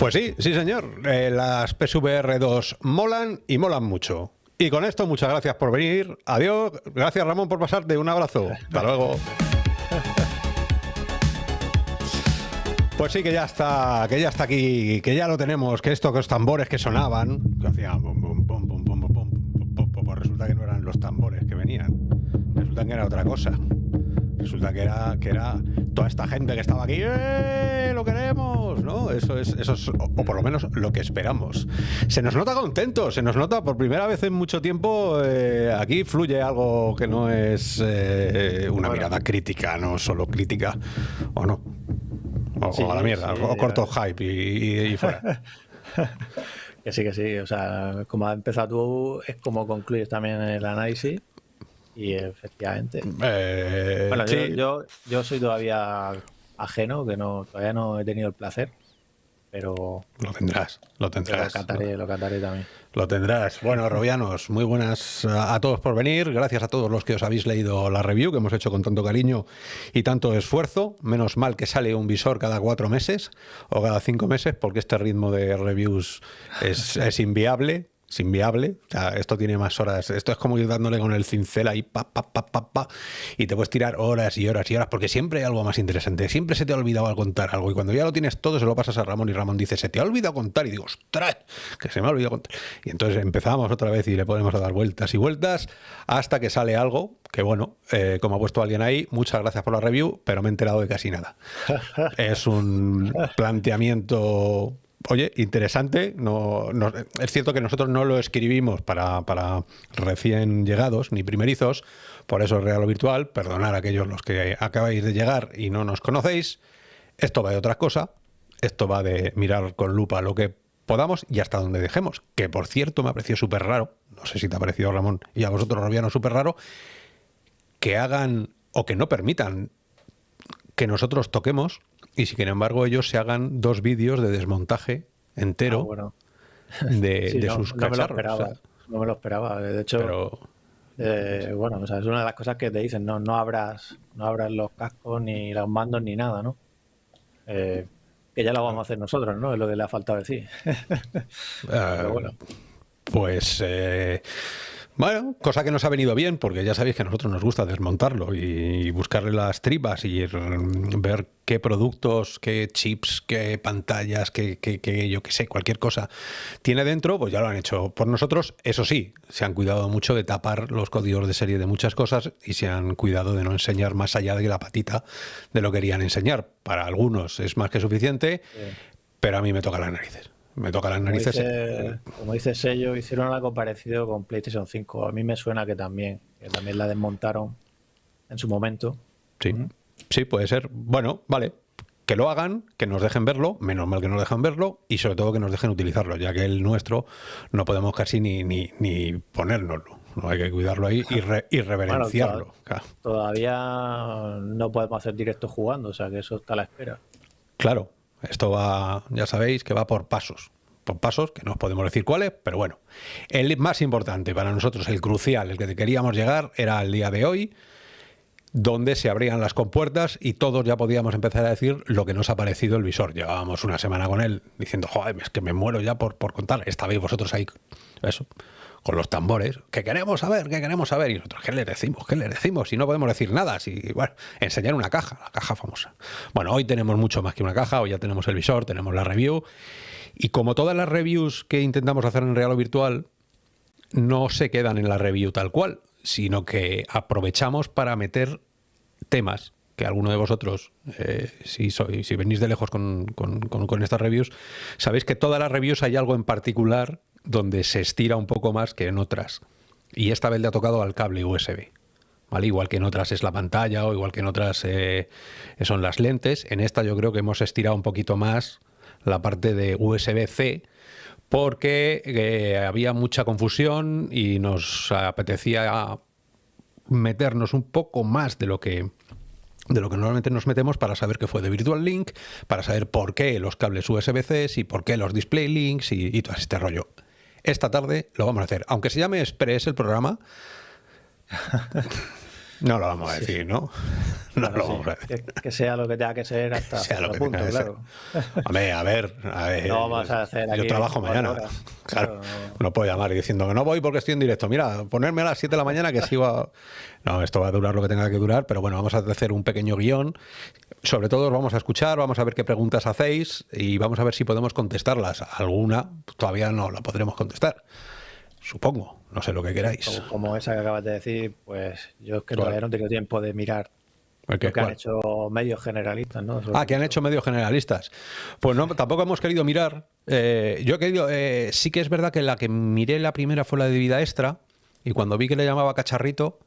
Pues sí, sí señor. Eh, las PSVR 2 molan y molan mucho. Y con esto, muchas gracias por venir. Adiós. Gracias Ramón por pasarte. Un abrazo. Hasta luego. Pues sí, que ya está, que ya está aquí, que ya lo tenemos, que estos tambores que sonaban, que hacían pues resulta que no eran los tambores que venían, resulta que era otra cosa. Resulta que era, que era toda esta gente que estaba aquí, ¡eh! ¡Lo queremos! ¿No? Eso es, eso es, o por lo menos lo que esperamos. Se nos nota contento, se nos nota por primera vez en mucho tiempo. Eh, aquí fluye algo que no es eh, una mirada crítica, no solo crítica, ¿o no? O, a la mierda, o corto hype y, fuera. que sí, que sí. O sea, como has empezado tú, es como concluyes también el análisis. Y efectivamente. Eh, bueno, yo, yo, soy todavía ajeno, que no todavía no he tenido el placer, pero... Lo tendrás, lo tendrás. Lo cantaré, lo cantaré también. Lo tendrás. Bueno, Robianos, muy buenas a todos por venir. Gracias a todos los que os habéis leído la review que hemos hecho con tanto cariño y tanto esfuerzo. Menos mal que sale un visor cada cuatro meses o cada cinco meses, porque este ritmo de reviews es, es inviable es inviable. O sea, esto tiene más horas. Esto es como ir dándole con el cincel ahí, pa, pa, pa, pa, pa, y te puedes tirar horas y horas y horas, porque siempre hay algo más interesante. Siempre se te ha olvidado al contar algo. Y cuando ya lo tienes todo, se lo pasas a Ramón y Ramón dice, se te ha olvidado contar. Y digo, ostras, que se me ha olvidado contar. Y entonces empezamos otra vez y le podemos dar vueltas y vueltas hasta que sale algo que, bueno, eh, como ha puesto alguien ahí, muchas gracias por la review, pero me he enterado de casi nada. es un planteamiento oye, interesante. No, es cierto que nosotros no lo escribimos para, recién llegados ni primerizos, por eso es real o virtual. Perdonar a aquellos los que acabáis de llegar y no nos conocéis. Esto va de otra cosa. Esto va de mirar con lupa lo que podamos y hasta donde dejemos. Que por cierto me ha parecido súper raro, no sé si te ha parecido Ramón y a vosotros Robiano súper raro, que hagan o que no permitan que nosotros toquemos y sin embargo ellos se hagan dos vídeos de desmontaje entero ah, de, sus no, no Me lo esperaba, no me lo esperaba. De hecho, eh, bueno, es una de las cosas que te dicen, no, no abras, no abras los cascos ni los mandos ni nada, ¿no? Eh, que ya lo vamos a hacer nosotros, ¿no? Es lo que le ha faltado decir. Pero bueno. Pues eh, bueno, cosa que nos ha venido bien, porque ya sabéis que a nosotros nos gusta desmontarlo y buscarle las tripas y ver qué productos, qué chips, qué pantallas, qué, yo qué sé, cualquier cosa tiene dentro, pues ya lo han hecho por nosotros. Eso sí, se han cuidado mucho de tapar los códigos de serie de muchas cosas y se han cuidado de no enseñar más allá de la patita de lo que querían enseñar. Para algunos es más que suficiente, pero a mí me toca las narices me toca las narices. Como dice, Sello, hicieron algo parecido con PlayStation 5. A mí me suena que también, que también la desmontaron en su momento. Sí, sí, puede ser. Bueno, vale. Que lo hagan, que nos dejen verlo, menos mal que nos dejan verlo, y sobre todo que nos dejen utilizarlo, ya que el nuestro no podemos casi ni, ni, ni ponérnoslo. No hay que cuidarlo ahí y, reverenciarlo. todavía no podemos hacer directo jugando, o sea que eso está a la espera. Claro, esto va, ya sabéis, que va por pasos. Por pasos, que no os podemos decir cuáles, pero bueno. El más importante para nosotros, el crucial, el que queríamos llegar, era el día de hoy, donde se abrían las compuertas y todos ya podíamos empezar a decir lo que nos ha parecido el visor. Llevábamos una semana con él diciendo, joder, es que me muero ya por, por contar. Estabais vosotros ahí, eso, con los tambores, que queremos saber, que queremos saber. Y nosotros, ¿qué le decimos? ¿Qué le decimos? Si no podemos decir nada, si, bueno, enseñar una caja, la caja famosa. Bueno, hoy tenemos mucho más que una caja, hoy ya tenemos el visor, tenemos la review. Y como todas las reviews que intentamos hacer en real o virtual, no se quedan en la review tal cual, sino que aprovechamos para meter temas que alguno de vosotros, eh, si, soy, si venís de lejos con, estas reviews, sabéis que todas las reviews hay algo en particular donde se estira un poco más que en otras. Y esta vez le ha tocado al cable USB. ¿Vale? Igual que en otras es la pantalla o igual que en otras eh, son las lentes. En esta yo creo que hemos estirado un poquito más la parte de USB-C porque eh, había mucha confusión y nos apetecía meternos un poco más de lo que de lo que normalmente nos metemos para saber qué fue de Virtual Link, para saber por qué los cables USB-C y por qué los Display Links y, y todo este rollo. Esta tarde lo vamos a hacer. Aunque se llame Express el programa, No lo vamos a decir, ¿no? No lo vamos a decir. Que, sea lo que tenga que ser hasta sea lo que punto, claro. A ver, a ver, no vamos a hacer yo trabajo mañana. Claro, no puedo llamar diciendo que no voy porque estoy en directo. Mira, ponerme a las 7 de la mañana que sigo a... No, esto va a durar lo que tenga que durar, pero bueno, vamos a hacer un pequeño guion. Sobre todo vamos a escuchar, vamos a ver qué preguntas hacéis y vamos a ver si podemos contestarlas. Alguna todavía no la podremos contestar. Supongo, no sé lo que queráis. Como, esa que acabas de decir, pues yo es que todavía no he tenido tiempo de mirar lo que han hecho medios generalistas, ¿no? ah, que han hecho medios generalistas. Pues no, tampoco hemos querido mirar. Eh, yo he querido, eh, sí que es verdad que la que miré la primera fue la de vida extra, y cuando vi que le llamaba cacharrito,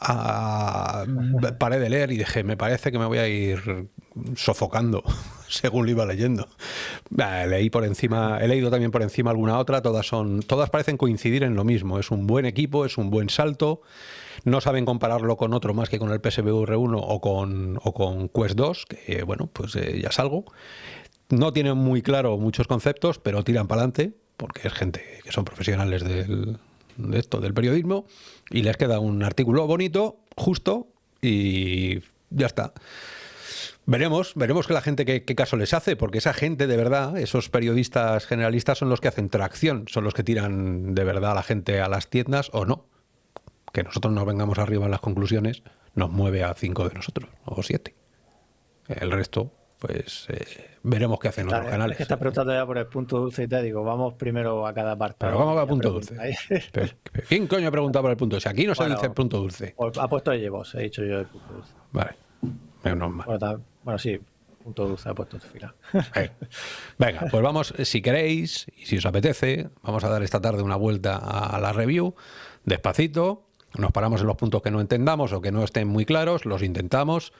paré de leer y dije, me parece que me voy a ir sofocando según lo iba leyendo. leí por encima, he leído también por encima alguna otra, todas son, todas parecen coincidir en lo mismo. Es un buen equipo, es un buen salto. No saben compararlo con otro más que con el PSVR 1 o con, o con Quest 2, que bueno, pues eh, ya salgo. No tienen muy claro muchos conceptos, pero tiran para adelante, porque es gente que son profesionales del, de esto, del periodismo, y les queda un artículo bonito, justo, y ya está. Veremos, veremos que la gente qué, caso les hace, porque esa gente de verdad, esos periodistas generalistas son los que hacen tracción, son los que tiran de verdad a la gente a las tiendas o no. Que nosotros no vengamos arriba en las conclusiones nos mueve a cinco de nosotros, o siete. El resto pues eh, veremos qué hacen otros canales. Es que estás preguntando ya por el punto dulce y te digo, vamos primero a cada parte. Pero vamos al punto dulce. ¿Quién coño ha preguntado por el punto dulce? Aquí no se dice el punto dulce. Pues, ha puesto llevos, he dicho yo el punto dulce. Vale, menos mal. Bueno, sí, punto dulce ha puesto final. Venga, pues vamos, si queréis y si os apetece, vamos a dar esta tarde una vuelta a la review, despacito, nos paramos en los puntos que no entendamos o que no estén muy claros, los intentamos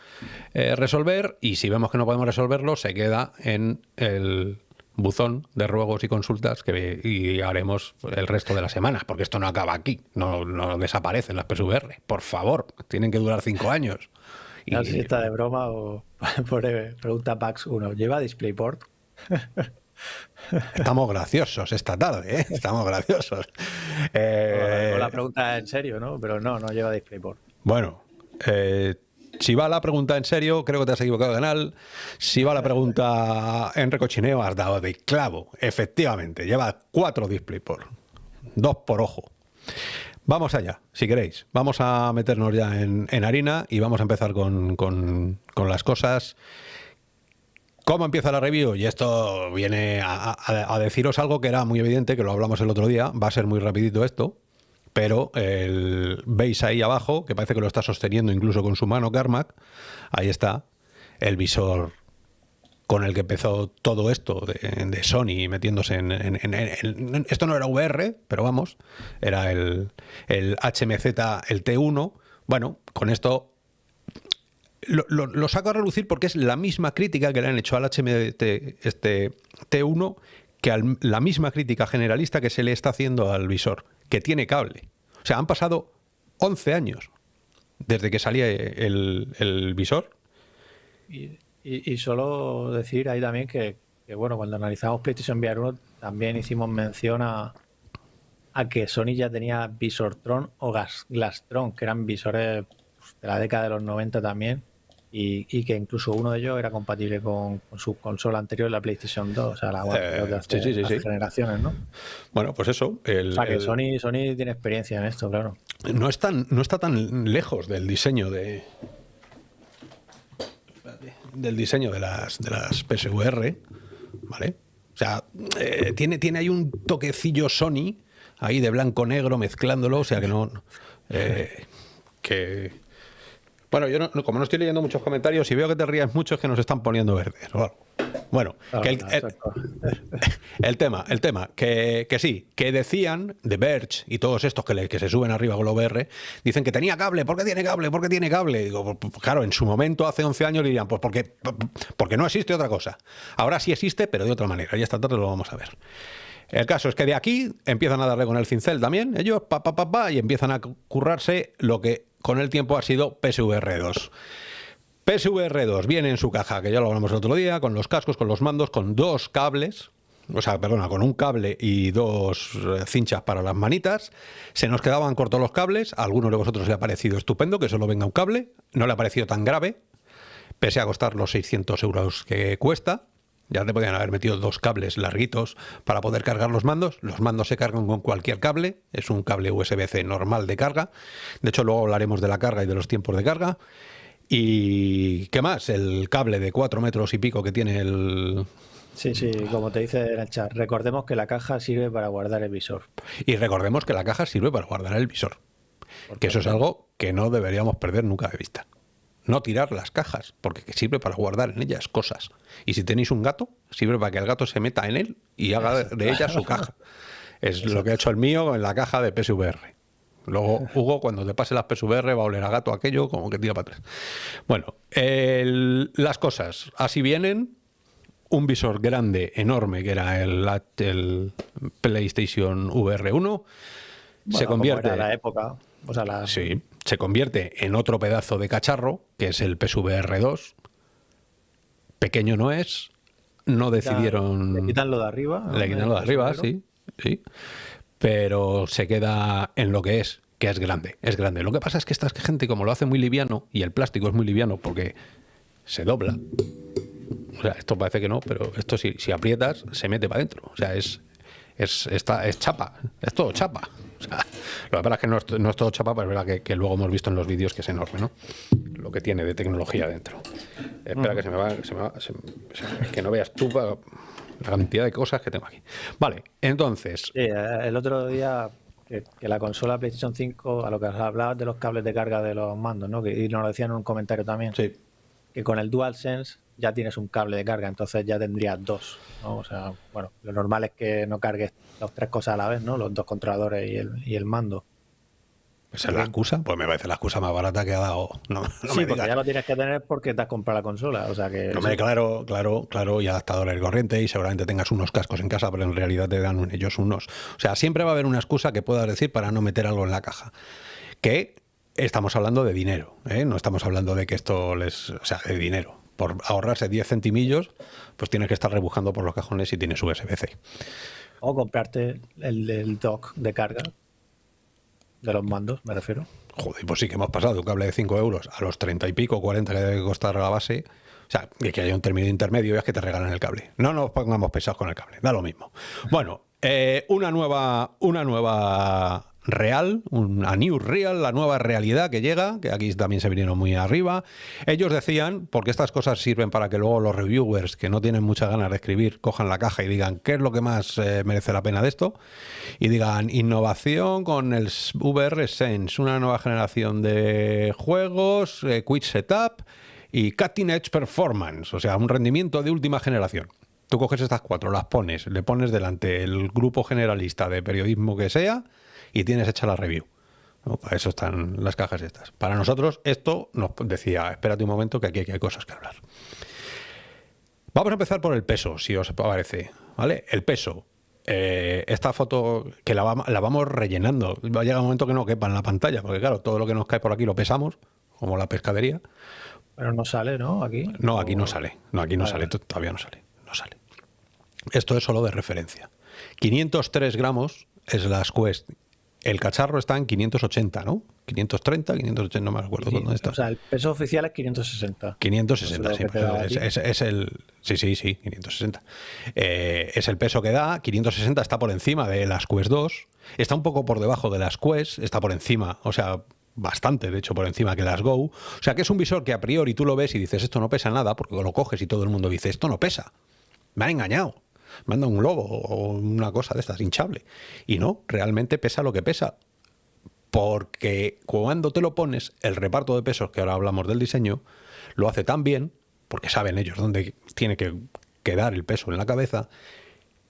eh, resolver y si vemos que no podemos resolverlo, se queda en el buzón de ruegos y consultas que y haremos el resto de las semanas, porque esto no acaba aquí, no, no desaparecen las PSVR. Por favor, tienen que durar cinco años. No sé si está de broma o pregunta Pax 1, ¿lleva DisplayPort? Estamos graciosos esta tarde, ¿eh? Estamos graciosos. Eh... la pregunta en serio, ¿no? Pero no, no lleva DisplayPort. Bueno, eh, si va la pregunta en serio, creo que te has equivocado de canal. Si va la pregunta en recochineo, has dado de clavo. Efectivamente, lleva cuatro DisplayPort. Dos por ojo. Vamos allá, si queréis. Vamos a meternos ya en, harina y vamos a empezar con, las cosas ¿Cómo empieza la review? Y esto viene a, deciros algo que era muy evidente, que lo hablamos el otro día, va a ser muy rapidito esto, pero veis ahí abajo, que parece que lo está sosteniendo incluso con su mano Carmack, ahí está, el visor con el que empezó todo esto de, Sony metiéndose en, Esto no era VR, pero vamos, era el, el HMZ, el T1. Bueno, con esto lo, saco a relucir porque es la misma crítica que le han hecho al HMT este, T1 que la misma crítica generalista que se le está haciendo al visor, que tiene cable. O sea, han pasado 11 años desde que salía el, visor. Solo decir ahí también que, bueno, cuando analizamos PlayStation VR 1 también hicimos mención a, a que Sony ya tenía Visortron o Glastron, que eran visores pues, de la década de los 90 también, y, que incluso uno de ellos era compatible con, su consola anterior, la PlayStation 2, o sea, la, eh, de hace, generaciones, ¿no? Bueno, pues eso. o sea, que Sony, Sony tiene experiencia en esto, claro. No, es no está tan lejos del diseño de del diseño de las, de las PSVR, ¿vale? O sea, eh, tiene, tiene ahí un toquecillo Sony, ahí de blanco-negro mezclándolo, o sea que no... Eh, que, bueno, yo no, como no estoy leyendo muchos comentarios y veo que te rías mucho es que nos están poniendo verdes. Bueno, el, tema, el tema, que, sí, que decían de Verge y todos estos que, que se suben arriba con lo VR, dicen que tenía cable, ¿por qué tiene cable? ¿Por qué tiene cable? Digo, pues, pues, claro, en su momento, hace 11 años, dirían, pues porque, porque no existe otra cosa. Ahora sí existe, pero de otra manera, y esta tarde lo vamos a ver. El caso es que de aquí empiezan a darle con el cincel también, ellos, pa, pa, pa, pa, y empiezan a currarse lo que con el tiempo ha sido PSVR 2. PSVR 2 viene en su caja, que ya lo hablamos el otro día, con los cascos, con los mandos, con dos cables, o sea, perdona, con un cable y dos eh, cinchas para las manitas. Se nos quedaban cortos los cables. A alguno de vosotros le ha parecido estupendo que solo venga un cable. No le ha parecido tan grave, pese a costar los 600 euros que cuesta. Ya te podían haber metido dos cables larguitos para poder cargar los mandos. Los mandos se cargan con cualquier cable. Es un cable USB-C normal de carga. De hecho, luego hablaremos de la carga y de los tiempos de carga. ¿Y qué más? El cable de 4 metros y pico que tiene el... Sí, sí, como te dice en el chat, recordemos que la caja sirve para guardar el visor. Y recordemos que la caja sirve para guardar el visor. que eso es algo que no deberíamos perder nunca de vista. No tirar las cajas, porque sirve para guardar en ellas cosas. Y si tenéis un gato, sirve para que el gato se meta en él y haga de ella su caja. Es lo que ha hecho el mío en la caja de PSVR. Luego, Hugo, cuando te pase las PSVR, va a oler a gato aquello como que tira para atrás. Bueno, las cosas así vienen. Un visor grande, enorme, que era el, el PlayStation VR 1. se convierte. la época. Sí, se convierte en otro pedazo de cacharro, que es el PSVR 2. Pequeño no es. No decidieron. Le quitan lo de arriba. Le quitan lo de arriba, sí. Sí pero se queda en lo que es, que es grande, es grande. Lo que pasa es que esta gente, como lo hace muy liviano, y el plástico es muy liviano porque se dobla, o sea, esto parece que no, pero esto si, si aprietas, se mete para adentro. O sea, es, es, está, es chapa, es todo chapa. Lo que pasa es que no es, no es todo chapa, pero es verdad que, luego hemos visto en los vídeos que es enorme, ¿no? Lo que tiene de tecnología dentro. Espera que se me va, se me va que no veas tú la cantidad de cosas que tengo aquí. Vale, entonces. Sí, eh, el otro día que, la consola PlayStation 5, a lo que hablabas de los cables de carga de los mandos, ¿no? y nos lo decían en un comentario también. Sí. Que con el DualSense ya tienes un cable de carga, entonces ya tendrías dos. ¿no? O sea, bueno, lo normal es que no cargues las tres cosas a la vez, ¿no? Los dos controladores y el, y el mando. ¿Esa es la excusa? Pues me parece la excusa más barata que ha dado. No, sí, porque ya lo tienes que tener porque te has comprado la consola. O sea que. No me claro, claro, claro, y adaptadores corriente y seguramente tengas unos cascos en casa, pero en realidad te dan ellos unos. O sea, siempre va a haber una excusa que puedas decir para no meter algo en la caja. Que estamos hablando de dinero, ¿eh? no estamos hablando de que esto les. O sea, de dinero. Por ahorrarse 10 centimillos, pues tienes que estar rebujando por los cajones y tienes USB-C. O comprarte el, el dock de carga de los mandos, me refiero. Joder, pues sí que hemos pasado de un cable de 5 euros a los 30 y pico, 40 que debe costar la base. O sea, que haya un término intermedio y es que te regalan el cable. No nos pongamos pesados con el cable, da lo mismo. Bueno, eh, una nueva, una nueva real, una new real, la nueva realidad que llega, que aquí también se vinieron muy arriba. Ellos decían, porque estas cosas sirven para que luego los reviewers que no tienen muchas ganas de escribir cojan la caja y digan qué es lo que más eh, merece la pena de esto, y digan innovación con el VR Sense, una nueva generación de juegos, eh, Quick Setup y Cutting Edge Performance, o sea, un rendimiento de última generación. Tú coges estas cuatro, las pones, le pones delante el grupo generalista de periodismo que sea, y tienes hecha la review. Para eso están las cajas estas. Para nosotros esto nos decía, espérate un momento que aquí hay cosas que hablar. Vamos a empezar por el peso, si os parece. ¿Vale? El peso. Eh, esta foto que la, vamos rellenando. Va a llegar un momento que no quepa en la pantalla, porque claro, todo lo que nos cae por aquí lo pesamos, como la pescadería. Pero no sale, ¿no? Aquí. No, aquí no sale. No, aquí no sale. Todavía no sale. No sale. Esto es solo de referencia. 503 gramos es la Quest el cacharro está en 580, ¿no? 530, 580, no me acuerdo dónde está. O sea, el peso oficial es 560. 560, sí. Pues es, el. Sí, sí, sí, 560. Eh, es el peso que da. 560 está por encima de las Quest 2. Está un poco por debajo de las Quest. Está por encima, o sea, bastante, de hecho, por encima que las Go. O sea, que es un visor que a priori tú lo ves y dices, esto no pesa nada, porque lo coges y todo el mundo dice, esto no pesa. Me han engañado manda un globo o una cosa de estas hinchable. Y no, realmente pesa lo que pesa. Porque cuando te lo pones, el reparto de pesos, que ahora hablamos del diseño, lo hace tan bien, porque saben ellos dónde tiene que quedar el peso en la cabeza,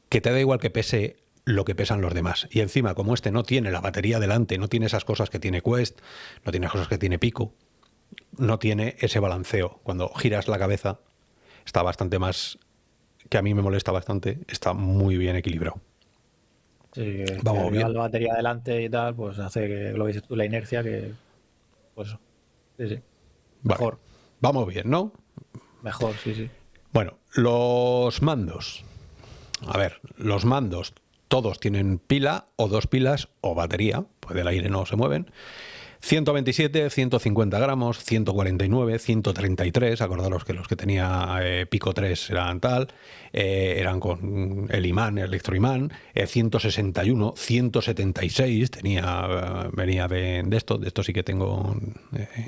que te da igual que pese lo que pesan los demás. Y encima, como este no tiene la batería delante, no tiene esas cosas que tiene Quest, no tiene cosas que tiene Pico, no tiene ese balanceo. Cuando giras la cabeza, está bastante más que a mí me molesta bastante, está muy bien equilibrado. Sí, Vamos bien. la batería adelante y tal, pues hace que lo dices tú, la inercia, que. Pues. Sí, sí. Mejor. Vamos bien, ¿no? Mejor, sí, sí. Bueno, los mandos. a ver, los mandos todos tienen pila o dos pilas o batería, pues del aire no se mueven. 127, 150 gramos, 149, 133, acordaros que los que tenía eh, Pico 3 eran tal, eh, eran con el imán, el electroimán, 161, eh, 176, tenía, venía de, de, esto, de esto sí que tengo,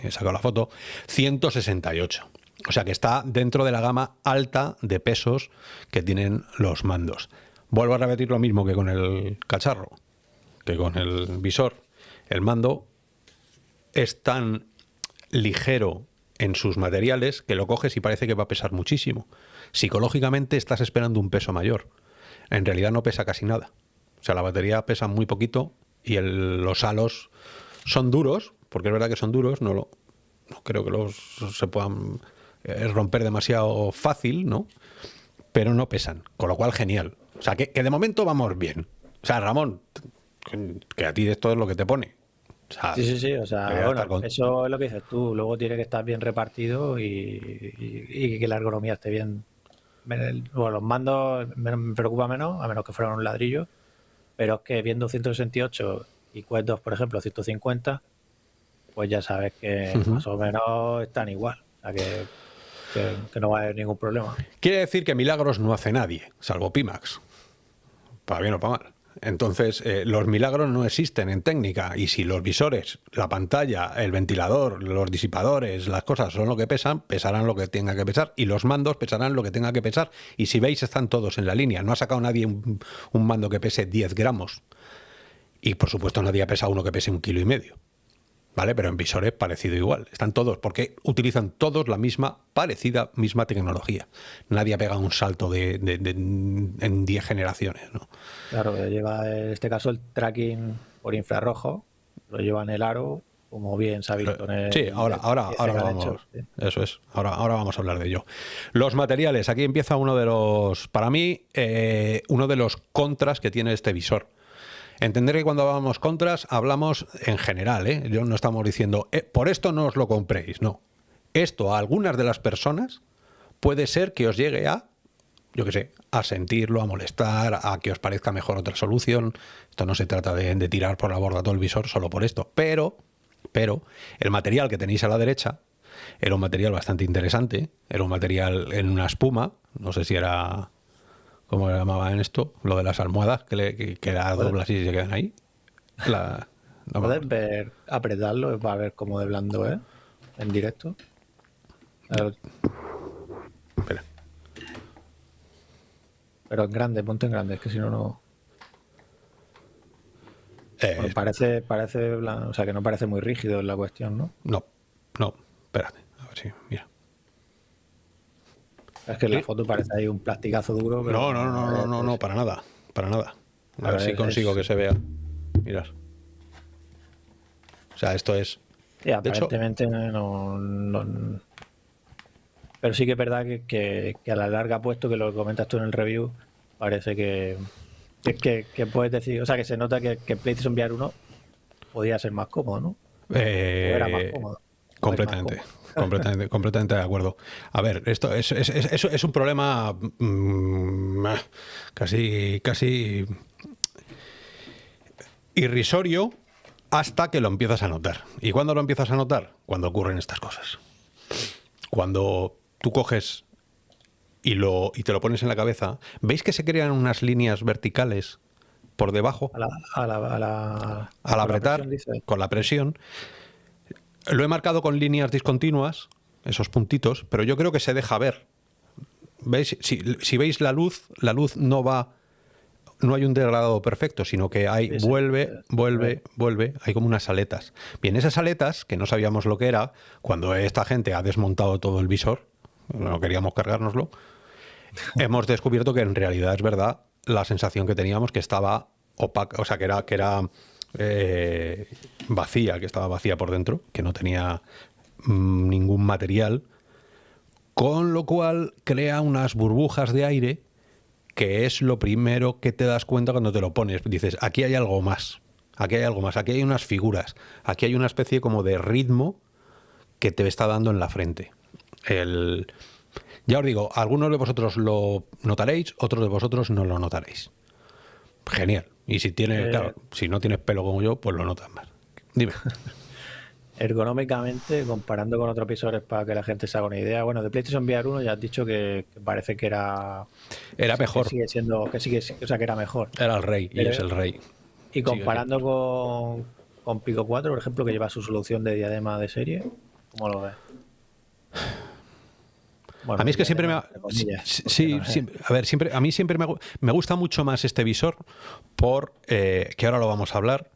he sacado la foto, 168. O sea que está dentro de la gama alta de pesos que tienen los mandos. Vuelvo a repetir lo mismo que con el cacharro, que con el visor. El mando es tan ligero en sus materiales que lo coges y parece que va a pesar muchísimo. Psicológicamente estás esperando un peso mayor. En realidad no pesa casi nada. O sea, la batería pesa muy poquito y los halos son duros, porque es verdad que son duros, no, lo, no creo que los se puedan eh, romper demasiado fácil, ¿no? Pero no pesan, con lo cual genial. O sea, que, que de momento vamos bien. O sea, Ramón, que a ti esto es lo que te pone sí, sí, sí. O sea, bueno, eso es lo que dices tú. Luego tiene que estar bien repartido y, que la ergonomía esté bien. Bueno, los mandos me, preocupa menos, a menos que fueran un ladrillo. Pero es que viendo 168 y Quest 2, por ejemplo, 150, pues ya sabes que más o menos están igual. O sea que, que no va a haber ningún problema. Quiere decir que milagros no hace nadie, salvo Pimax. Para bien o para mal. Entonces, eh, los milagros no existen en técnica y si los visores, la pantalla, el ventilador, los disipadores, las cosas son lo que pesan, pesarán lo que tenga que pesar y los mandos pesarán lo que tenga que pesar. Y si veis, están todos en la línea. No ha sacado nadie un, un mando que pese 10 gramos. Y por supuesto nadie ha pesado uno que pese un kilo y medio. ¿Vale? Pero en visores parecido igual. Están todos, porque utilizan todos la misma, parecida, misma tecnología. Nadie ha pegado un salto de, en 10 generaciones, ¿no? Claro, lleva en este caso el tracking por infrarrojo, lo lleva en el aro, como bien el, Sí, ahora, ahora, ahora vamos. Eso es. Ahora, ahora vamos a hablar de ello. Los materiales. Aquí empieza uno de los, para mí, eh, uno de los contras que tiene este visor. Entender que cuando hablamos contras, hablamos en general, ¿eh? Yo no estamos diciendo, eh, por esto no os lo compréis, no. Esto a algunas de las personas puede ser que os llegue a, yo qué sé, a sentirlo, a molestar, a que os parezca mejor otra solución. Esto no se trata de, de tirar por la borda todo el visor solo por esto, pero, pero el material que tenéis a la derecha era un material bastante interesante, era un material en una espuma, no sé si era ¿cómo le llamaban esto? Lo de las almohadas, que, le, que, que la doblas y se quedan ahí. La, ¿Puedes ver, apretarlo para ver cómo de blando es en directo? Espera. Pero en grande, ponte en grande, es que si no, no... Eh, parece, parece, o sea, que no parece muy rígido la cuestión, ¿no? No, no, espérate, a ver si, mira. Es que en la foto parece ahí un plasticazo duro. no, no, no, no, no, no, para nada. Para nada. A, ver, si consigo que se vea. Mirad. O sea, esto es. Sí, aparentemente no, Pero sí que es verdad que, a la larga, puesto que lo comentas tú en el review, parece que, que, puedes decir. O sea, que se nota que, que PlayStation VR 1 podía ser más cómodo, ¿no? Eh, era más cómodo. Completamente. Completamente, completamente de acuerdo. A ver, esto es, es, es, es un problema mmm, casi, casi irrisorio hasta que lo empiezas a notar. ¿Y cuándo lo empiezas a notar? Cuando ocurren estas cosas. Cuando tú coges y, lo, y te lo pones en la cabeza, ¿veis que se crean unas líneas verticales por debajo? A la, a la, a la, al apretar, con la presión, lo he marcado con líneas discontinuas, esos puntitos, pero yo creo que se deja ver. ¿Veis? Si, veis la luz, la luz no va, no hay un degradado perfecto, sino que hay, vuelve, vuelve, vuelve, hay como unas aletas. Bien, esas aletas, que no sabíamos lo que era, cuando esta gente ha desmontado todo el visor, no queríamos cargárnoslo, hemos descubierto que en realidad es verdad la sensación que teníamos que estaba opaca, o sea, que era, que era eh, vacía, que estaba vacía por dentro, que no tenía mm, ningún material, con lo cual crea unas burbujas de aire que es lo primero que te das cuenta cuando te lo pones. Dices, aquí hay algo más, aquí hay algo más, aquí hay unas figuras, aquí hay una especie como de ritmo que te está dando en la frente. El, Ya os digo, algunos de vosotros lo notaréis, otros de vosotros no lo notaréis. Genial. Y si tienes, eh, claro, si no tienes pelo como yo, pues lo notas más. Dime. Ergonómicamente, comparando con otros visores para que la gente se haga una idea, bueno, de PlayStation VR 1 ya has dicho que, parece que era era mejor. Sigue siendo, que sigue, o sea, que era mejor. Era el rey y es el rey. Y comparando con, con Pico 4, por ejemplo, que lleva su solución de diadema de serie, ¿cómo lo ves? a mí es que siempre me sí, a ver, siempre a mí siempre me, gusta mucho más este visor por eh, que ahora lo vamos a hablar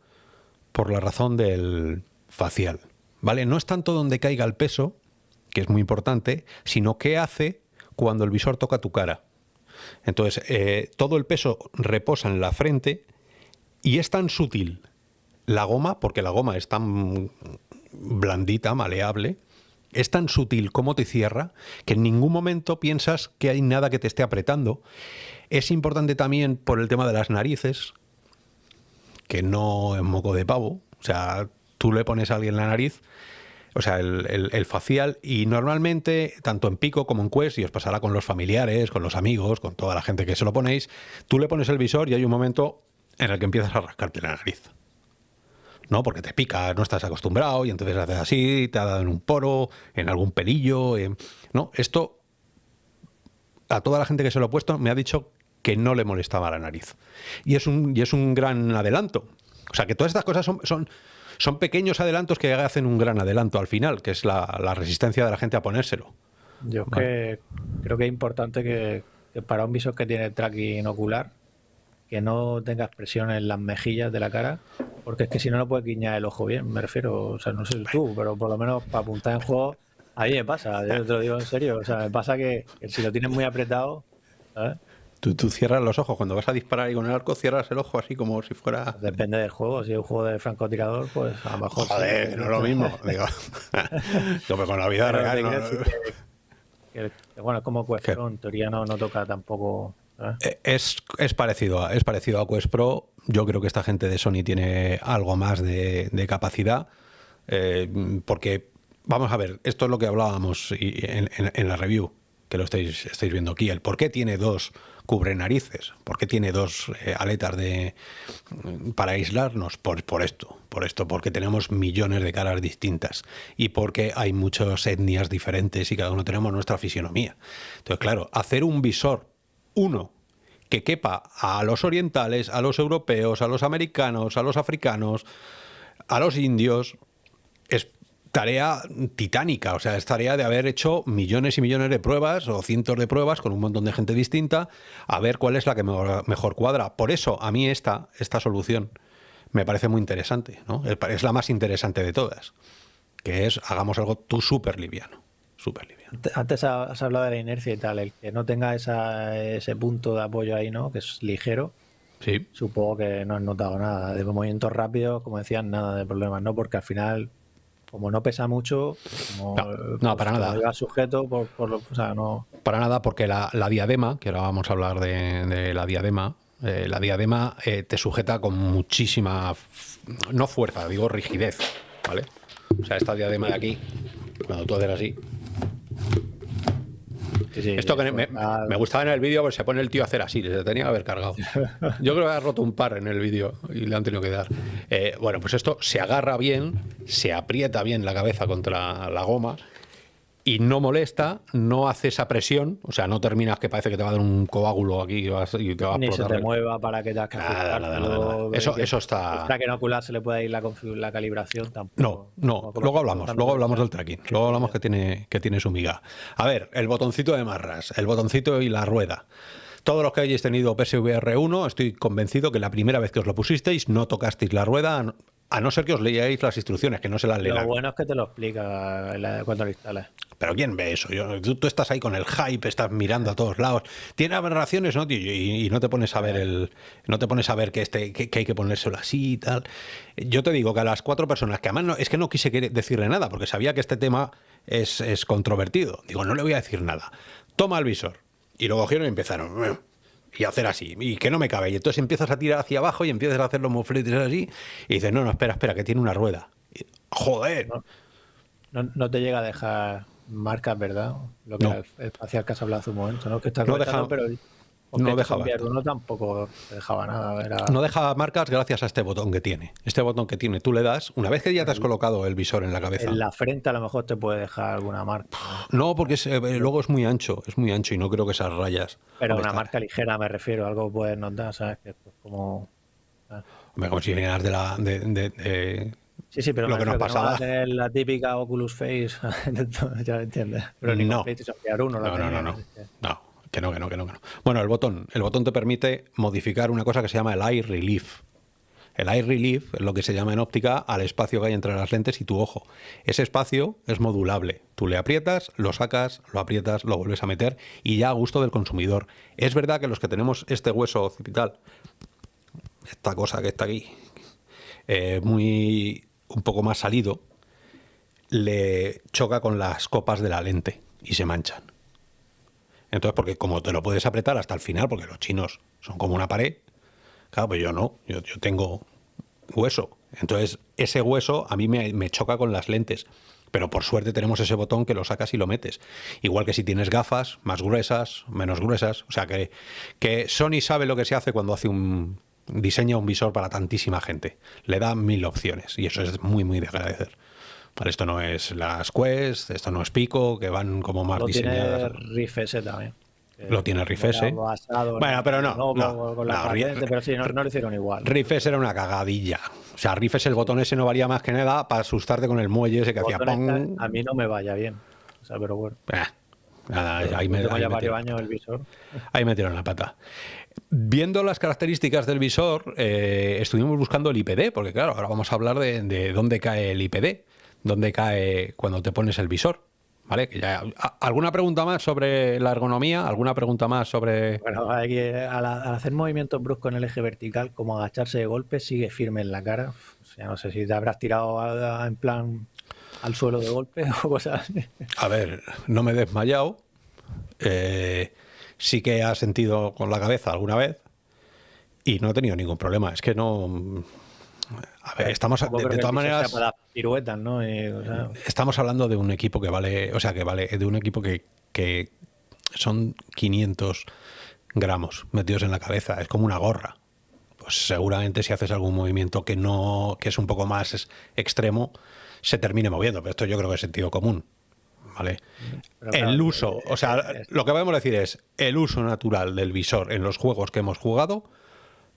por la razón del facial, ¿vale? No es tanto donde caiga el peso, que es muy importante, sino qué hace cuando el visor toca tu cara. Entonces, eh, todo el peso reposa en la frente y es tan sutil la goma, porque la goma es tan blandita, maleable, es tan sutil como te cierra que en ningún momento piensas que hay nada que te esté apretando. Es importante también por el tema de las narices, que no es moco de pavo. O sea, tú le pones a alguien la nariz, o sea, el, facial, y normalmente, tanto en Pico como en Quest, y os pasará con los familiares, con los amigos, con toda la gente que se lo ponéis, tú le pones el visor y hay un momento en el que empiezas a rascarte la nariz. ¿no? Porque te pica, no estás acostumbrado y entonces haces así, te ha dado en un poro, en algún pelillo, ¿no? Esto a toda la gente que se lo ha puesto me ha dicho que no le molestaba la nariz. Y es un, y es un gran adelanto. O sea, que todas estas cosas son, son, son pequeños adelantos que hacen un gran adelanto al final, que es la, resistencia de la gente a ponérselo. Yo que, creo que es importante que, que, para un visor que tiene tracking ocular, que no tenga expresión en las mejillas de la cara, porque es que si no, no puedes guiñar el ojo bien, me refiero, o sea, no sé tú, pero por lo menos para apuntar en juego, a mí me pasa, yo te lo digo en serio, o sea, me pasa que, si lo tienes muy apretado, ¿sabes? Tú, tú, cierras los ojos, cuando vas a disparar y con el arco cierras el ojo así como si fuera... Depende del juego, si es un juego de francotirador, pues a lo mejor... Joder, no es lo mismo, digo. Como con la vida real... No, bueno, como cuestión, en teoría no, no toca tampoco eh, es, es, parecido a, es parecido a Quest Pro. Yo creo que esta gente de Sony tiene algo más de, capacidad. Eh, porque, vamos a ver, esto es lo que hablábamos en, la review, que lo estáis, estáis viendo aquí. El por qué tiene dos cubre narices, por qué tiene dos eh, aletas de para aislarnos, por, por esto, por esto, porque tenemos millones de caras distintas y porque hay muchas etnias diferentes y cada uno tenemos nuestra fisionomía. Entonces, claro, hacer un visor uno, que quepa a los orientales, a los europeos, a los americanos, a los africanos, a los indios, es tarea titánica, o sea, es tarea de haber hecho millones y millones de pruebas o cientos de pruebas con un montón de gente distinta a ver cuál es la que mejor, cuadra. Por eso a mí esta, esta solución me parece muy interesante, ¿no? es la más interesante de todas, que es hagamos algo tú súper liviano, súper liviano. Antes has hablado de la inercia y tal, el que no tenga ese punto de apoyo ahí, ¿no? Que es ligero. Sí. Supongo que no has notado nada. De movimientos rápidos, como decían, nada de problemas, ¿no? Porque al final, como no pesa mucho, no, pues, para nada. sujeto, por, no... Para nada, porque la, diadema, que ahora vamos a hablar de, la diadema, eh, la diadema eh, te sujeta con muchísima, no fuerza, digo rigidez, ¿vale? O sea, esta diadema de aquí, cuando tú haces así, esto que me, gustaba en el vídeo porque se pone el tío a hacer así, se tenía que haber cargado. Yo creo que ha roto un par en el vídeo y le han tenido que dar. Eh, bueno, pues esto se agarra bien, se aprieta bien la cabeza contra la goma y no molesta, no hace esa presión, o sea, no terminas que parece que te va a dar un coágulo aquí y, te va a Ni se te mueva para que te nada, nada, nada, Eso, eso está... Para que en ocular se le pueda ir la, la calibración tampoco. No, no, luego hablamos, luego hablamos del tracking, luego hablamos que tiene, que tiene su miga. A ver, el botoncito de marras, el botoncito y la rueda. Todos los que hayáis tenido PSVR 1, estoy convencido que la primera vez que os lo pusisteis no tocasteis la rueda, a no ser que os leáis las instrucciones, que no se las lean. Lo bueno es que te lo explica cuando lo instalas. Pero ¿quién ve eso? tú, estás ahí con el hype, estás mirando a todos lados. Tiene aberraciones, ¿no? Y, no te pones a ver el. No te pones a ver que este, que, hay que ponérselo así y tal. Yo te digo que a las cuatro personas, que además no, es que no quise decirle nada, porque sabía que este tema es, es controvertido. Digo, no le voy a decir nada. Toma el visor. Y luego cogieron y empezaron y hacer así, y que no me cabe. Y entonces empiezas a tirar hacia abajo y empiezas a hacer los mofletes así, y dices, no, no, espera, espera, que tiene una rueda. joder. No, no, te llega a dejar marcas, ¿verdad? Lo que el espacial que has hablado hace un momento, ¿no? Que está no deja, pero no dejaba. Uno tampoco dejaba nada. No dejaba marcas gracias a este botón que tiene. Este botón que tiene, tú le das, una vez que ya te has colocado el visor en la cabeza. En la frente a lo mejor te puede dejar alguna marca. No, porque eh, luego es muy ancho, es muy ancho y no creo que esas rayas. Pero una marca ligera me refiero, algo puedes notar, ¿sabes? Que es como. Como si vinieras de la. de, Sí, sí, pero lo que nos pasaba. la típica Oculus Face, ya entiendes. Pero ni no. no, no, no, no, no. Que no, que no, que no, que no. Bueno, el botón. El botón te permite modificar una cosa que se llama el eye relief. El eye relief es lo que se llama en óptica al espacio que hay entre las lentes y tu ojo. Ese espacio es modulable. Tú le aprietas, lo sacas, lo aprietas, lo vuelves a meter y ya a gusto del consumidor. Es verdad que los que tenemos este hueso occipital, esta cosa que está aquí, eh, muy un poco más salido, le choca con las copas de la lente y se manchan. Entonces, porque como te lo puedes apretar hasta el final, porque los chinos son como una pared, claro, pues yo no, yo, tengo hueso. Entonces, ese hueso a mí me, choca con las lentes. Pero por suerte tenemos ese botón que lo sacas y lo metes. Igual que si tienes gafas, más gruesas, menos gruesas. O sea que, que Sony sabe lo que se hace cuando hace un, diseña un visor para tantísima gente. Le da mil opciones y eso es muy, muy de agradecer. Esto no es las Quest, esto no es Pico, que van como más lo diseñadas. Tiene Riff S también. Lo tiene Riff S. Bueno, pero no. no, pero sí, no, lo hicieron igual. Riff S era una cagadilla. O sea, Riff S, el botón ese no valía más que nada para asustarte con el muelle ese que hacía ¡pum! A mí no me vaya bien. O sea, pero bueno. Eh, ahí me, ahí varios años el visor. Ahí metieron la pata. Viendo las características del visor, eh, estuvimos buscando el IPD, porque claro, ahora vamos a hablar de, de dónde cae el IPD dónde cae cuando te pones el visor. ¿Vale? Que ya, ¿Alguna pregunta más sobre la ergonomía? ¿Alguna pregunta más sobre...? Bueno, al, hacer movimientos bruscos en el eje vertical, como agacharse de golpe, sigue firme en la cara. O sea, no sé si te habrás tirado en plan al suelo de golpe o cosas así. A ver, no me he desmayado. Eh, sí que he sentido con la cabeza alguna vez y no he tenido ningún problema. Es que no a ver, estamos de, todas maneras. Estamos hablando de un equipo que vale, o sea, que vale, de un equipo que, que son 500 gramos metidos en la cabeza. Es como una gorra. Pues seguramente si haces algún movimiento que no, que es un poco más extremo, se termine moviendo. Pero esto yo creo que es sentido común. ¿Vale? el uso, o sea, lo que podemos decir es el uso natural del visor en los juegos que hemos jugado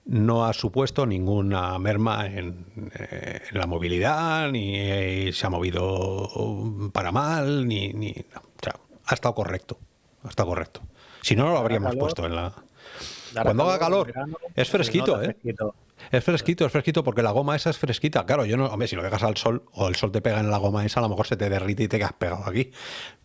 no ha supuesto ninguna merma en, eh, la movilidad, ni eh, se ha movido para mal, ni... ni ha estado correcto. Ha estado correcto. Si no, no lo habríamos puesto en la... Cuando haga calor, es fresquito, ¿eh? Es fresquito, es fresquito porque la goma esa es fresquita. Claro, yo no, hombre, si lo dejas al sol o el sol te pega en la goma esa, a lo mejor se te derrite y te quedas pegado aquí.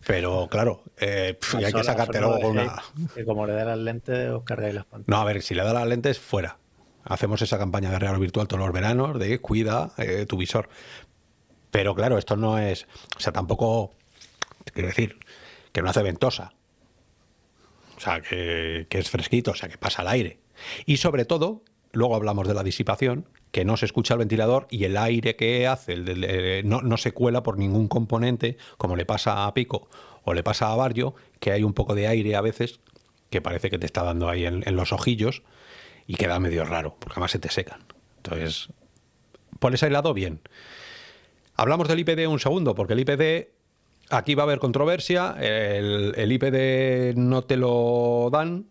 Pero claro, eh, y hay que sacarte luego con una. Como le da las lentes, os cargáis las pantallas. No, a ver, si le da las lentes, fuera. Hacemos esa campaña de regalo virtual todos los veranos de cuida eh, tu visor. Pero claro, esto no es, o sea, tampoco, quiero decir, que no hace ventosa. O sea, que, es fresquito, o sea, que pasa el aire. Y sobre todo, luego hablamos de la disipación, que no se escucha el ventilador y el aire que hace el, no, se cuela por ningún componente, como le pasa a Pico o le pasa a Barrio, que hay un poco de aire a veces que parece que te está dando ahí en los ojillos y queda medio raro, porque además se te secan. Entonces, por ese lado, bien. Hablamos del IPD un segundo, porque el IPD, aquí va a haber controversia, el, el IPD no te lo dan,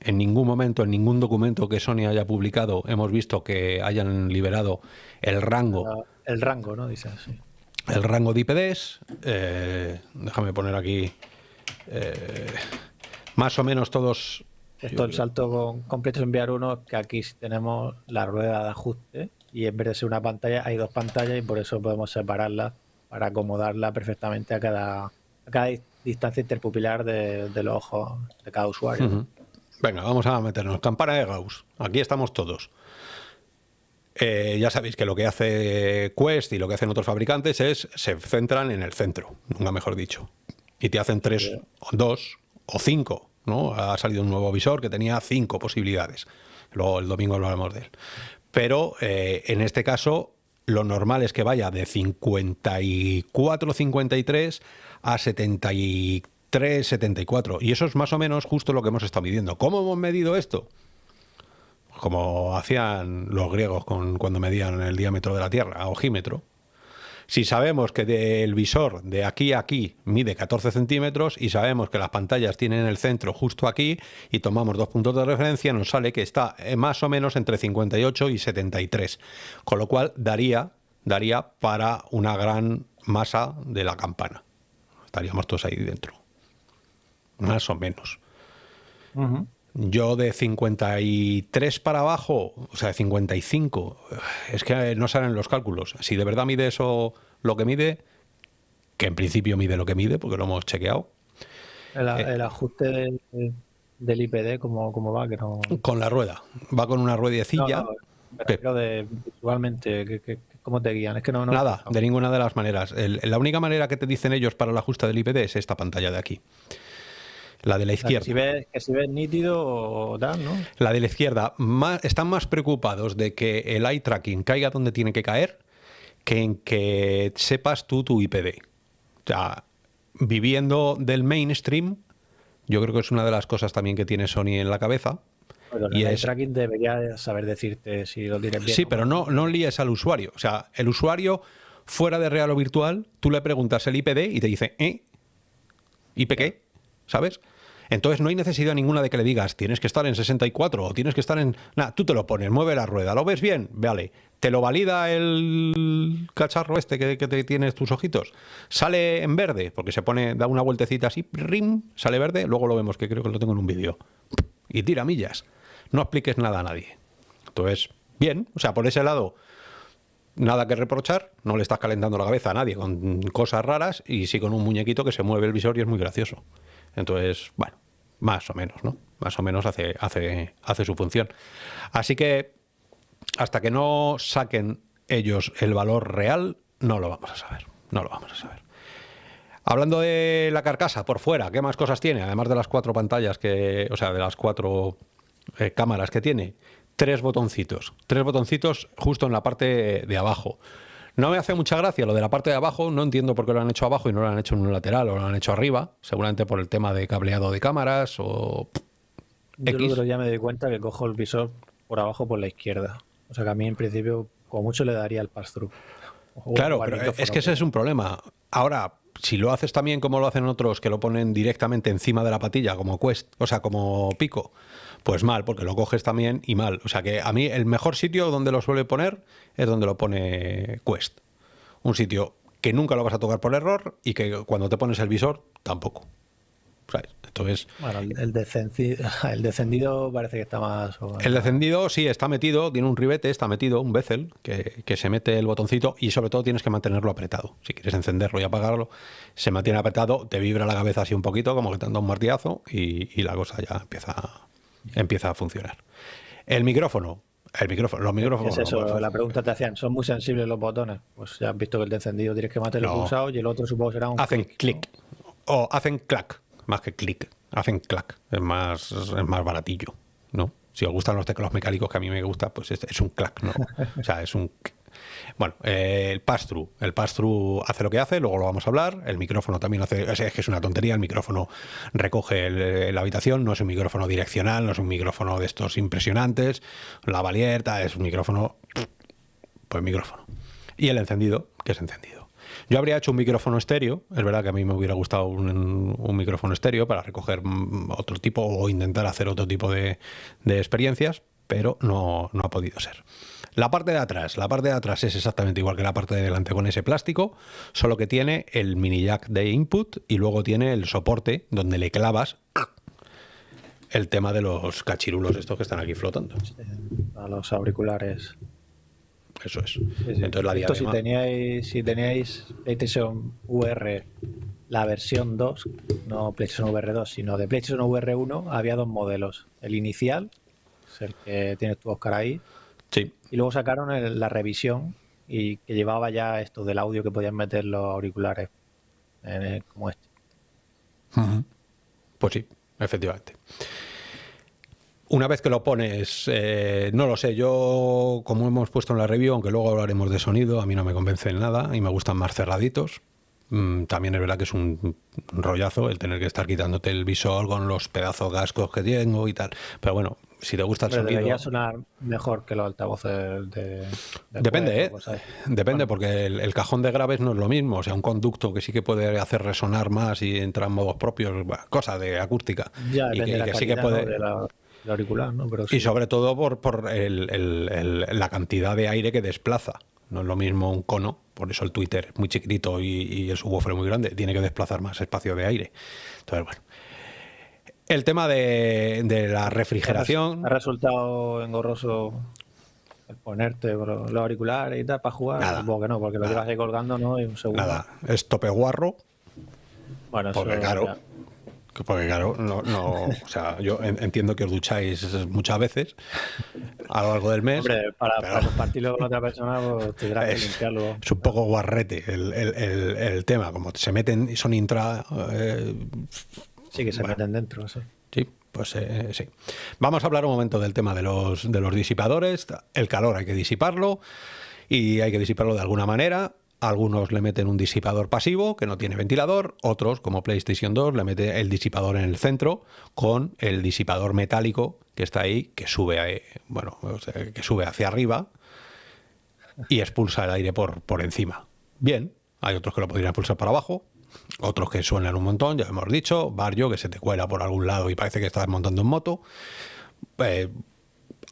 en ningún momento, en ningún documento que Sony haya publicado, hemos visto que hayan liberado el rango. El rango, ¿no? Dice así. El rango de IPDs. Eh, déjame poner aquí. Eh, más o menos todos esto el salto completo es enviar uno, que aquí tenemos la rueda de ajuste y en vez de ser una pantalla hay dos pantallas y por eso podemos separarlas para acomodarla perfectamente a cada, cada distancia interpupilar de, los ojos de cada usuario. Venga, vamos a meternos. Campana de Gauss. Aquí estamos todos. Eh, ya sabéis que lo que hace Quest y lo que hacen otros fabricantes es se centran en el centro, nunca mejor dicho. Y te hacen tres, dos o cinco ha salido un nuevo visor que tenía cinco posibilidades. Luego el domingo hablaremos de él. Pero eh, en este caso lo normal es que vaya de 54, 53 a 73, 74. Y eso es más o menos justo lo que hemos estado midiendo. ¿Cómo hemos medido esto? Como hacían los griegos cuando medían el diámetro de la Tierra, a ojímetro. Si sabemos que del visor de aquí a aquí mide 14 centímetros y sabemos que las pantallas tienen el centro justo aquí y tomamos dos puntos de referencia, nos sale que está eh, más o menos entre 58 y 73. Con lo cual daría, daría para una gran masa de la campana. Estaríamos todos ahí dentro. Más o menos. Yo de 53 para abajo, o sea, de 55, es que no salen los cálculos. Si de verdad mide eso lo que mide, que en principio mide lo que mide, porque lo hemos chequeado. El, eh, ajuste del, IPD, ¿cómo, ¿cómo, va? Que no... Con la rueda. Va con una ruedecilla. pero de, visualmente, ¿cómo te guían? Es que no, Nada, de ninguna de las maneras. la única manera que te dicen ellos para el ajuste del IPD es esta pantalla de aquí. La de la izquierda. Que si ves, nítido o tal, ¿no? La de la izquierda. están más preocupados de que el eye tracking caiga donde tiene que caer que en que sepas tú tu IPD. O sea, viviendo del mainstream, yo creo que es una de las cosas también que tiene Sony en la cabeza. y el tracking debería saber decirte si lo tienes bien. Sí, pero no, no líes al usuario. O sea, el usuario fuera de real o virtual, tú le preguntas el IPD y te dice, ¿eh? ¿IP qué? ¿Sabes? Entonces no hay necesidad ninguna de que le digas, tienes que estar en 64 o tienes que estar en... Nada, tú te lo pones, mueve la rueda, ¿lo ves bien? Vale. ¿Te lo valida el cacharro este que, te tienes tus ojitos? Sale en verde, porque se pone, da una vueltecita así, rim, sale verde, luego lo vemos, que creo que lo tengo en un vídeo. Y tira millas. No expliques nada a nadie. Entonces, bien, o sea, por ese lado nada que reprochar, no le estás calentando la cabeza a nadie con cosas raras y sí con un muñequito que se mueve el visor y es muy gracioso. Entonces, bueno, más o menos, ¿no? Más o menos hace, hace, hace su función. Así que hasta que no saquen ellos el valor real, no lo vamos a saber. No lo vamos a saber. Hablando de la carcasa por fuera, ¿qué más cosas tiene? Además de las cuatro pantallas que, o sea, de las cuatro eh, cámaras que tiene, tres botoncitos. Tres botoncitos justo en la parte de abajo. No me hace mucha gracia lo de la parte de abajo, no entiendo por qué lo han hecho abajo y no lo han hecho en un lateral o lo han hecho arriba, seguramente por el tema de cableado de cámaras o... Yo ya me di cuenta que cojo el visor por abajo por la izquierda. O sea que a mí en principio como mucho le daría el pass-through. Claro, pero es que ese es un problema. Ahora, si lo haces también como lo hacen otros que lo ponen directamente encima de la patilla, como Quest, o sea, como pico, pues mal, porque lo coges también y mal. O sea que a mí el mejor sitio donde lo suele poner es donde lo pone Quest. Un sitio que nunca lo vas a tocar por error y que cuando te pones el visor tampoco. Entonces, bueno, el, descendido, el descendido parece que está más... El descendido sí está metido, tiene un ribete, está metido, un bezel, que, que, se mete el botoncito y sobre todo tienes que mantenerlo apretado. Si quieres encenderlo y apagarlo, se mantiene apretado, te vibra la cabeza así un poquito, como que te anda un martillazo y, y la cosa ya empieza empieza a funcionar. El micrófono. El micrófono, los micrófonos. Es eso, la pregunta te hacían, ¿son muy sensibles los botones? Pues ya has visto que el de encendido tienes que mantenerlo pulsado y el otro supongo será un. Hacen clic. O hacen clac, más que clic. Hacen clac. Es más, es más baratillo, ¿no? Si os gustan los teclados mecánicos que a mí me gusta, pues es, es un clac, ¿no? o sea, es un bueno, eh, el pass-through. El pass-through hace lo que hace, luego lo vamos a hablar. El micrófono también hace. Es que es una tontería. El micrófono recoge la habitación, no es un micrófono direccional, no es un micrófono de estos impresionantes. La valierta es un micrófono. Pues micrófono. Y el encendido, que es encendido. Yo habría hecho un micrófono estéreo, es verdad que a mí me hubiera gustado un, micrófono estéreo para recoger mm, otro tipo o intentar hacer otro tipo de, de experiencias, pero no, no ha podido ser. La parte de atrás, la parte de atrás es exactamente igual que la parte de delante con ese plástico, solo que tiene el mini jack de input y luego tiene el soporte donde le clavas el tema de los cachirulos estos que están aquí flotando. a los auriculares. Eso es. Entonces la Esto si teníais, si teníais PlayStation VR la versión 2, no PlayStation VR 2, sino de PlayStation VR 1, había dos modelos. El inicial, es el que tienes tu Oscar ahí. Y luego sacaron la revisión y que llevaba ya esto del audio que podían meter los auriculares como este. Pues sí, efectivamente. una vez que lo pones, eh, no lo sé, yo como hemos puesto en la review, aunque luego hablaremos de sonido, a mí no me convence en nada y me gustan más cerraditos. Mm, también es verdad que es un rollazo el tener que estar quitándote el visor con los pedazos cascos que tengo y tal. Pero bueno, si te gusta el sonido. Debería sonar mejor que los altavoces de. Depende, ¿eh? Depende, porque el, cajón de graves no es lo mismo. O sea, un conducto que sí que puede hacer resonar más y entrar en modos propios, cosa de acústica. Ya, y que, sí que puede. auricular, ¿no? Y sobre todo por, por la cantidad de aire que desplaza. No es lo mismo un cono, por eso el Twitter es muy chiquitito y, y el subwoofer muy grande, tiene que desplazar más espacio de aire. Entonces, bueno, el tema de, la refrigeración. ¿Ha resultado engorroso el ponerte los auriculares y tal para jugar? Nada, Supongo que no, porque lo llevas ahí colgando, ¿no? Y un segundo. Nada, es tope guarro. Bueno, porque eso, claro, porque claro, no, no, o sea, yo entiendo que os ducháis muchas veces a lo largo del mes. Hombre, para, compartirlo con otra persona, pues tendrás que limpiarlo. Es un poco guarrete el, el, el, tema, como se meten y son intra. Eh, Sí, que se meten dentro, sí. Sí, pues eh, sí. Vamos a hablar un momento del tema de los, de los disipadores. El calor hay que disiparlo y hay que disiparlo de alguna manera. Algunos le meten un disipador pasivo que no tiene ventilador, otros, como PlayStation 2, le meten el disipador en el centro con el disipador metálico que está ahí, que sube, a, bueno, que sube hacia arriba y expulsa el aire por, por encima. Bien, hay otros que lo podrían expulsar para abajo, otros que suenan un montón, ya hemos dicho, barrio que se te cuela por algún lado y parece que estás montando en moto. Eh,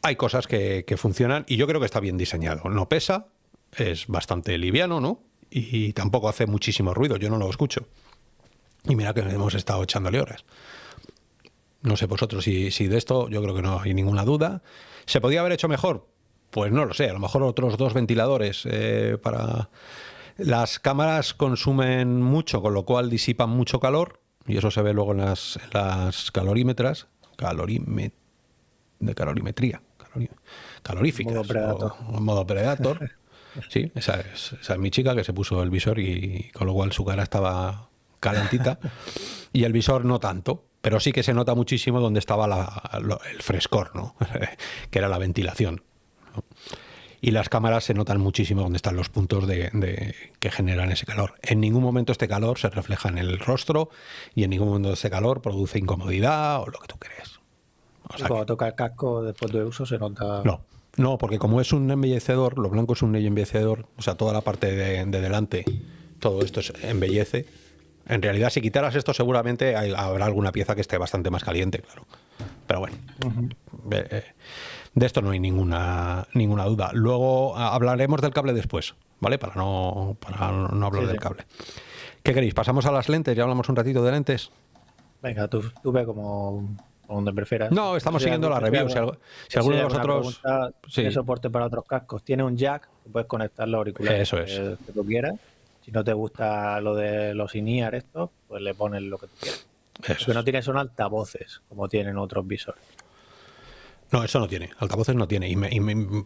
hay cosas que, funcionan y yo creo que está bien diseñado. No pesa, es bastante liviano, ¿no? Y tampoco hace muchísimo ruido, yo no lo escucho. Y mira que hemos estado echándole horas. No sé vosotros si, si de esto, yo creo que no hay ninguna duda. ¿Se podía haber hecho mejor? Pues no lo sé, a lo mejor otros dos ventiladores eh, para las cámaras consumen mucho, con lo cual disipan mucho calor, y eso se ve luego en las, calorímetras, calorime, de calorimetría, caloríficas, modo predator. modo predator. Sí, esa es, mi chica que se puso el visor y con lo cual su cara estaba calentita y el visor no tanto, pero sí que se nota muchísimo donde estaba el frescor, ¿no? que era la ventilación y las cámaras se notan muchísimo donde están los puntos de, que generan ese calor. En ningún momento este calor se refleja en el rostro y en ningún momento ese calor produce incomodidad o lo que tú crees. cuando toca el casco después de uso se nota... No, no, porque como es un embellecedor, lo blanco es un embellecedor, o sea, toda la parte de, delante, todo esto es embellece. En realidad, si quitaras esto, seguramente habrá alguna pieza que esté bastante más caliente, claro. Pero bueno, de esto no hay ninguna, ninguna duda. Luego hablaremos del cable después, ¿vale? Para no, para no hablar del cable. ¿Qué queréis? ¿Pasamos a las lentes? ¿Ya hablamos un ratito de lentes? Venga, tú, tú ve como, donde prefieras. No, estamos siguiendo la review. Si, alguno de vosotros. Tiene soporte para otros cascos. Tiene un jack, puedes conectar los auriculares Eso es. que, tú quieras. Si no te gusta lo de los INIAR estos, pues le pones lo que tú quieras. Eso lo que no tiene son altavoces, como tienen otros visores. No, eso no tiene. Altavoces no tiene. Y me,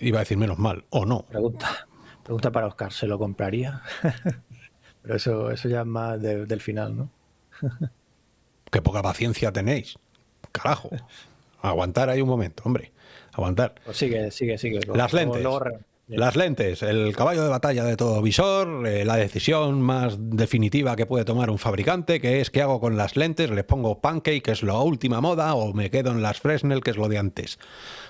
iba a decir menos mal, o no. Pregunta, pregunta para Oscar, ¿se lo compraría? Pero eso, eso ya es más del final, ¿no? Qué poca paciencia tenéis. Carajo. Aguantar ahí un momento, hombre. Aguantar. Pues sigue, sigue, sigue. Las lentes. Las lentes, el caballo de batalla de todo visor, eh, la decisión más definitiva que puede tomar un fabricante, que es qué hago con las lentes, les pongo Pancake, que es la última moda, o me quedo en las Fresnel, que es lo de antes.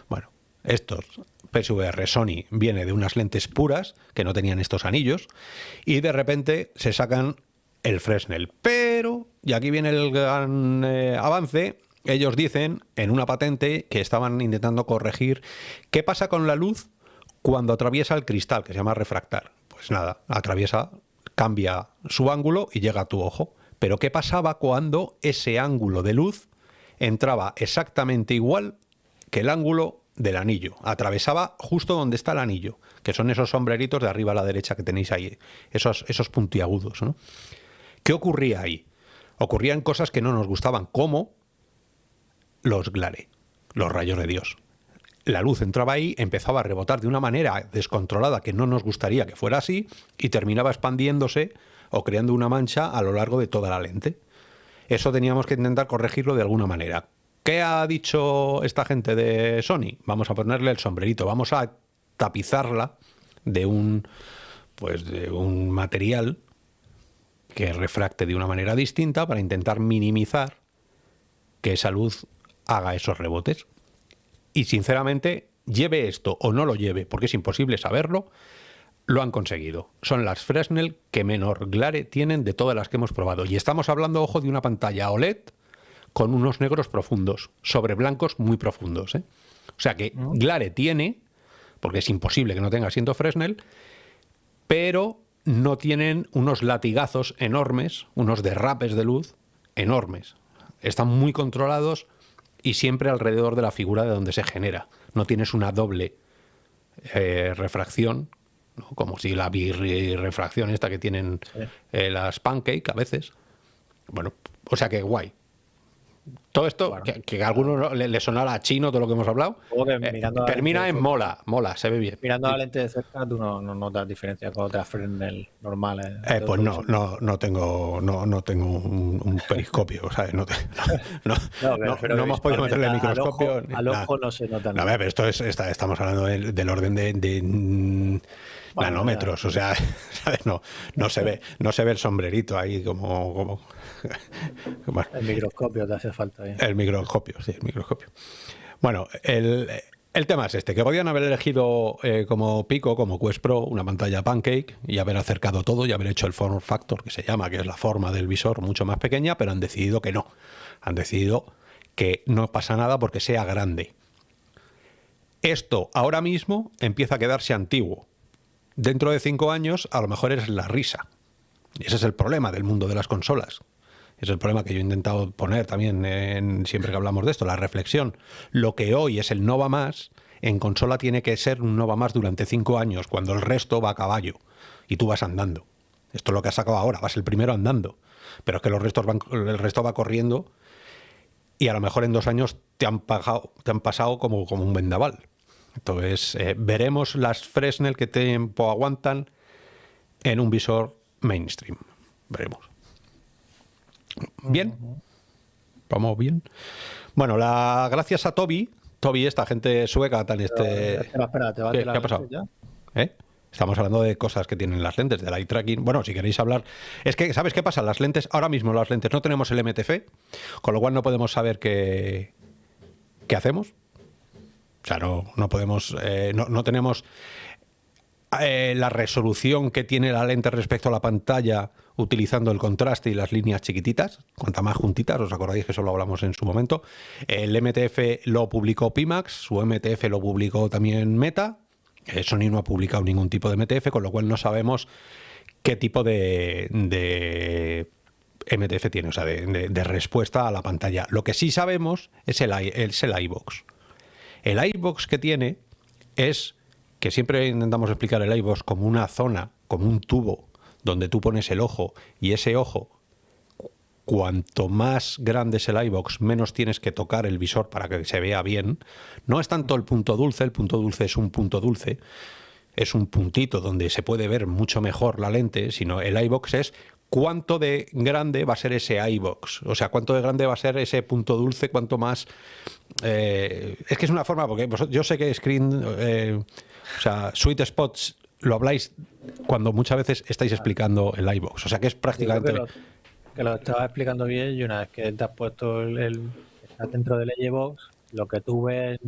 Bueno, estos PSVR Sony viene de unas lentes puras, que no tenían estos anillos, y de repente se sacan el Fresnel. Pero, y aquí viene el gran eh, avance, ellos dicen en una patente que estaban intentando corregir qué pasa con la luz cuando atraviesa el cristal, que se llama refractar. Pues nada, atraviesa, cambia su ángulo y llega a tu ojo. Pero ¿qué pasaba cuando ese ángulo de luz entraba exactamente igual que el ángulo del anillo? Atravesaba justo donde está el anillo, que son esos sombreritos de arriba a la derecha que tenéis ahí, esos, esos puntiagudos. ¿no? ¿Qué ocurría ahí? Ocurrían cosas que no nos gustaban, como los glare, los rayos de Dios la luz entraba ahí, empezaba a rebotar de una manera descontrolada que no nos gustaría que fuera así y terminaba expandiéndose o creando una mancha a lo largo de toda la lente. Eso teníamos que intentar corregirlo de alguna manera. ¿Qué ha dicho esta gente de Sony? Vamos a ponerle el sombrerito, vamos a tapizarla de un, pues de un material que refracte de una manera distinta para intentar minimizar que esa luz haga esos rebotes. Y sinceramente, lleve esto o no lo lleve, porque es imposible saberlo, lo han conseguido. Son las Fresnel que menor glare tienen de todas las que hemos probado. Y estamos hablando, ojo, de una pantalla OLED con unos negros profundos, sobre blancos muy profundos. ¿eh? O sea que mm. glare tiene, porque es imposible que no tenga siendo Fresnel, pero no tienen unos latigazos enormes, unos derrapes de luz enormes. Están muy controlados y siempre alrededor de la figura de donde se genera. No tienes una doble eh, refracción, como si la birrefracción esta que tienen eh, las pancake a veces. Bueno, o sea que guay. Todo esto, que, a alguno le, le, sonara chino todo lo que hemos hablado, eh, termina en mola, mola, se ve bien. Mirando la lente de cerca, tú no, notas diferencia con otras Fresnel normales. Eh, pues no, no, no tengo, no, no tengo un, periscopio, ¿sabes? No, no, no, hemos podido meterle el microscopio. Al ojo, no se nota nada. A ver, esto es, estamos hablando del, orden de, nanómetros, o sea, ¿sabes? No, no se ve, no se ve el sombrerito ahí como, como el microscopio te hace falta. El microscopio, sí, el microscopio. Bueno, el, tema es este, que podían haber elegido eh, como pico, como Quest Pro, una pantalla pancake y haber acercado todo y haber hecho el form factor, que se llama, que es la forma del visor mucho más pequeña, pero han decidido que no. Han decidido que no pasa nada porque sea grande. Esto ahora mismo empieza a quedarse antiguo. Dentro de cinco años a lo mejor es la risa. Y ese es el problema del mundo de las consolas, es el problema que yo he intentado poner también en, siempre que hablamos de esto, la reflexión. Lo que hoy es el no va más, en consola tiene que ser un no va más durante cinco años, cuando el resto va a caballo y tú vas andando. Esto es lo que has sacado ahora, vas el primero andando. Pero es que los restos el resto va corriendo y a lo mejor en dos años te han, pasado como, como un vendaval. Entonces, eh, veremos las Fresnel que tiempo aguantan en un visor mainstream. Veremos. Bien. Vamos bien. Bueno, la, gracias a Toby, Toby, esta gente sueca tan este. Espera, espera, ¿te va ¿Qué, ha pasado? ¿Eh? Estamos hablando de cosas que tienen las lentes, del eye tracking. Bueno, si queréis hablar. Es que, ¿sabes qué pasa? Las lentes, ahora mismo las lentes no tenemos el MTF, con lo cual no podemos saber qué, qué hacemos. O sea, no, no podemos. Eh, no, no, tenemos eh, la resolución que tiene la lente respecto a la pantalla utilizando el contraste y las líneas chiquititas, cuanta más juntitas, os acordáis que eso lo hablamos en su momento. El MTF lo publicó Pimax, su MTF lo publicó también Meta, eh, Sony no ha publicado ningún tipo de MTF, con lo cual no sabemos qué tipo de, MTF tiene, o sea, de, respuesta a la pantalla. Lo que sí sabemos es el, es el iBox. El que tiene es que siempre intentamos explicar el iVox como una zona, como un tubo, donde tú pones el ojo y ese ojo, cuanto más grande es el iVox, menos tienes que tocar el visor para que se vea bien. No es tanto el punto dulce, el punto dulce es un punto dulce, es un puntito donde se puede ver mucho mejor la lente, sino el iVox es cuánto de grande va a ser ese iBox, o sea, cuánto de grande va a ser ese punto dulce, cuánto más... Eh, es que es una forma, porque yo sé que Screen... Eh, o sea, sweet spots lo habláis cuando muchas veces estáis explicando el iBox. O sea, que es prácticamente. Que lo, estaba explicando bien y una vez que te has puesto el, dentro del iBox, lo que tú ves,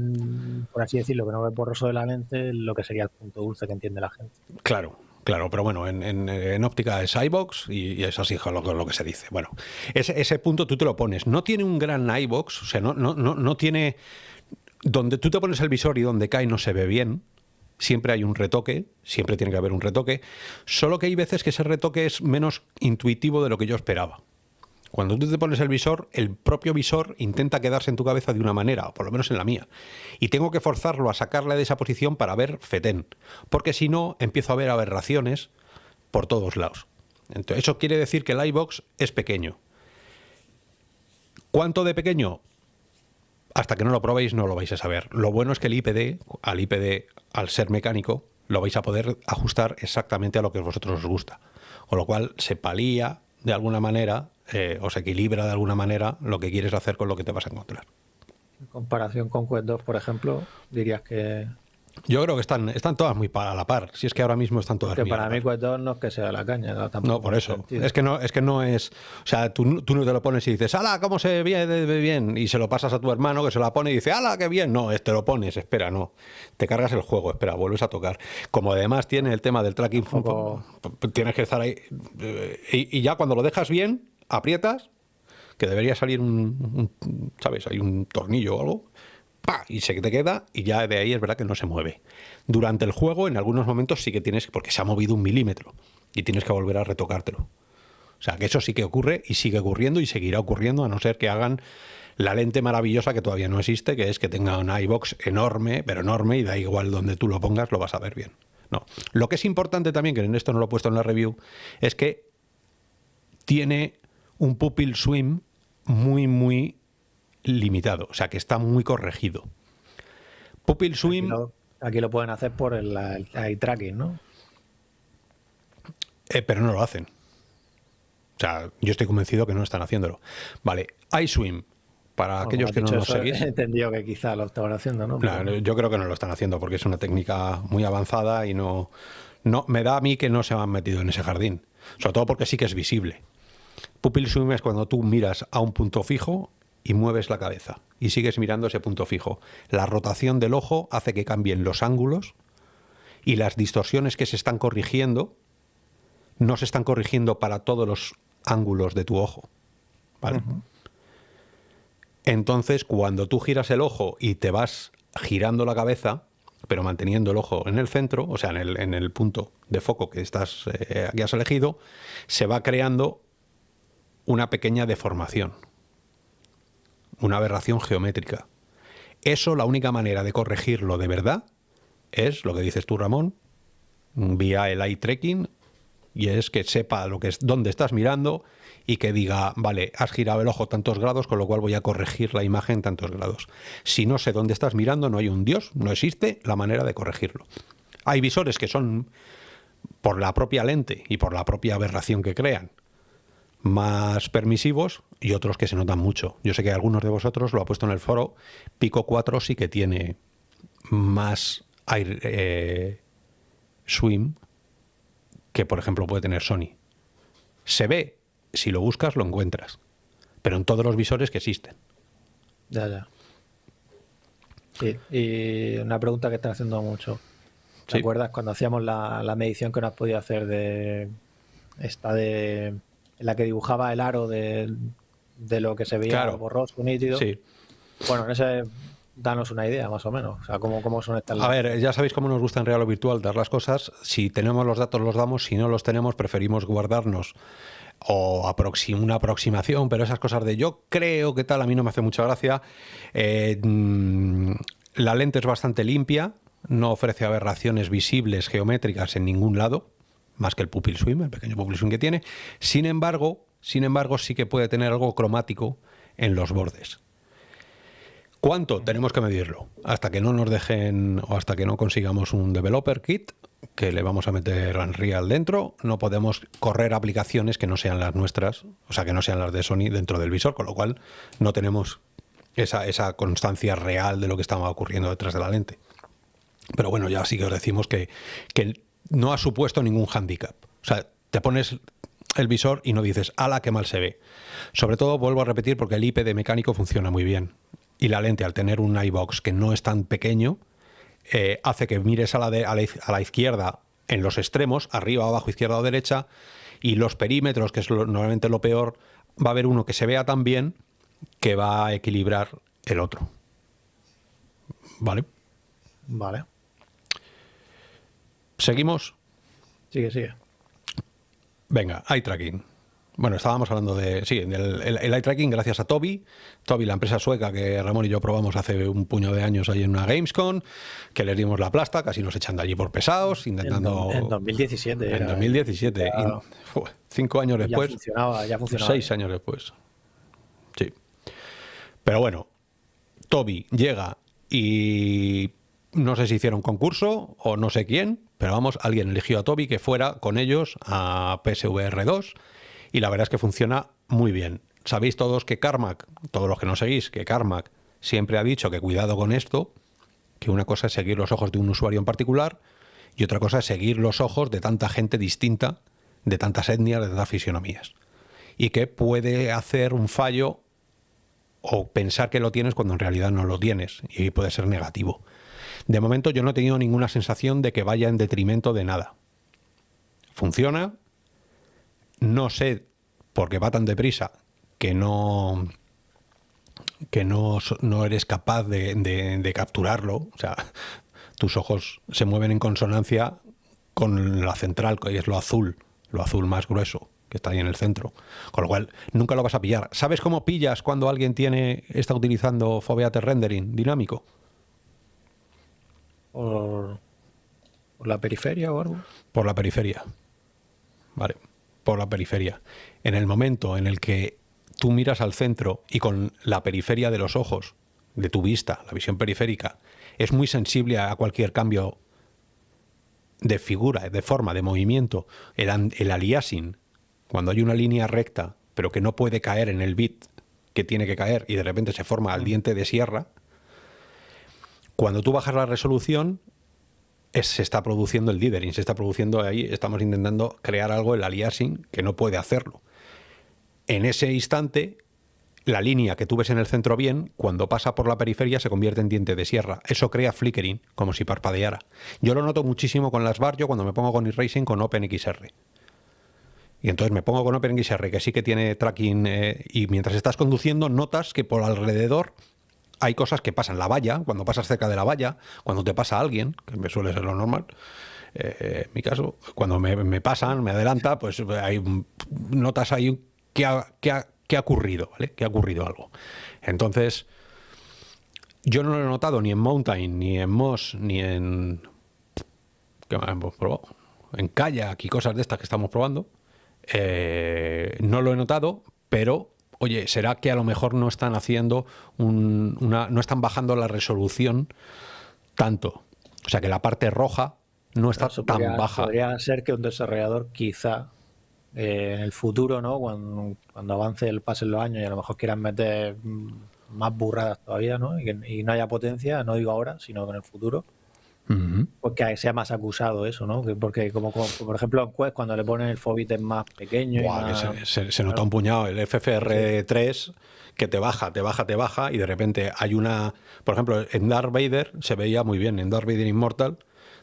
por así decirlo, que no ves borroso de la lente, lo que sería el punto dulce que entiende la gente. Claro, Claro, pero bueno, en, óptica es iBox y, es así lo, lo, que se dice. Bueno, ese, ese, punto tú te lo pones. No tiene un gran iBox, o sea, no, no, no, no tiene. Donde tú te pones el visor y donde cae no se ve bien siempre hay un retoque, siempre tiene que haber un retoque, solo que hay veces que ese retoque es menos intuitivo de lo que yo esperaba. Cuando tú te pones el visor, el propio visor intenta quedarse en tu cabeza de una manera, o por lo menos en la mía. Y tengo que forzarlo a sacarle de esa posición para ver fetén. Porque si no, empiezo a ver aberraciones por todos lados. Entonces, eso quiere decir que el iBox es pequeño. ¿Cuánto de pequeño? Hasta que no lo probéis no lo vais a saber. Lo bueno es que el IPD, al IPD, al ser mecánico, lo vais a poder ajustar exactamente a lo que a vosotros os gusta. Con lo cual se palía de alguna manera eh, o se equilibra de alguna manera lo que quieres hacer con lo que te vas a encontrar. En comparación con Quest 2, por ejemplo, dirías que yo creo que están, están todas muy para la par. Si es que ahora mismo están todas. Que para mí 2 no es que sea la caña. No, por eso. Es que no, es que no es. O sea, tú, tú no te lo pones y dices, ¡Hala, cómo se ve bien! Y se lo pasas a tu hermano que se la pone y dice, ¡Hala, qué bien! No, te lo pones, espera, no. Te cargas el juego, espera, vuelves a tocar. Como además tiene el tema del tracking, tienes que estar ahí. Eh, y, ya cuando lo dejas bien, aprietas, que debería salir un, un ¿sabes? Hay un tornillo o algo y se te queda y ya de ahí es verdad que no se mueve. Durante el juego, en algunos momentos sí que tienes, porque se ha movido un milímetro y tienes que volver a retocártelo. O sea, que eso sí que ocurre y sigue ocurriendo y seguirá ocurriendo a no ser que hagan la lente maravillosa que todavía no existe, que es que tenga un iBox enorme, pero enorme, y da igual donde tú lo pongas, lo vas a ver bien. No. Lo que es importante también, que en esto no lo he puesto en la review, es que tiene un pupil swim muy, muy limitado, o sea que está muy corregido. Pupil Swim... Aquí lo, pueden hacer por el, eye tracking, ¿no? Eh, pero no lo hacen. O sea, yo estoy convencido que no están haciéndolo. Vale, iSwim, para aquellos que no lo seguís. He entendido que quizá lo estaban haciendo, ¿no? yo creo que no lo están haciendo porque es una técnica muy avanzada y no, no. Me da a mí que no se han metido en ese jardín. Sobre todo porque sí que es visible. Pupil swim es cuando tú miras a un punto fijo y mueves la cabeza y sigues mirando ese punto fijo. La rotación del ojo hace que cambien los ángulos y las distorsiones que se están corrigiendo no se están corrigiendo para todos los ángulos de tu ojo. Entonces, cuando tú giras el ojo y te vas girando la cabeza, pero manteniendo el ojo en el centro, o sea, en el, en el punto de foco que estás, eh, aquí has elegido, se va creando una pequeña deformación una aberración geométrica. Eso, la única manera de corregirlo de verdad es lo que dices tú, Ramón, vía el eye tracking, y es que sepa lo que es, dónde estás mirando y que diga, vale, has girado el ojo tantos grados, con lo cual voy a corregir la imagen tantos grados. Si no sé dónde estás mirando, no hay un Dios, no existe la manera de corregirlo. Hay visores que son, por la propia lente y por la propia aberración que crean, más permisivos y otros que se notan mucho. Yo sé que algunos de vosotros lo ha puesto en el foro. Pico 4 sí que tiene más air, eh, swim que, por ejemplo, puede tener Sony. Se ve, si lo buscas, lo encuentras. Pero en todos los visores que existen. Ya, ya. Sí, y una pregunta que están haciendo mucho. ¿Te acuerdas cuando hacíamos la, la medición que nos podía hacer de esta de en la que dibujaba el aro de, lo que se veía borroso, nítido. Sí. Bueno, en ese danos una idea más o menos, o sea, cómo, cómo son estas... A ver, ya sabéis cómo nos gusta en real o virtual dar las cosas, si tenemos los datos los damos, si no los tenemos preferimos guardarnos o una aproximación, pero esas cosas de yo creo que tal, a mí no me hace mucha gracia. Eh, mm, la lente es bastante limpia, no ofrece aberraciones visibles geométricas en ningún lado, más que el pupil swim, el pequeño pupil swim que tiene. Sin embargo, sin embargo, sí que puede tener algo cromático en los bordes. ¿Cuánto? Tenemos que medirlo. Hasta que no nos dejen o hasta que no consigamos un developer kit que le vamos a meter Unreal dentro, no podemos correr aplicaciones que no sean las nuestras, o sea, que no sean las de Sony dentro del visor, con lo cual no tenemos esa, esa constancia real de lo que estaba ocurriendo detrás de la lente. Pero bueno, ya sí que os decimos que, que no ha supuesto ningún hándicap. O sea, te pones el visor y no dices, ala, qué mal se ve. Sobre todo, vuelvo a repetir, porque el IP de mecánico funciona muy bien. Y la lente, al tener un iBox que no es tan pequeño, eh, hace que mires a la, a, la, izquierda en los extremos, arriba, abajo, izquierda o derecha, y los perímetros, que es normalmente lo peor, va a haber uno que se vea tan bien que va a equilibrar el otro. ¿Vale? Vale. ¿Seguimos? Sigue, sigue. Venga, eye tracking. Bueno, estábamos hablando de. Sí, el, el, eye tracking gracias a Toby. Toby, la empresa sueca que Ramón y yo probamos hace un puño de años ahí en una Gamescom, que les dimos la plasta, casi nos echan de allí por pesados, intentando. En, 2017. En 2017. cinco años después. Ya funcionaba, ya funcionaba. Seis años después. Sí. Pero bueno, Toby llega y no sé si hicieron concurso o no sé quién, pero vamos, alguien eligió a Toby que fuera con ellos a PSVR 2 y la verdad es que funciona muy bien. Sabéis todos que Carmack, todos los que no seguís, que Carmack siempre ha dicho que cuidado con esto, que una cosa es seguir los ojos de un usuario en particular y otra cosa es seguir los ojos de tanta gente distinta, de tantas etnias, de tantas fisionomías. Y que puede hacer un fallo o pensar que lo tienes cuando en realidad no lo tienes y puede ser negativo. De momento yo no he tenido ninguna sensación de que vaya en detrimento de nada. Funciona, no sé por qué va tan deprisa que no que no, no eres capaz de, capturarlo, o sea, tus ojos se mueven en consonancia con la central, que es lo azul, lo azul más grueso, que está ahí en el centro. Con lo cual, nunca lo vas a pillar. ¿Sabes cómo pillas cuando alguien tiene está utilizando Foveated Rendering dinámico? ¿Por, ¿Por la periferia o algo? Por la periferia. Vale, por la periferia. En el momento en el que tú miras al centro y con la periferia de los ojos, de tu vista, la visión periférica, es muy sensible a cualquier cambio de figura, de forma, de movimiento. El, el aliasing, cuando hay una línea recta, pero que no puede caer en el bit que tiene que caer y de repente se forma al diente de sierra, cuando tú bajas la resolución, se está produciendo el dithering, se está produciendo ahí, estamos intentando crear algo, el aliasing, que no puede hacerlo en ese instante la línea que tú ves en el centro bien, cuando pasa por la periferia se convierte en diente de sierra. Eso crea flickering, como si parpadeara. Yo lo noto muchísimo con las bar, yo cuando me pongo con iRacing con OpenXR. Y entonces me pongo con OpenXR, que sí que tiene tracking, eh, y mientras estás conduciendo notas que por alrededor hay cosas que pasan. La valla, cuando pasas cerca de la valla, cuando te pasa alguien, que me suele ser lo normal, eh, en mi caso, cuando me, pasan, me adelanta, pues hay notas ahí que ha, ocurrido, ¿vale? Que ha ocurrido algo. Entonces, yo no lo he notado ni en Mountain, ni en Moss, ni en... ¿Qué hemos probado? En Kayak y cosas de estas que estamos probando. Eh, no lo he notado, pero oye, ¿será que a lo mejor no están haciendo una, no están bajando la resolución tanto? O sea, que la parte roja no está tan baja. Podría ser que un desarrollador quizá eh, en el futuro, ¿no? Cuando, cuando avance el pasen los años y a lo mejor quieran meter más burradas todavía, ¿no? Y, que, no haya potencia, no digo ahora, sino en el futuro. Porque sea más acusado eso, ¿no? Porque como, por ejemplo en Quest cuando le ponen el Fobit es más pequeño. se, nota un puñado el FFR3 que te baja, te baja, te baja y de repente hay una... Por ejemplo, en Darth Vader se veía muy bien, en Darth Vader Immortal,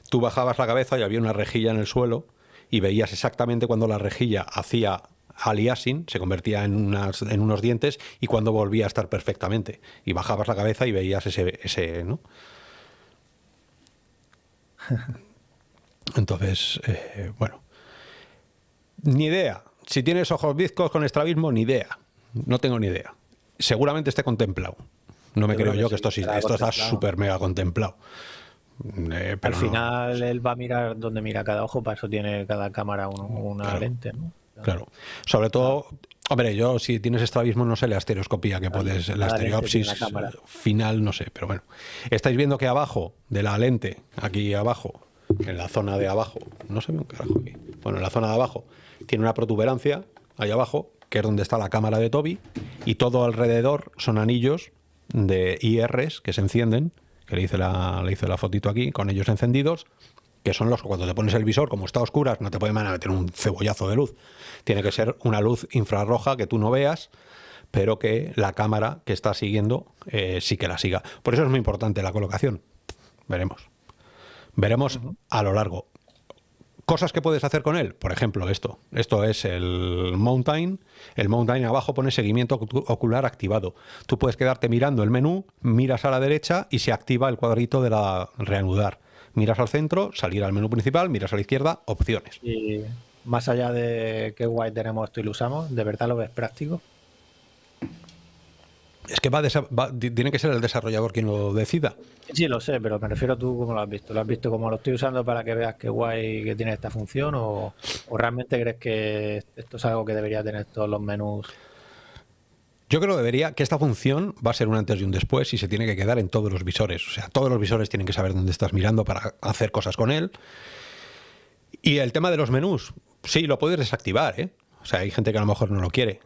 tú bajabas la cabeza y había una rejilla en el suelo y veías exactamente cuando la rejilla hacía aliasing, se convertía en, unas, en unos dientes y cuando volvía a estar perfectamente. Y bajabas la cabeza y veías ese, ese ¿no? Entonces, eh, bueno, ni idea. Si tienes ojos bizcos con estrabismo, ni idea. No tengo ni idea. Seguramente esté contemplado. No me creo, yo que esto, sí, esto está súper mega contemplado. Eh, Al final él va a mirar donde mira cada ojo, para eso tiene cada cámara una lente, ¿no? Claro. Sobre todo, hombre, yo si tienes estrabismo no sé la estereoscopía que puedes, la estereopsis final no sé, pero bueno. Estáis viendo que abajo de la lente, aquí abajo, en la zona de abajo, no se ve un carajo aquí. Bueno, en la zona de abajo tiene una protuberancia ahí abajo, que es donde está la cámara de Toby, y todo alrededor son anillos de IRs que se encienden que le hice la, le hice la fotito aquí, con ellos encendidos, que son los que cuando te pones el visor, como está a oscuras, no te puede meter un cebollazo de luz. Tiene que ser una luz infrarroja que tú no veas, pero que la cámara que está siguiendo eh, sí que la siga. Por eso es muy importante la colocación. Veremos. Veremos a lo largo. Cosas que puedes hacer con él, por ejemplo, esto. Esto es el Mountain. El Mountain abajo pone seguimiento ocular activado. Tú puedes quedarte mirando el menú, miras a la derecha y se activa el cuadrito de la reanudar. Miras al centro, salir al menú principal, miras a la izquierda, opciones. Y más allá de qué guay tenemos esto y lo usamos, ¿de verdad lo ves práctico? Es que va, tiene que ser el desarrollador quien lo decida. Sí, lo sé, pero me refiero a tú cómo lo has visto. ¿Lo has visto como lo estoy usando para que veas qué guay que tiene esta función? ¿O, realmente crees que esto es algo que debería tener todos los menús? Yo creo que debería, que esta función va a ser un antes y un después y se tiene que quedar en todos los visores. O sea, todos los visores tienen que saber dónde estás mirando para hacer cosas con él. Y el tema de los menús, sí, lo puedes desactivar, ¿eh? O sea, hay gente que a lo mejor no lo quiere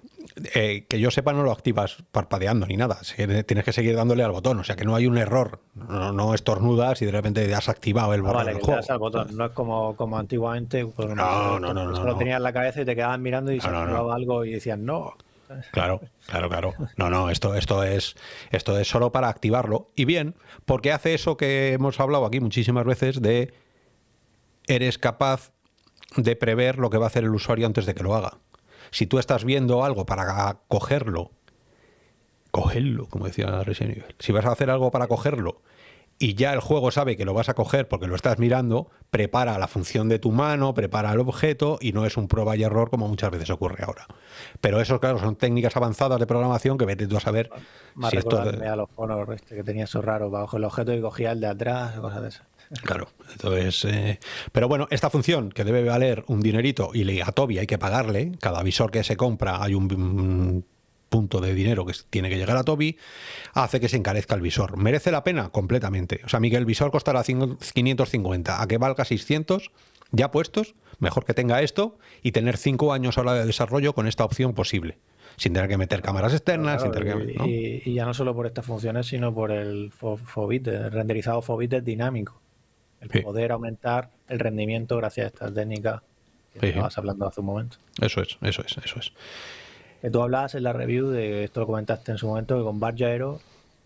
eh, que yo sepa no lo activas parpadeando ni nada, tienes que seguir dándole al botón, o sea que no hay un error, no, estornudas y de repente has activado el, ah, botón. No es como, como antiguamente, pues, no, no, no, no, solo tenías en la cabeza y te quedaban mirando y se activaba algo y decían no. Claro, claro, claro. No, no, esto, esto, es, esto es solo para activarlo. Y bien, porque hace eso que hemos hablado aquí muchísimas veces de eres capaz de prever lo que va a hacer el usuario antes de que lo haga. Si tú estás viendo algo para cogerlo, cogerlo, como decía Resident Evil, si vas a hacer algo para cogerlo y ya el juego sabe que lo vas a coger porque lo estás mirando, prepara la función de tu mano, prepara el objeto y no es un prueba y error como muchas veces ocurre ahora. Pero eso, claro, son técnicas avanzadas de programación que vete tú a saber si esto... a los Honor este que tenía eso raro, bajo el objeto y cogía el de atrás, cosas de esas. Claro, entonces, eh, pero bueno, esta función que debe valer un dinerito y a Toby hay que pagarle, cada visor que se compra hay un, punto de dinero que tiene que llegar a Toby, hace que se encarezca el visor. ¿Merece la pena? Completamente. O sea, Miguel, el visor costará 550, a que valga 600 ya puestos, mejor que tenga esto y tener 5 años ahora de desarrollo con esta opción posible sin tener que meter cámaras externas. y, ya no solo por estas funciones, sino por el Fobit, el renderizado Fobit dinámico el poder aumentar el rendimiento gracias a esta técnica que estabas hablando hace un momento. Eso es, eso es, eso es. Que tú hablabas en la review de esto lo comentaste en su momento que con Barge Aero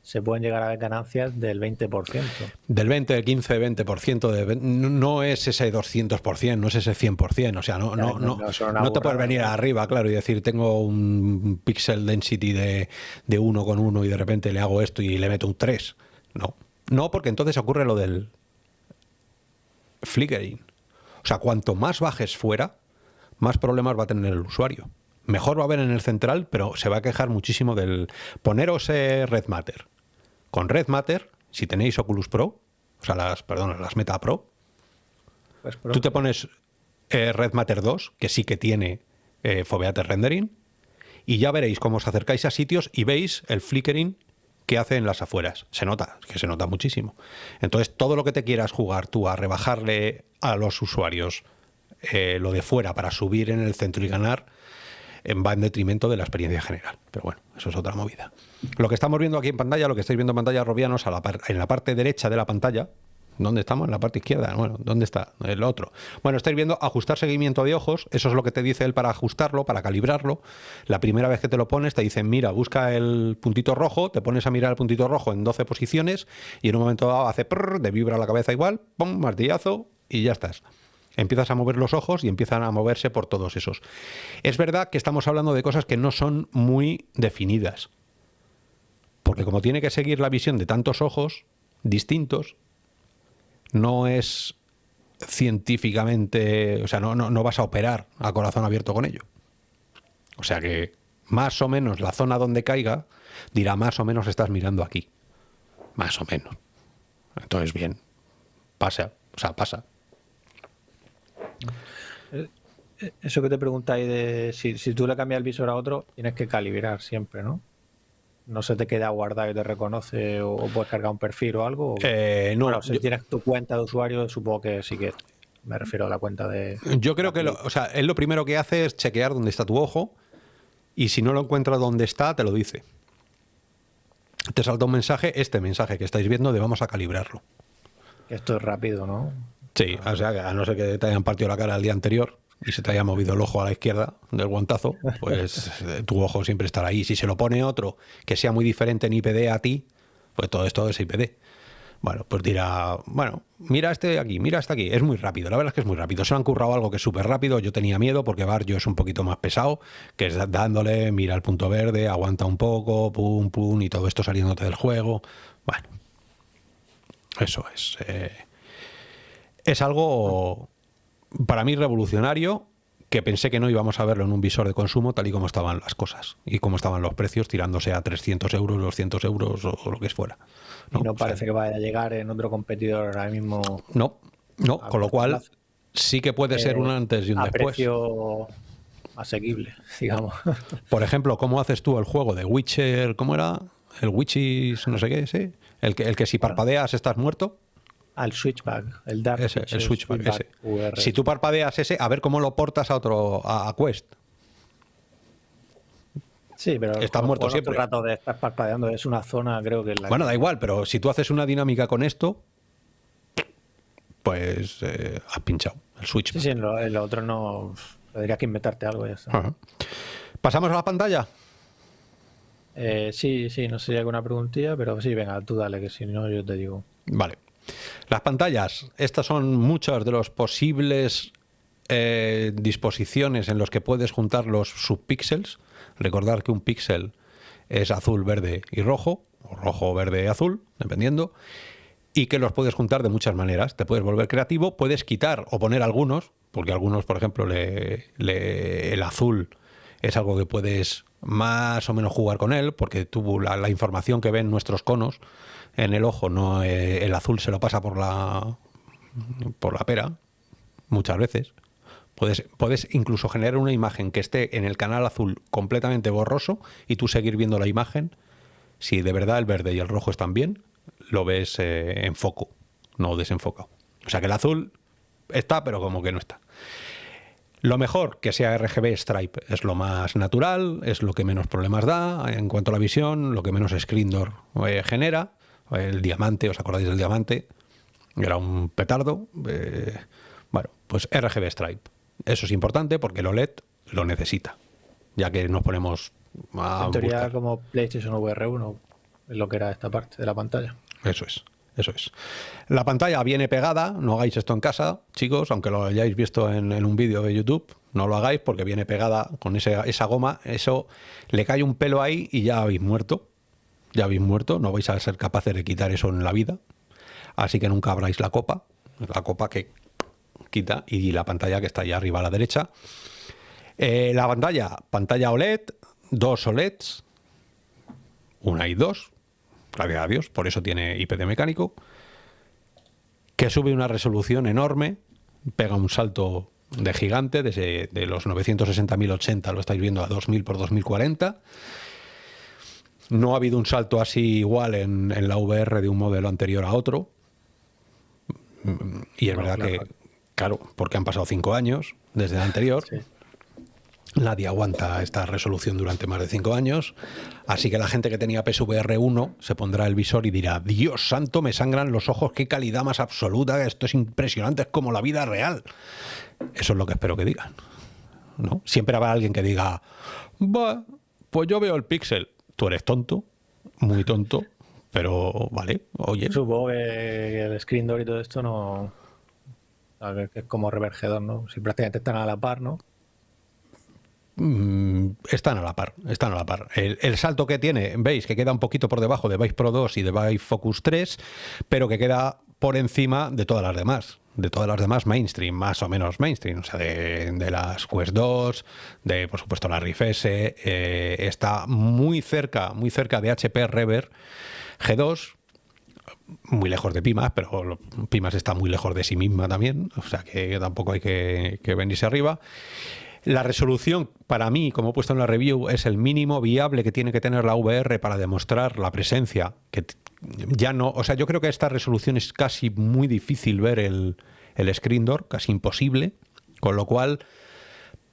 se pueden llegar a ver ganancias del 20%. Del 20, del 15, 20%. De, no es ese 200%, no es ese 100%. O sea, no, no, no, no, te puedes venir arriba, claro, y decir, tengo un pixel density de, de 1 con 1 y de repente le hago esto y le meto un 3. No. No, porque entonces ocurre lo del flickering. O sea, cuanto más bajes fuera, más problemas va a tener el usuario. Mejor va a haber en el central, pero se va a quejar muchísimo del... Poneros eh, Red Matter. Con Red Matter, si tenéis Oculus Pro, o sea, las, perdón, las Meta Pro, pues tú te pones eh, Red Matter 2, que sí que tiene eh, Rendering, y ya veréis cómo os acercáis a sitios y veis el flickering que hace en las afueras. Se nota, que se nota muchísimo. Entonces, todo lo que te quieras jugar tú a rebajarle a los usuarios eh, lo de fuera para subir en el centro y ganar, eh, va en detrimento de la experiencia general. Pero bueno, eso es otra movida. Lo que estamos viendo aquí en pantalla, lo que estáis viendo en pantalla, Robianos, en la parte derecha de la pantalla, ¿Dónde estamos? En la parte izquierda. Bueno, ¿dónde está? El otro. Bueno, estáis viendo ajustar seguimiento de ojos. Eso es lo que te dice él para ajustarlo, para calibrarlo. La primera vez que te lo pones, te dicen, mira, busca el puntito rojo, te pones a mirar el puntito rojo en 12 posiciones y en un momento dado hace prrr, te vibra la cabeza igual, pum, martillazo y ya estás. Empiezas a mover los ojos y empiezan a moverse por todos esos. Es verdad que estamos hablando de cosas que no son muy definidas. Porque como tiene que seguir la visión de tantos ojos distintos, no es científicamente, o sea, no, no, vas a operar a corazón abierto con ello. O sea que más o menos la zona donde caiga dirá más o menos estás mirando aquí. Más o menos. Entonces, bien, pasa, o sea, pasa. Eh, eh, eso que te preguntáis de si, si tú le cambias el visor a otro, tienes que calibrar siempre, ¿no? No se te queda guardado y te reconoce o, puedes cargar un perfil o algo? Eh, no. si tienes tu cuenta de usuario, supongo que sí que me refiero a la cuenta de... Yo creo que, lo, o sea, él lo primero que hace es chequear dónde está tu ojo y si no lo encuentra dónde está, te lo dice. Te salta un mensaje, este mensaje que estáis viendo, de vamos a calibrarlo. Esto es rápido, ¿no? Sí, o sea, a no ser que te hayan partido la cara el día anterior, y se te haya movido el ojo a la izquierda del guantazo, pues eh, tu ojo siempre estará ahí. Si se lo pone otro que sea muy diferente en IPD a ti, pues todo esto es IPD. Bueno, pues dirá, bueno, mira este aquí, mira este aquí. Es muy rápido, la verdad es que es muy rápido. Se han currado algo que es súper rápido. Yo tenía miedo porque Barrio es un poquito más pesado, que es dándole, mira el punto verde, aguanta un poco, pum, pum, y todo esto saliéndote del juego. Bueno, eso es. Eh, es algo para mí revolucionario, que pensé que no íbamos a verlo en un visor de consumo tal y como estaban las cosas y como estaban los precios tirándose a 300 euros, 200 euros o, lo que fuera. ¿no? Y no parece que vaya a llegar en otro competidor ahora mismo. No, no, con lo cual sí que puede ser un antes y un a después. Precio asequible, digamos. Por ejemplo, ¿cómo haces tú el juego de Witcher? ¿Cómo era? El Witches, no sé qué, sí. El que, el que si parpadeas estás muerto al switchback, el dark ese, el switchback, ese. Si tú parpadeas ese, a ver cómo lo portas a otro a, Quest. Sí, pero estás muerto siempre. El rato de estar parpadeando es una zona, creo que. La bueno, da igual, pero si tú haces una dinámica con esto, pues eh, has pinchado el switch. Sí, sí, en lo, otro no. Tendrías que inventarte algo ya ¿Pasamos a la pantalla? Eh, sí, sí, no sé si hay alguna preguntilla, pero sí, venga, tú dale, que si no, yo te digo. Vale. Las pantallas, estas son muchas de los posibles eh, disposiciones en los que puedes juntar los subpíxeles. Recordar que un píxel es azul, verde y rojo, o rojo, verde azul, dependiendo, y que los puedes juntar de muchas maneras. Te puedes volver creativo, puedes quitar o poner algunos, porque algunos, por ejemplo, el azul es algo que puedes más o menos jugar con él, porque tú la, información que ven nuestros conos en el ojo, no eh, el azul se lo pasa por la por la pera muchas veces. Puedes, puedes incluso generar una imagen que esté en el canal azul completamente borroso y tú seguir viendo la imagen. Si de verdad el verde y el rojo están bien, lo ves eh, en foco, no desenfocado. O sea que el azul está, pero como que no está. Lo mejor que sea RGB Stripe es lo más natural, es lo que menos problemas da en cuanto a la visión, lo que menos screen door eh, genera. El diamante, ¿os acordáis del diamante? Era un petardo. Eh, bueno, pues RGB Stripe. Eso es importante porque el OLED lo necesita, ya que nos ponemos a. En teoría, como PlayStation VR 1, es lo que era esta parte de la pantalla. Eso es. Eso es. La pantalla viene pegada, no hagáis esto en casa, chicos, aunque lo hayáis visto en, un vídeo de YouTube, no lo hagáis porque viene pegada con esa goma, eso le cae un pelo ahí y ya habéis muerto, ya habéis muerto, no vais a ser capaces de quitar eso en la vida, así que nunca abráis la copa, la copa que quita y la pantalla que está ahí arriba a la derecha. Eh, la pantalla, pantalla OLED, dos OLEDs, una y dos, gracias a Dios, por eso tiene IPD mecánico, que sube una resolución enorme, pega un salto de gigante, desde de los 960.080 lo estáis viendo a 2000 por 2040. No ha habido un salto así igual en, la VR de un modelo anterior a otro. Y es verdad que, claro, porque han pasado cinco años desde el anterior. Nadie aguanta esta resolución durante más de cinco años, así que la gente que tenía PSVR 1 se pondrá el visor y dirá, Dios santo, me sangran los ojos, qué calidad más absoluta, esto es impresionante, es como la vida real. Eso es lo que espero que digan. ¿no? Siempre habrá alguien que diga, pues yo veo el pixel, tú eres tonto, muy tonto, pero vale, oye. Supongo que el screen door y todo esto no... Es como revergedor, ¿no? Si prácticamente están a la par, ¿no? Mm, están a la par, están a la par. El, salto que tiene, veis que queda un poquito por debajo de Vive Pro 2 y de Vive Focus 3, pero que queda por encima de todas las demás, de todas las demás mainstream, más o menos mainstream, o sea, de, las Quest 2, de por supuesto la Rift S, eh, está muy cerca, muy cerca de HP Rever G2, muy lejos de Pimas, pero Pimas está muy lejos de sí misma también, o sea que tampoco hay que, que venirse arriba. La resolución, para mí, como he puesto en la review, es el mínimo viable que tiene que tener la VR para demostrar la presencia. Que ya no, o sea, yo creo que a esta resolución es casi muy difícil ver el, el screen door, casi imposible, con lo cual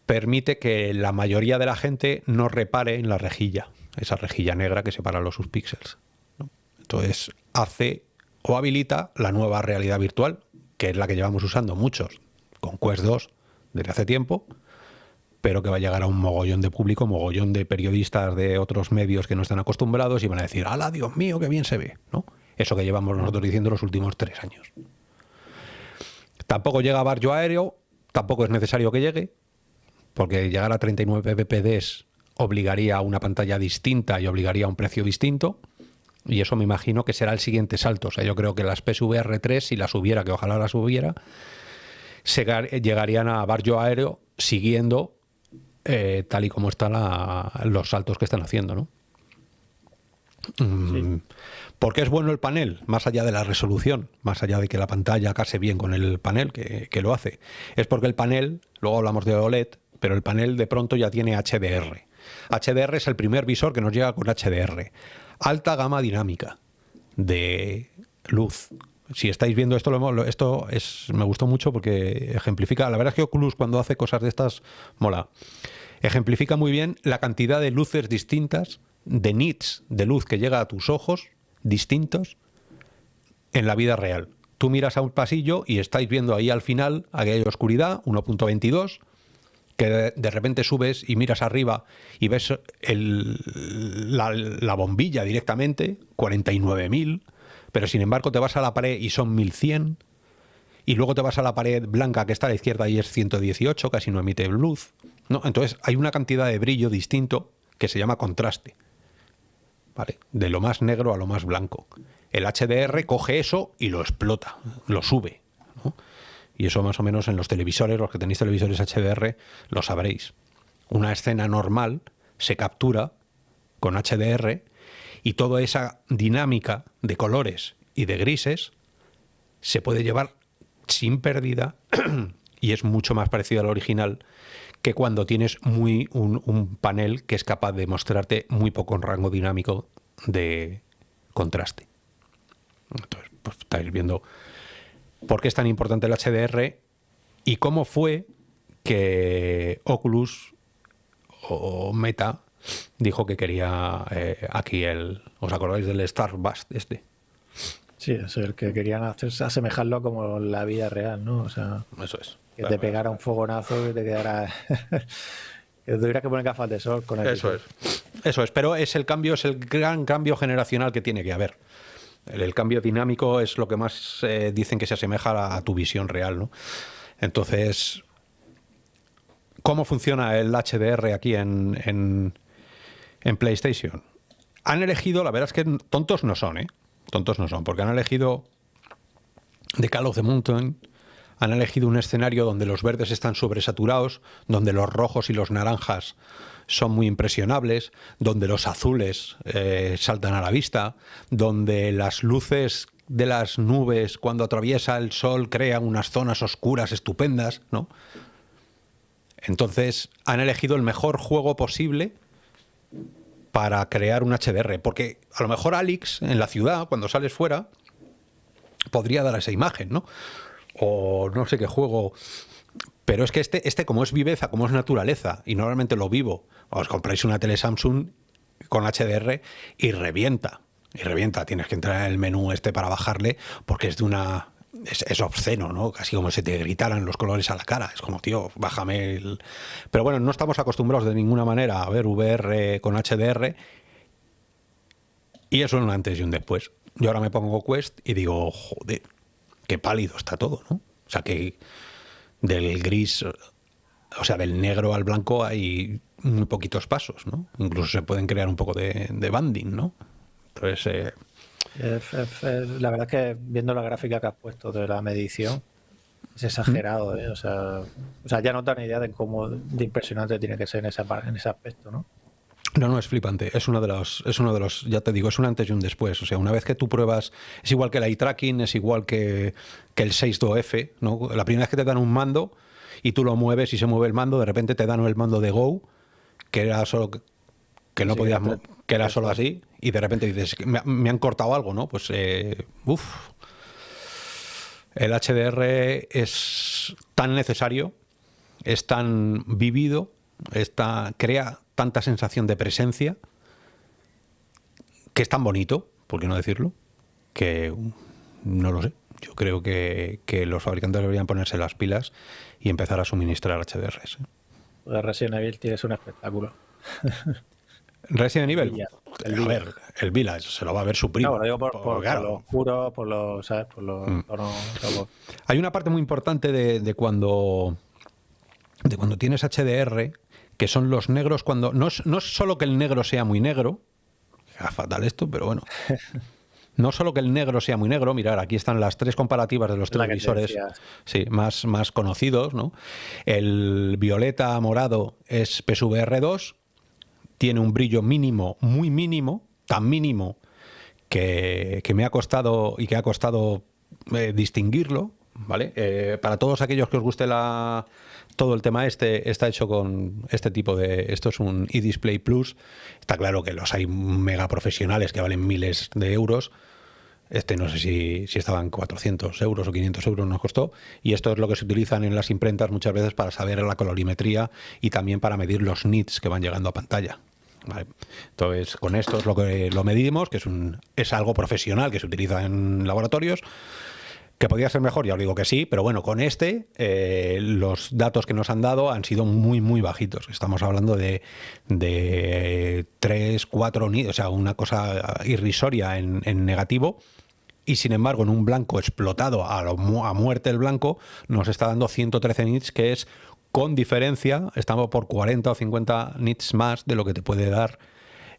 permite que la mayoría de la gente no repare en la rejilla, esa rejilla negra que separa los subpíxeles. Entonces hace o habilita la nueva realidad virtual, que es la que llevamos usando muchos con Quest 2 desde hace tiempo, pero que va a llegar a un mogollón de público, mogollón de periodistas de otros medios que no están acostumbrados y van a decir, ¡hala, Dios mío, qué bien se ve! ¿no? Eso que llevamos nosotros diciendo los últimos tres años. Tampoco llega a barrio aéreo, tampoco es necesario que llegue, porque llegar a 39 ppds obligaría a una pantalla distinta y obligaría a un precio distinto. Y eso me imagino que será el siguiente salto. O sea, yo creo que las PSVR 3, si las hubiera, que ojalá las hubiera, llegarían a barrio aéreo siguiendo eh, tal y como están los saltos que están haciendo, ¿no? Mm, ¿Por qué es bueno el panel? Más allá de la resolución, más allá de que la pantalla case bien con el panel que, lo hace. Es porque el panel, luego hablamos de OLED, pero el panel de pronto ya tiene HDR. HDR es el primer visor que nos llega con HDR. Alta gama dinámica de luz. Si estáis viendo esto, esto es, me gustó mucho porque ejemplifica. La verdad es que Oculus cuando hace cosas de estas mola. ejemplifica muy bien la cantidad de luces distintas, de nits de luz que llega a tus ojos, distintos, en la vida real. Tú miras a un pasillo y estáis viendo ahí al final, aquella oscuridad, 1.22, que de, repente subes y miras arriba y ves la, la, bombilla directamente, 49.000, pero sin embargo te vas a la pared y son 1.100, y luego te vas a la pared blanca que está a la izquierda y es 118, casi no emite luz. ¿no? Entonces hay una cantidad de brillo distinto que se llama contraste. ¿Vale? De lo más negro a lo más blanco. El HDR coge eso y lo explota, lo sube. Y eso más o menos en los televisores, los que tenéis televisores HDR, lo sabréis. Una escena normal se captura con HDR y toda esa dinámica de colores y de grises se puede llevar sin pérdida y es mucho más parecido al original que cuando tienes muy un, panel que es capaz de mostrarte muy poco rango dinámico de contraste. Entonces, pues estáis viendo por qué es tan importante el HDR y cómo fue que Oculus o Meta dijo que quería eh, aquí el... ¿Os acordáis del Starburst este? Sí, es el que querían hacerse, asemejarlo como la vida real, ¿no? O sea, eso es. Que te pegara un fogonazo y te quedara. que tuvieras que poner gafas de sol con el. Eso es. Eso es, pero es el cambio, es el gran cambio generacional que tiene que haber. El, cambio dinámico es lo que más eh, dicen que se asemeja a, tu visión real, ¿no? Entonces, ¿cómo funciona el HDR aquí en, en, en PlayStation? Han elegido, la verdad es que tontos no son, ¿eh? tontos no son, porque han elegido The Call of the Mountain, han elegido un escenario donde los verdes están sobresaturados, donde los rojos y los naranjas son muy impresionables, donde los azules eh, saltan a la vista, donde las luces de las nubes cuando atraviesa el sol crean unas zonas oscuras estupendas, ¿no? Entonces han elegido el mejor juego posible para crear un HDR. Porque a lo mejor Alex, en la ciudad, cuando sales fuera, podría dar esa imagen, ¿no? O no sé qué juego. Pero es que este, este como es viveza, como es naturaleza, y normalmente lo vivo, os compráis una tele Samsung con HDR y revienta. Y revienta, tienes que entrar en el menú este para bajarle, porque es de una es, obsceno, ¿no? Casi como si te gritaran los colores a la cara. Es como, tío, bájame el... Pero bueno, no estamos acostumbrados de ninguna manera a ver VR con HDR y eso es un antes y un después. Yo ahora me pongo Quest y digo, joder, qué pálido está todo, ¿no? O sea que del gris, o sea, del negro al blanco hay muy poquitos pasos, ¿no? Incluso se pueden crear un poco de, banding, ¿no? Entonces... Eh, la verdad es que viendo la gráfica que has puesto de la medición, es exagerado, ¿eh? o, sea, o sea, ya no dan idea de cómo de impresionante tiene que ser en, esa, en ese aspecto, ¿no? No, no, es flipante. Es uno de los, es uno de los, ya te digo, es un antes y un después. O sea, una vez que tú pruebas, es igual que el eye tracking, es igual que, que el 6.2F, ¿no? La primera vez que te dan un mando y tú lo mueves y se mueve el mando, de repente te dan el mando de Go, que era solo que no podías, que era solo así, y de repente dices, me, han cortado algo, ¿no? Pues, eh, uff, el HDR es tan necesario, es tan vivido, está, crea tanta sensación de presencia, que es tan bonito, ¿por qué no decirlo? Que no lo sé. Yo creo que, los fabricantes deberían ponerse las pilas y empezar a suministrar HDRs. ¿eh? Resident Evil tienes un espectáculo. Resident Evil. El a ver, el Village se lo va a ver su primo. No, digo por, por, lo por lo, ¿sabes? Por lo, mm. Hay una parte muy importante de, cuando de cuando tienes HDR, que son los negros cuando no es, no es solo que el negro sea muy negro, fatal esto, pero bueno. No solo que el negro sea muy negro, mirar, aquí están las tres comparativas de los televisores sí, más, más conocidos, ¿no? El violeta morado es PSVR 2 tiene un brillo mínimo, muy mínimo, tan mínimo que, me ha costado y que ha costado eh, distinguirlo, ¿vale? Eh, para todos aquellos que os guste la, todo el tema este, está hecho con este tipo de... Esto es un eDisplay Plus. Está claro que los hay mega profesionales que valen miles de euros. Este no sé si, si estaban 400 euros o 500 euros nos costó. Y esto es lo que se utilizan en las imprentas muchas veces para saber la colorimetría y también para medir los nits que van llegando a pantalla. Entonces, con esto es lo que lo medimos, que es, un, es algo profesional que se utiliza en laboratorios. Que podría ser mejor, ya os digo que sí, pero bueno, con este eh, los datos que nos han dado han sido muy, muy bajitos. Estamos hablando de, de 3, 4 nits, o sea, una cosa irrisoria en, en negativo y sin embargo en un blanco explotado a, a muerte el blanco nos está dando 113 nits que es con diferencia, estamos por 40 o 50 nits más de lo que te puede dar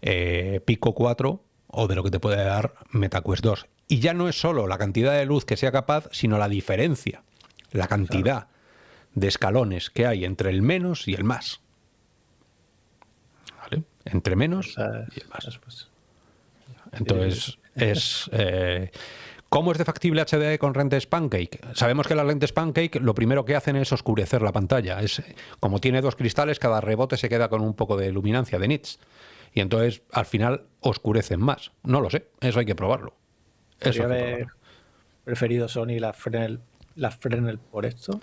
eh, Pico 4 o de lo que te puede dar MetaQuest 2. Y ya no es solo la cantidad de luz que sea capaz, sino la diferencia, la cantidad de escalones que hay entre el menos y el más. ¿Vale? Entre menos y el más. Pues, Entonces, es... Eh, ¿Cómo es de factible HDR con lentes Pancake? Sabemos que las lentes Pancake lo primero que hacen es oscurecer la pantalla. Es, como tiene dos cristales, cada rebote se queda con un poco de luminancia, de nits. Y entonces al final oscurecen más. No lo sé, eso hay que probarlo. Eso haber preferido Sony la Fresnel, la Fresnel por esto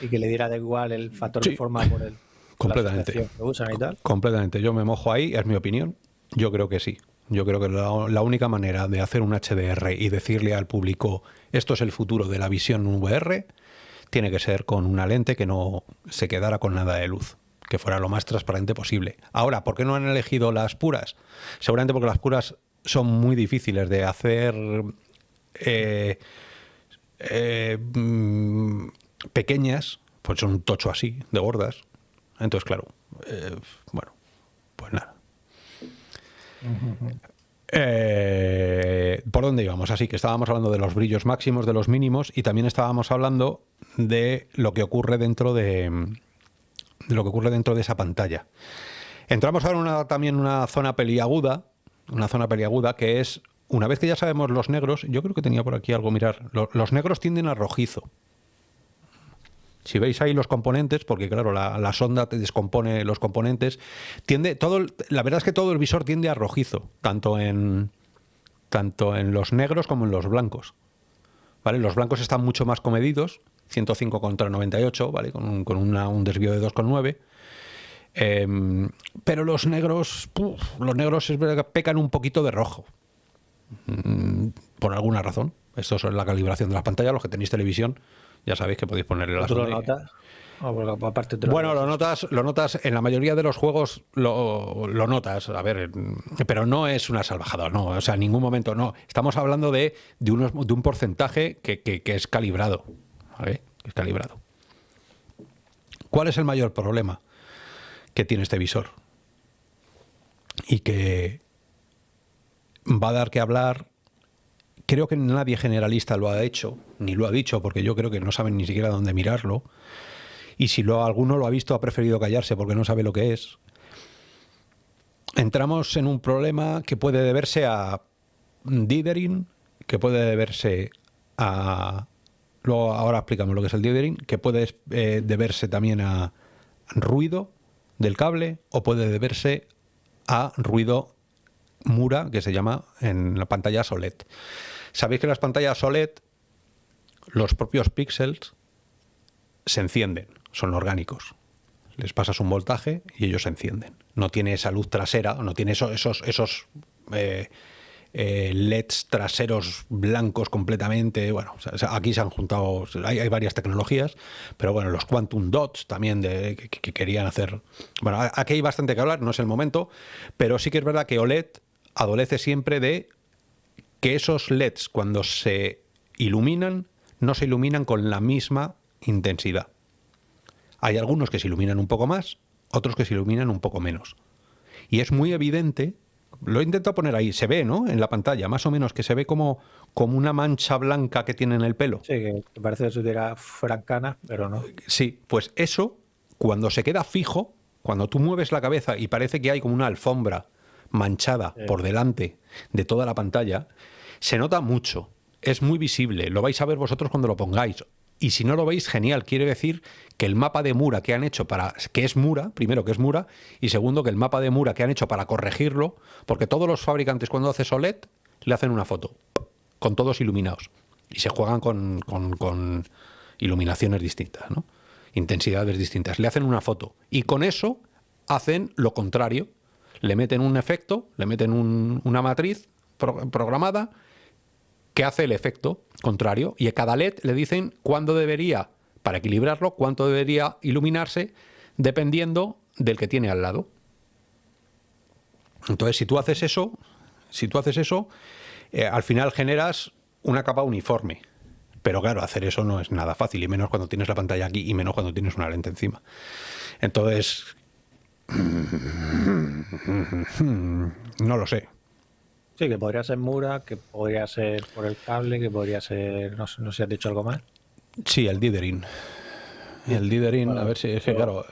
y que le diera de igual el factor de forma por el completamente que usan y tal. completamente yo me mojo ahí es mi opinión yo creo que sí yo creo que la, única manera de hacer un HDR y decirle al público esto es el futuro de la visión VR tiene que ser con una lente que no se quedara con nada de luz, que fuera lo más transparente posible. Ahora, ¿por qué no han elegido las puras? Seguramente porque las puras son muy difíciles de hacer eh, eh, mm, pequeñas, pues son un tocho así, de gordas. Entonces, claro, eh, bueno, pues nada. Eh, ¿Por dónde íbamos? Así que estábamos hablando de los brillos máximos, de los mínimos, y también estábamos hablando de lo que ocurre dentro de, lo que ocurre dentro de esa pantalla. Entramos ahora en también una zona peliaguda, una zona peliaguda que es, una vez que ya sabemos los negros, yo creo que tenía por aquí algo, mirar, los negros tienden a rojizo. Si veis ahí los componentes, porque claro, la, sonda te descompone los componentes, tiende todo, la verdad es que todo el visor tiende a rojizo, tanto en, tanto en los negros como en los blancos. ¿Vale? Los blancos están mucho más comedidos, 105 contra 98, ¿vale? con, un, con un desvío de 2,9. Em, pero los negros, los negros es verdad que pecan un poquito de rojo. Mm, por alguna razón. Esto es la calibración de la pantalla, los que tenéis televisión ya sabéis que podéis ponerle las... ¿Tú lo notas? bueno, lo notas, lo notas, en la mayoría de los juegos lo, notas, a ver, pero no es una salvajada, no, o sea, en ningún momento no. Estamos hablando de, de, unos, de un porcentaje que, que, es calibrado, ¿vale? Que es calibrado. ¿Cuál es el mayor problema que tiene este visor? Y que va a dar que hablar Creo que nadie generalista lo ha hecho, ni lo ha dicho, porque yo creo que no saben ni siquiera dónde mirarlo. Y si lo, alguno lo ha visto, ha preferido callarse porque no sabe lo que es. Entramos en un problema que puede deberse a dithering, que puede deberse a... Luego, ahora explicamos lo que es el dithering, que puede eh, deberse también a ruido del cable o puede deberse a ruido Mura, que se llama en la pantalla OLED. Sabéis que las pantallas OLED los propios píxeles se encienden, son orgánicos. Les pasas un voltaje y ellos se encienden. No tiene esa luz trasera, no tiene esos, esos, esos eh, eh, LEDs traseros blancos completamente. Bueno, aquí se han juntado, hay, varias tecnologías, pero bueno, los quantum dots también de, que, querían hacer. Bueno, aquí hay bastante que hablar, no es el momento, pero sí que es verdad que OLED adolece siempre de que esos LEDs cuando se iluminan no se iluminan con la misma intensidad. Hay algunos que se iluminan un poco más, otros que se iluminan un poco menos. Y es muy evidente, lo he intentado poner ahí, se ve, ¿no? En la pantalla, más o menos, que se ve como, como una mancha blanca que tiene en el pelo. Sí, que parece que fuera francana, pero no. Sí, pues eso, cuando se queda fijo, cuando tú mueves la cabeza y parece que hay como una alfombra manchada por delante de toda la pantalla, se nota mucho, es muy visible, lo vais a ver vosotros cuando lo pongáis. Y si no lo veis, genial. Quiere decir que el mapa de Mura que han hecho para. que es Mura, primero que es Mura, y segundo que el mapa de Mura que han hecho para corregirlo, porque todos los fabricantes cuando haces OLED le hacen una foto con todos iluminados. Y se juegan con, con iluminaciones distintas, ¿no? intensidades distintas. Le hacen una foto y con eso hacen lo contrario. Le meten un efecto, le meten una matriz programada que hace el efecto contrario y a cada LED le dicen cuándo debería, para equilibrarlo, cuánto debería iluminarse dependiendo del que tiene al lado. Entonces, si tú haces eso, si tú haces eso, eh, al final generas una capa uniforme. Pero claro, hacer eso no es nada fácil, y menos cuando tienes la pantalla aquí, y menos cuando tienes una lente encima. Entonces, no lo sé. Sí, que podría ser Mura, que podría ser por el cable, que podría ser. No, sé si has dicho algo más. Sí, el Dithering. El Dithering, a ver si. Es que, claro,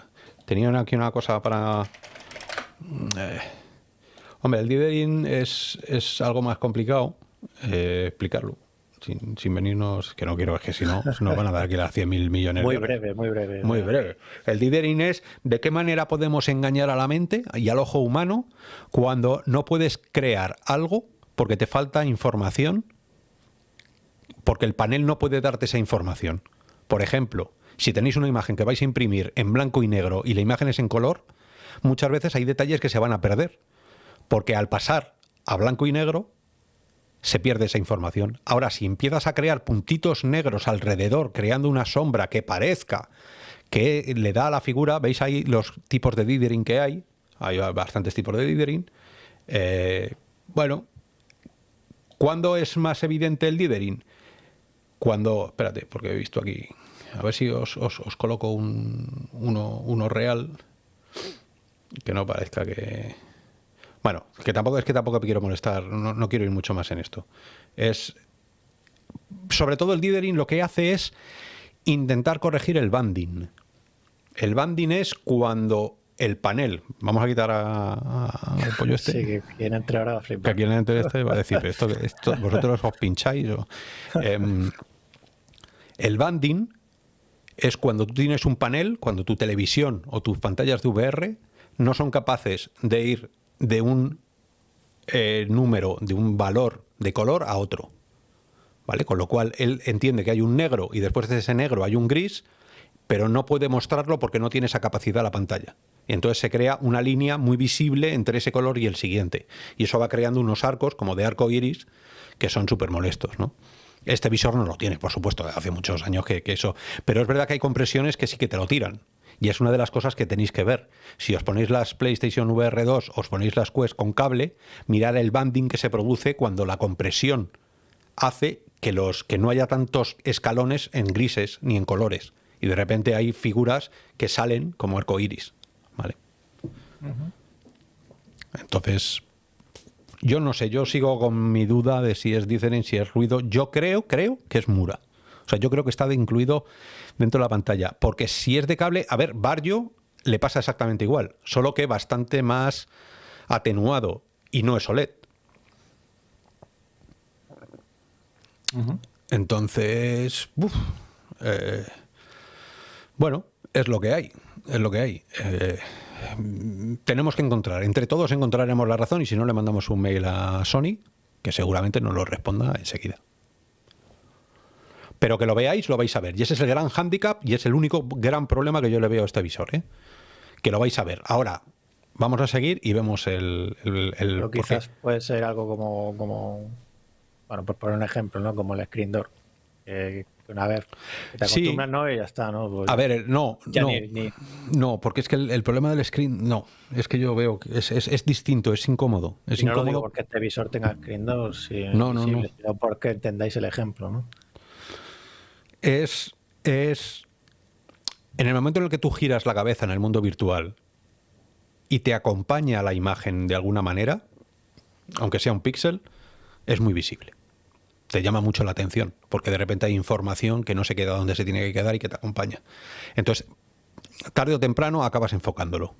tenían aquí una cosa para. Eh, hombre, el Dithering es, es algo más complicado eh, explicarlo sin, venirnos, que no quiero, es que si no, nos van a dar aquí las 100 mil millones muy breve, muy breve. Muy breve. El dithering es de qué manera podemos engañar a la mente y al ojo humano cuando no puedes crear algo porque te falta información, porque el panel no puede darte esa información. Por ejemplo, si tenéis una imagen que vais a imprimir en blanco y negro y la imagen es en color, muchas veces hay detalles que se van a perder, porque al pasar a blanco y negro se pierde esa información. Ahora, si empiezas a crear puntitos negros alrededor, creando una sombra que parezca que le da a la figura, veis ahí los tipos de dithering que hay, hay bastantes tipos de dithering. Eh, bueno, ¿cuándo es más evidente el dithering? Cuando, espérate, porque he visto aquí, a ver si os, coloco un, uno, uno real, que no parezca que... Bueno, que tampoco es que tampoco quiero molestar, no, quiero ir mucho más en esto. Es sobre todo el dithering lo que hace es intentar corregir el banding. El banding es cuando el panel, vamos a quitar al pollo este. Sí, que quien entre ahora va a flipar. Que quien entre este va a decir, esto, esto vosotros os pincháis. Em, el banding es cuando tú tienes un panel, cuando tu televisión o tus pantallas de VR no son capaces de ir de un eh, número, de un valor de color a otro. ¿Vale? Con lo cual él entiende que hay un negro y después de ese negro hay un gris, pero no puede mostrarlo porque no tiene esa capacidad la pantalla. Y entonces se crea una línea muy visible entre ese color y el siguiente. Y eso va creando unos arcos como de arco iris que son súper molestos, ¿no? Este visor no lo tiene, por supuesto, hace muchos años que, que, eso. Pero es verdad que hay compresiones que sí que te lo tiran. Y es una de las cosas que tenéis que ver. Si os ponéis las PlayStation VR 2, os ponéis las Quest con cable, mirar el banding que se produce cuando la compresión hace que, los, que no haya tantos escalones en grises ni en colores. Y de repente hay figuras que salen como arcoiris. ¿Vale? Entonces, yo no sé, yo sigo con mi duda de si es dicen si es ruido. Yo creo, creo que es Mura. O sea, yo creo que está incluido dentro de la pantalla. Porque si es de cable, a ver, Barrio le pasa exactamente igual, solo que bastante más atenuado y no es OLED. Entonces, eh, bueno, es lo que hay, es lo que hay. Eh, tenemos que encontrar, entre todos encontraremos la razón y si no le mandamos un mail a Sony, que seguramente nos lo responda enseguida. Pero que lo veáis, lo vais a ver. Y ese es el gran hándicap y es el único gran problema que yo le veo a este visor. ¿eh? Que lo vais a ver. Ahora, vamos a seguir y vemos el... Pero quizás puede ser algo como, como... Bueno, por poner un ejemplo, ¿no? Como el screen door. Una vez te acostumbras, ¿no? Y ya está, ¿no? Pues a ver, no, no, no, porque es que el, problema del screen, no, es que yo veo que es, es, distinto, es incómodo. Es no incómodo. Lo digo porque este visor tenga screen door, si no, no, no. porque entendáis el ejemplo, ¿no? Es, es en el momento en el que tú giras la cabeza en el mundo virtual y te acompaña la imagen de alguna manera, aunque sea un píxel, es muy visible. Te llama mucho la atención, porque de repente hay información que no se queda donde se tiene que quedar y que te acompaña. Entonces, tarde o temprano acabas enfocándolo.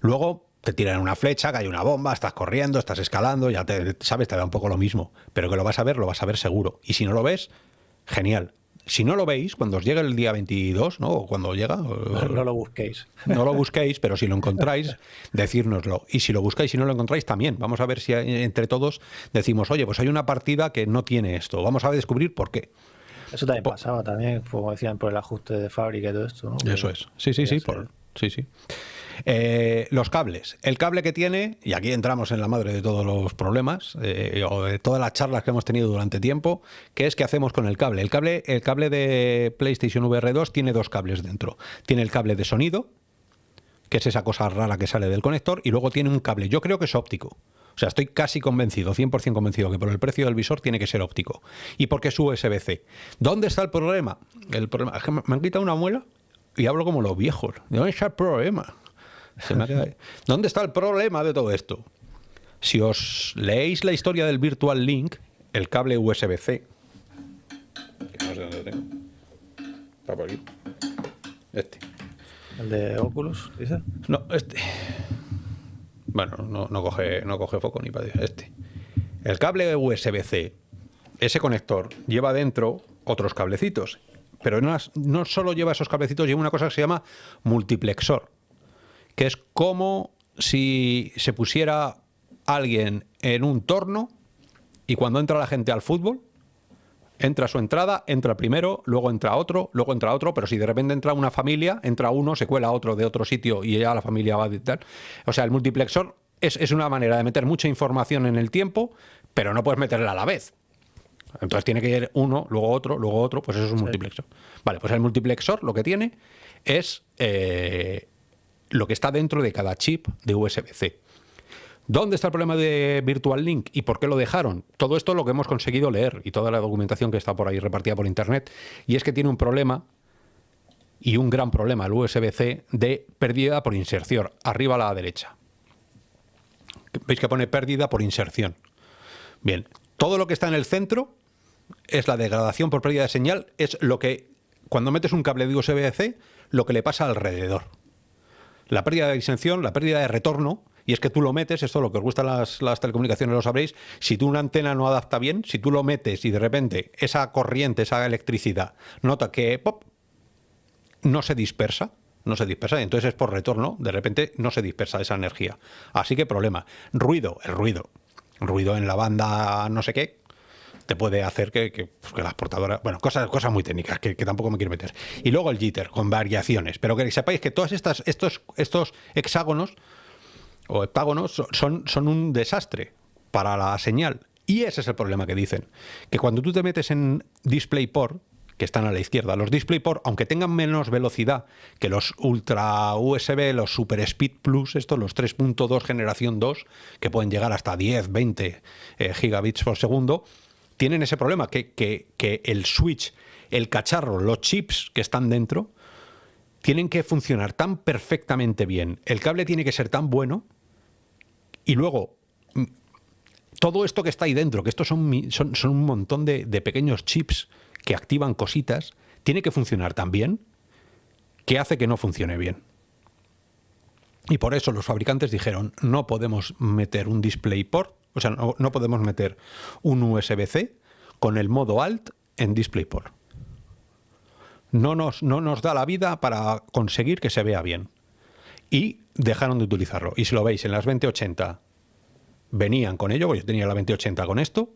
Luego te tiran una flecha, hay una bomba, estás corriendo, estás escalando, ya te sabes, te da un poco lo mismo. Pero que lo vas a ver, lo vas a ver seguro. Y si no lo ves, genial si no lo veis, cuando os llegue el día 22, ¿no? O cuando llega... No, lo busquéis. No lo busquéis, pero si lo encontráis, decírnoslo. Y si lo buscáis y no lo encontráis, también. Vamos a ver si entre todos decimos, oye, pues hay una partida que no tiene esto. Vamos a descubrir por qué. Eso también pasaba, también, como decían, por el ajuste de fábrica y todo esto, ¿no? Eso es. Sí, sí, sí. Por, sí, sí. Eh, los cables. El cable que tiene, y aquí entramos en la madre de todos los problemas, eh, o de todas las charlas que hemos tenido durante tiempo, que es qué hacemos con el cable. El cable, el cable de PlayStation VR 2 tiene dos cables dentro. Tiene el cable de sonido, que es esa cosa rara que sale del conector, y luego tiene un cable, yo creo que es óptico. O sea, estoy casi convencido, 100% convencido, que por el precio del visor tiene que ser óptico. ¿Y porque es USB-C? ¿Dónde está el problema? El problema es que me han quitado una muela y hablo como los viejos. ¿Dónde está el problema? ¿Dónde está el problema de todo esto? Si os leéis la historia del Virtual Link, el cable USB-C, no sé dónde tengo. Está por aquí. Este. ¿El de Oculus, dice? No, este. Bueno, no, coge, no coge foco ni para este. El cable USB-C, ese conector, lleva dentro otros cablecitos. Pero no, no solo lleva esos cablecitos, lleva una cosa que se llama multiplexor que es como si se pusiera alguien en un torno y cuando entra la gente al fútbol, entra su entrada, entra primero, luego entra otro, luego entra otro, pero si de repente entra una familia, entra uno, se cuela otro de otro sitio y ya la familia va a tal. O sea, el multiplexor es, es, una manera de meter mucha información en el tiempo, pero no puedes meterla a la vez. Entonces tiene que ir uno, luego otro, luego otro, pues eso es un multiplexor. Vale, pues el multiplexor lo que tiene es eh, lo que está dentro de cada chip de USB-C. ¿Dónde está el problema de Virtual Link y por qué lo dejaron? Todo esto es lo que hemos conseguido leer y toda la documentación que está por ahí repartida por internet. Y es que tiene un problema y un gran problema el USB-C de pérdida por inserción, arriba a la derecha. Veis que pone pérdida por inserción. Bien, todo lo que está en el centro es la degradación por pérdida de señal, es lo que cuando metes un cable de USB-C, lo que le pasa alrededor la pérdida de disensión, la pérdida de retorno, y es que tú lo metes, esto lo que os gusta las, las telecomunicaciones lo sabréis, si tú una antena no adapta bien, si tú lo metes y de repente esa corriente, esa electricidad, nota que pop, no se dispersa, no se dispersa, y entonces es por retorno, de repente no se dispersa esa energía. Así que problema. Ruido, el ruido. Ruido en la banda no sé qué, te puede hacer que, pues, las portadoras, bueno, cosas, cosas muy técnicas que, tampoco me quiero meter. Y luego el jitter con variaciones, pero que sepáis que todos estos, estos hexágonos o heptágonos son, son un desastre para la señal. Y ese es el problema que dicen, que cuando tú te metes en DisplayPort, que están a la izquierda. Los DisplayPort, aunque tengan menos velocidad que los Ultra USB, los Super Speed Plus, estos, los 3.2 generación 2, que pueden llegar hasta 10, 20 eh, gigabits por segundo, tienen ese problema, que, el switch, el cacharro, los chips que están dentro, tienen que funcionar tan perfectamente bien, el cable tiene que ser tan bueno, y luego mm, todo esto que está ahí dentro, que estos son, un montón de, de, pequeños chips que activan cositas, tiene que funcionar tan bien que hace que no funcione bien. Y por eso los fabricantes dijeron, no podemos meter un DisplayPort o sea, no, podemos meter un USB-C con el modo Alt en DisplayPort. No nos, no nos da la vida para conseguir que se vea bien. Y dejaron de utilizarlo. Y si lo veis, en las 2080 venían con ello, yo tenía la 2080 con esto,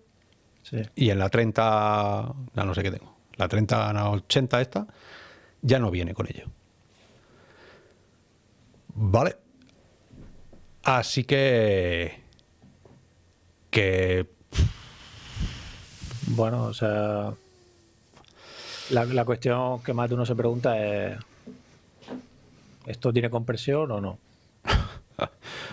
y en la 30, ya no sé qué tengo, la 3080 esta, ya no viene con ello. Vale. Así que que... Bueno, o sea, la, la cuestión que más de uno se pregunta es, ¿esto tiene compresión o no?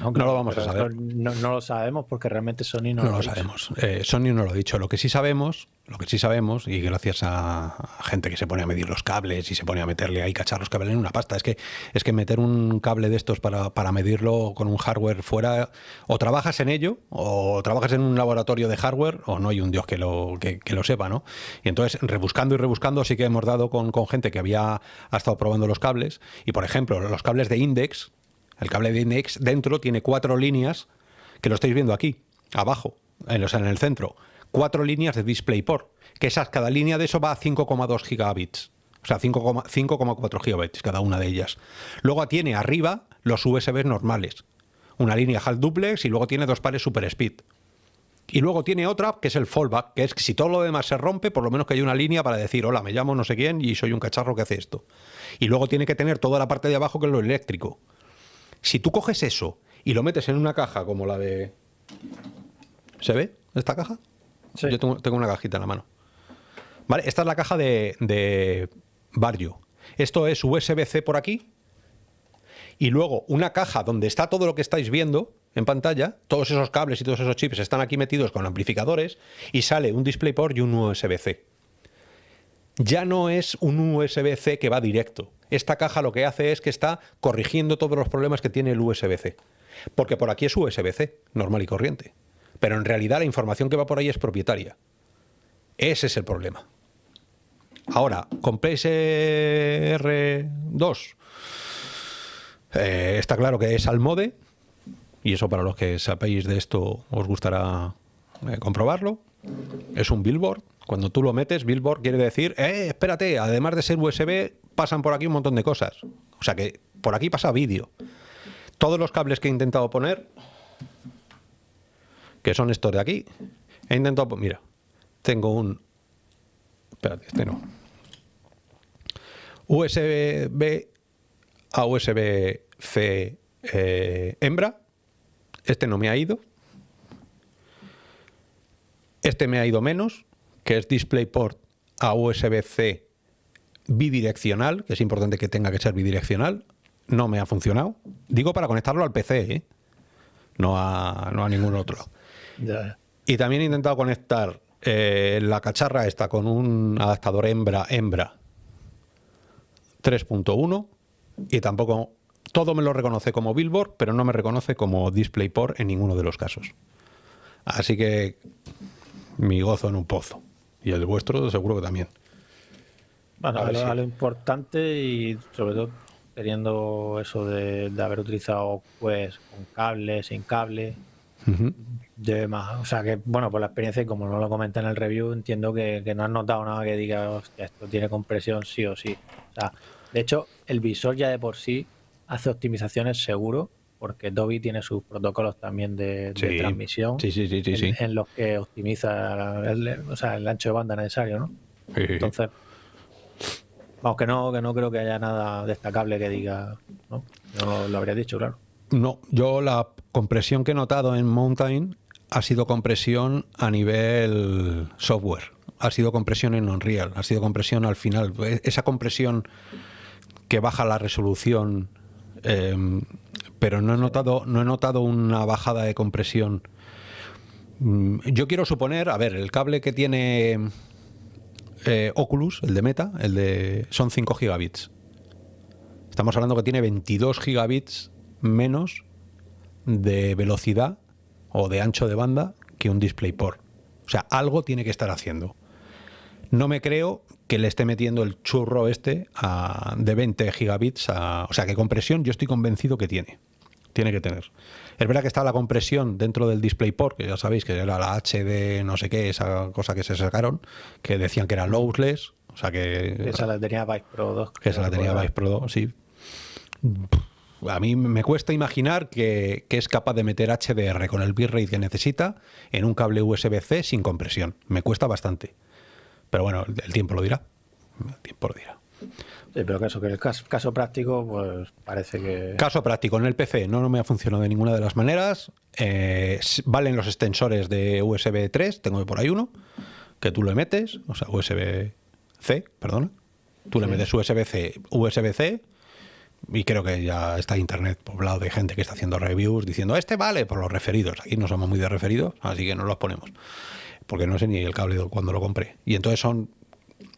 No, lo vamos a saber. No, lo sabemos porque realmente Sony no, no lo, sabemos. Eh, Sony no lo ha dicho. Lo que sí sabemos, lo que sí sabemos, y gracias a gente que se pone a medir los cables y se pone a meterle ahí cachar los cables en una pasta, es que es que meter un cable de estos para, para medirlo con un hardware fuera, o trabajas en ello, o trabajas en un laboratorio de hardware, o no hay un dios que lo, que, lo sepa, ¿no? Y entonces, rebuscando y rebuscando, sí que hemos dado con, con gente que había ha estado probando los cables, y por ejemplo, los cables de Index, el cable de Index dentro tiene cuatro líneas, que lo estáis viendo aquí, abajo, en, o sea, en el centro, cuatro líneas de DisplayPort, que esas, cada línea de eso va a 5,2 gigabits. O sea, 5,4 gigabits cada una de ellas. Luego tiene arriba los USB normales. Una línea half duplex y luego tiene dos pares super speed. Y luego tiene otra que es el fallback, que es que si todo lo demás se rompe, por lo menos que haya una línea para decir, hola, me llamo no sé quién y soy un cacharro que hace esto. Y luego tiene que tener toda la parte de abajo que es lo eléctrico. Si tú coges eso y lo metes en una caja como la de... ¿Se ve esta caja? Sí. Yo tengo, una cajita en la mano. Vale, esta es la caja de, de Barrio. Esto es USB-C por aquí. Y luego una caja donde está todo lo que estáis viendo, en pantalla, todos esos cables y todos esos chips están aquí metidos con amplificadores y sale un DisplayPort y un USB-C. Ya no es un USB-C que va directo. Esta caja lo que hace es que está corrigiendo todos los problemas que tiene el USB-C. Porque por aquí es USB-C, normal y corriente. Pero en realidad la información que va por ahí es propietaria. Ese es el problema. Ahora, con PSR2 eh, está claro que es al mode, y eso para los que sabéis de esto os gustará eh, comprobarlo. Es un billboard. Cuando tú lo metes, billboard quiere decir, eh, espérate, además de ser USB, pasan por aquí un montón de cosas. O sea que por aquí pasa vídeo. Todos los cables que he intentado poner, que son estos de aquí, he intentado, mira, tengo un, espérate, este no, USB a USB-C eh, hembra, este no me ha ido. Este me ha ido menos, que es DisplayPort a USB-C bidireccional, que es importante que tenga que ser bidireccional. No me ha funcionado. Digo para conectarlo al PC, ¿eh? no, a, no a ningún otro. Y también he intentado conectar eh, la cacharra esta con un adaptador hembra hembra 3.1 y tampoco todo me lo reconoce como Billboard, pero no me reconoce como DisplayPort en ninguno de los casos. Así que mi gozo en un pozo. Y el vuestro seguro que también. Bueno, a, lo, importante y sobre todo teniendo eso de, haber utilizado pues con cable, sin cable, de más. O sea que, bueno, por la experiencia y como no lo comenté en el review, entiendo que, no has notado nada que diga, que esto tiene compresión sí o sí. O sea, de hecho, el visor ya de por sí hace optimizaciones seguro, porque Dolby tiene sus protocolos también de, transmisión en, los que optimiza el, o sea, el ancho de banda necesario, ¿no? Entonces, vamos, que no, que no creo que haya nada destacable que diga, ¿no? Yo lo habría dicho, claro. No, yo la compresión que he notado en Mountain ha sido compresión a nivel software, ha sido compresión en Unreal, ha sido compresión al final. Esa compresión que baja la resolución Em, pero no he, notado, no he notado una bajada de compresión. Mm, yo quiero suponer, a ver, el cable que tiene eh, Oculus, el de Meta, el de son 5 gigabits. Estamos hablando que tiene 22 gigabits menos de velocidad o de ancho de banda que un DisplayPort. O sea, algo tiene que estar haciendo. No me creo que le esté metiendo el churro este de 20 gigabits. o sea, que compresión yo estoy convencido que tiene. Tiene que tener. Es verdad que está la compresión dentro del DisplayPort, que ya sabéis que era la HD, no sé qué, esa cosa que se sacaron, que decían que era lossless. O sea que. Esa la tenía Vice Pro 2. Que esa la tenía Vice Pro 2, sí. A mí me cuesta imaginar que, que, es capaz de meter HDR con el bitrate que necesita en un cable USB-C sin compresión. Me cuesta bastante. Pero bueno, el tiempo lo dirá. El tiempo lo dirá. Sí, pero eso, que el caso, práctico, pues parece que... Caso práctico, en el PC no, no me ha funcionado de ninguna de las maneras. Eh, valen los extensores de USB 3, tengo por ahí uno, que tú le metes, o sea, USB-C, perdona. Tú le metes USB-C, USB-C, y creo que ya está internet poblado de gente que está haciendo reviews diciendo, este vale por los referidos. Aquí no somos muy de referidos, así que no los ponemos porque no sé ni el cable cuando lo compré. Y entonces son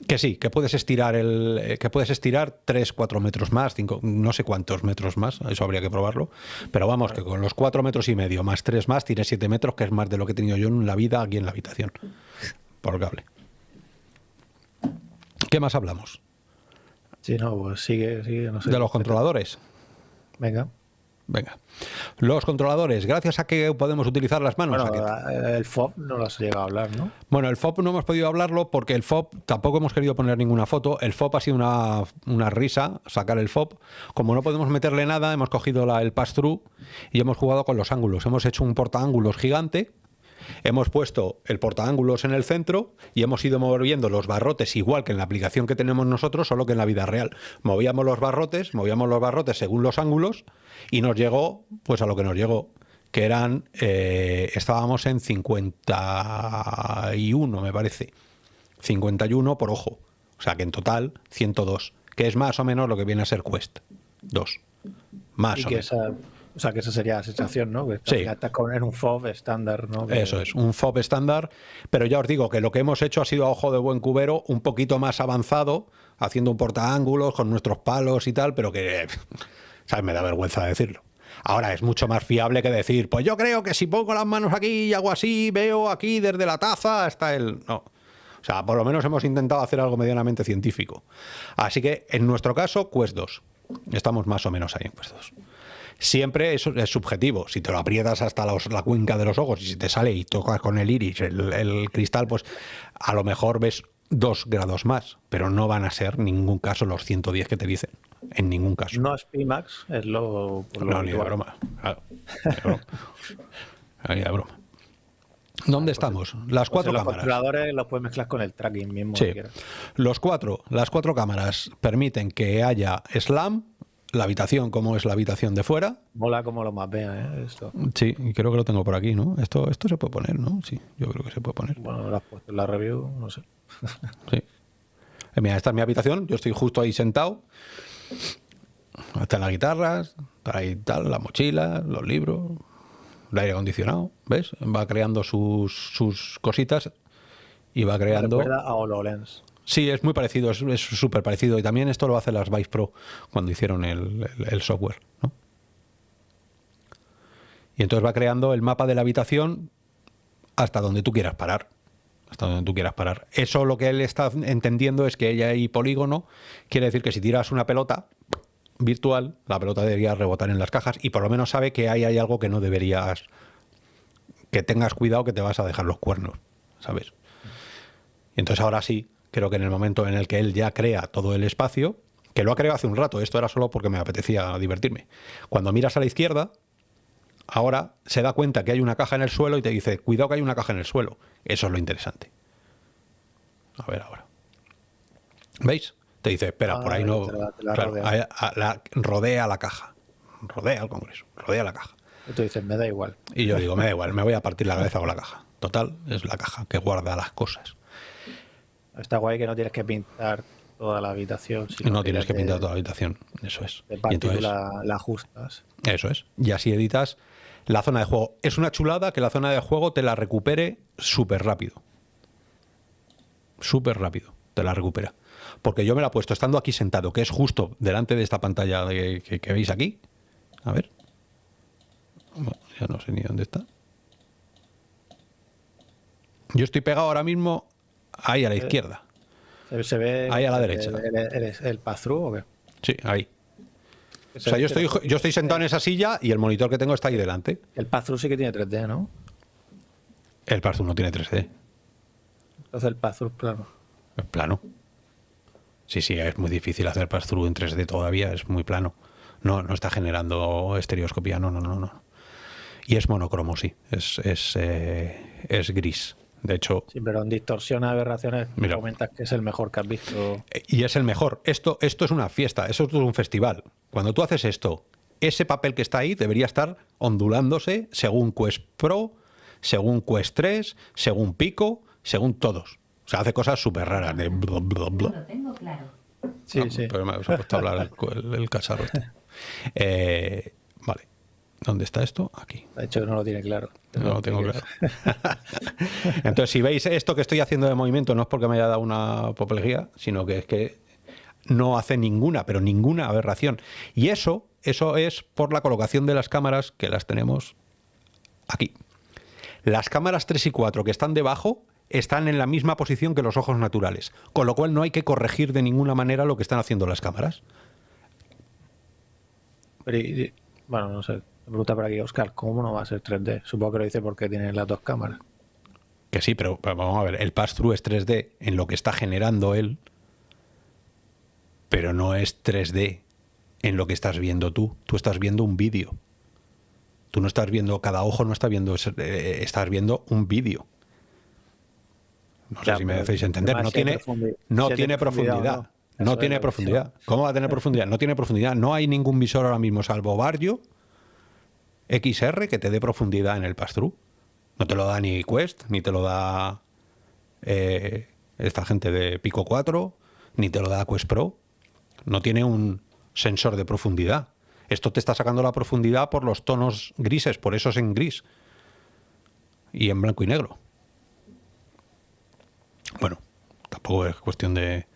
que sí, que puedes estirar el eh, que puedes estirar 3, 4 metros más, 5, no sé cuántos metros más, eso habría que probarlo, pero vamos, que con los 4 metros y medio más 3 más, tienes 7 metros, que es más de lo que he tenido yo en la vida aquí en la habitación, por cable. ¿Qué más hablamos? Sí, no, pues sigue, sigue, no sé. De los controladores. Venga. Venga. Los controladores, gracias a que podemos utilizar las manos. Bueno, el FOB no lo has llegado a hablar, ¿no? Bueno, el FOB no hemos podido hablarlo porque el FOB tampoco hemos querido poner ninguna foto. El FOB ha sido una, una risa, sacar el FOB. Como no podemos meterle nada, hemos cogido la, el pass-through y hemos jugado con los ángulos. Hemos hecho un portaángulos gigante Hemos puesto el portaángulos en el centro y hemos ido moviendo los barrotes igual que en la aplicación que tenemos nosotros, solo que en la vida real. Movíamos los barrotes, movíamos los barrotes según los ángulos y nos llegó pues a lo que nos llegó, que eran, eh, estábamos en 51 me parece, 51 por ojo, o sea que en total 102, que es más o menos lo que viene a ser Quest 2, más o menos. O sea, que esa sería la sensación, ¿no? Que sí. con un FOB estándar, ¿no? Eso es, un FOB estándar. Pero ya os digo que lo que hemos hecho ha sido a ojo de buen cubero, un poquito más avanzado, haciendo un portaángulos con nuestros palos y tal, pero que, ¿sabes? Me da vergüenza decirlo. Ahora es mucho más fiable que decir, pues yo creo que si pongo las manos aquí y hago así, veo aquí desde la taza hasta el... No. O sea, por lo menos hemos intentado hacer algo medianamente científico. Así que en nuestro caso, Quest 2. Estamos más o menos ahí en Quest 2 siempre es, es subjetivo. Si te lo aprietas hasta la cuenca de los ojos y si te sale y tocas con el iris el, cristal, pues a lo mejor ves dos grados más, pero no van a ser ningún caso los 110 que te dicen. En ningún caso. No es Pimax, es lo. no, ni de broma. Claro, ni de broma. ¿Dónde estamos? Las pues cuatro cámaras. Los controladores los puedes mezclar con el tracking mismo. Sí. Los cuatro, las cuatro cámaras permiten que haya SLAM, la habitación como es la habitación de fuera. Mola como lo mapea, ¿eh? Esto. Sí, y creo que lo tengo por aquí, ¿no? Esto, esto se puede poner, ¿no? Sí, yo creo que se puede poner. Bueno, lo has puesto en la review, no sé. sí. Eh, mira, esta es mi habitación, yo estoy justo ahí sentado. Están las guitarras, ahí tal, la mochila, los libros, el aire acondicionado, ¿ves? Va creando sus, sus cositas y va creando... a HoloLens. Sí, es muy parecido, es súper parecido. Y también esto lo hace las Vice Pro cuando hicieron el, software. Y entonces va creando el mapa de la habitación hasta donde tú quieras parar. Hasta donde tú quieras parar. Eso lo que él está entendiendo es que ella hay polígono, quiere decir que si tiras una pelota virtual, la pelota debería rebotar en las cajas y por lo menos sabe que ahí hay algo que no deberías, que tengas cuidado que te vas a dejar los cuernos, ¿sabes? Y entonces ahora sí, creo que en el momento en el que él ya crea todo el espacio, que lo ha creado hace un rato, esto era solo porque me apetecía divertirme. Cuando miras a la izquierda, ahora se da cuenta que hay una caja en el suelo y te dice, cuidado que hay una caja en el suelo. Eso es lo interesante. A ver ahora. ¿Veis? Te dice, espera, por ahí no... la, rodea la caja. Rodea el Congreso, rodea la caja. Y tú dices, me da igual. Y yo digo, me da igual, me voy a partir la cabeza con la caja. Total, es la caja que guarda las cosas. Está guay que no tienes que pintar toda la habitación. no tienes que pintar toda la habitación, eso es. y entonces, la, ajustas. Eso es. Y así editas la zona de juego. Es una chulada que la zona de juego te la recupere súper rápido. Súper rápido te la recupera. Porque yo me la he puesto estando aquí sentado, que es justo delante de esta pantalla que, veis aquí. A ver. ya no sé ni dónde está. Yo estoy pegado ahora mismo Ahí a la izquierda. Se, ve ahí a la derecha. ¿El, el, o qué? Sí, ahí. O sea, yo estoy, yo estoy sentado en esa silla y el monitor que tengo está ahí delante. El pass sí que tiene 3D, ¿no? El pass no tiene 3D. Entonces el pass es plano. Es plano. Sí, sí, es muy difícil hacer pass en 3D todavía, es muy plano. No, no está generando estereoscopía, no, no, no, no. Y es monocromo, sí, es, es, eh, es gris. De hecho. Sí, pero en distorsión a aberraciones me comentas que es el mejor que has visto. Y es el mejor. Esto, esto es una fiesta, eso es un festival. Cuando tú haces esto, ese papel que está ahí debería estar ondulándose según Quest Pro, según Quest 3, según Pico, según todos. O sea, hace cosas súper raras de Sí, sí. Pero me ha puesto a hablar el, el, cacharro este. eh. ¿Dónde está esto? Aquí. De hecho, no lo tiene claro. No lo tengo claro. Entonces, si veis esto que estoy haciendo de movimiento, no es porque me haya dado una apoplejía, sino que es que no hace ninguna, pero ninguna aberración. Y eso, eso es por la colocación de las cámaras que las tenemos aquí. Las cámaras 3 y 4 que están debajo están en la misma posición que los ojos naturales, con lo cual no hay que corregir de ninguna manera lo que están haciendo las cámaras. Pero bueno, no sé, pregunta por aquí Oscar, ¿cómo no va a ser 3D? Supongo que lo dice porque tiene las dos cámaras. Que sí, pero vamos a ver, el pass-through es 3D en lo que está generando él, pero no es 3D en lo que estás viendo tú. Tú estás viendo un vídeo. Tú no estás viendo, cada ojo no está viendo, eh, estás viendo un vídeo. No sé si me hacéis entender. No tiene, no tiene profundidad. No, tiene profundidad. ¿Cómo va a tener profundidad? No tiene profundidad. No hay ningún visor ahora mismo, salvo Barrio XR, que te dé profundidad en el pass-through. No te lo da ni Quest, ni te lo da eh, esta gente de Pico 4, ni te lo da Quest Pro. No tiene un sensor de profundidad. Esto te está sacando la profundidad por los tonos grises, por eso es en gris. Y en blanco y negro. Bueno, tampoco es cuestión de...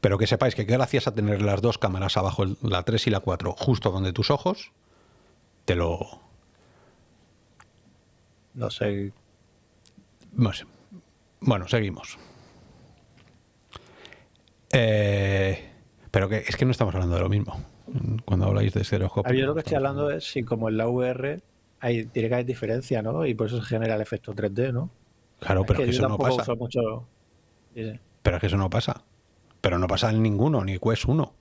Pero que sepáis que gracias a tener las dos cámaras abajo, la 3 y la 4, justo donde tus ojos, te lo... No sé. No sé. Bueno, seguimos. Eh, pero que es que no estamos hablando de lo mismo cuando habláis de estereoscopio. Yo lo que estoy hablando es si como en la VR hay, tiene que haber diferencia, ¿no? Y por eso se genera el efecto 3D, ¿no? Claro, pero que, eso no pasa. Mucho... Pero es que eso no pasa. Pero no pasa en ninguno, ni Quest 1. O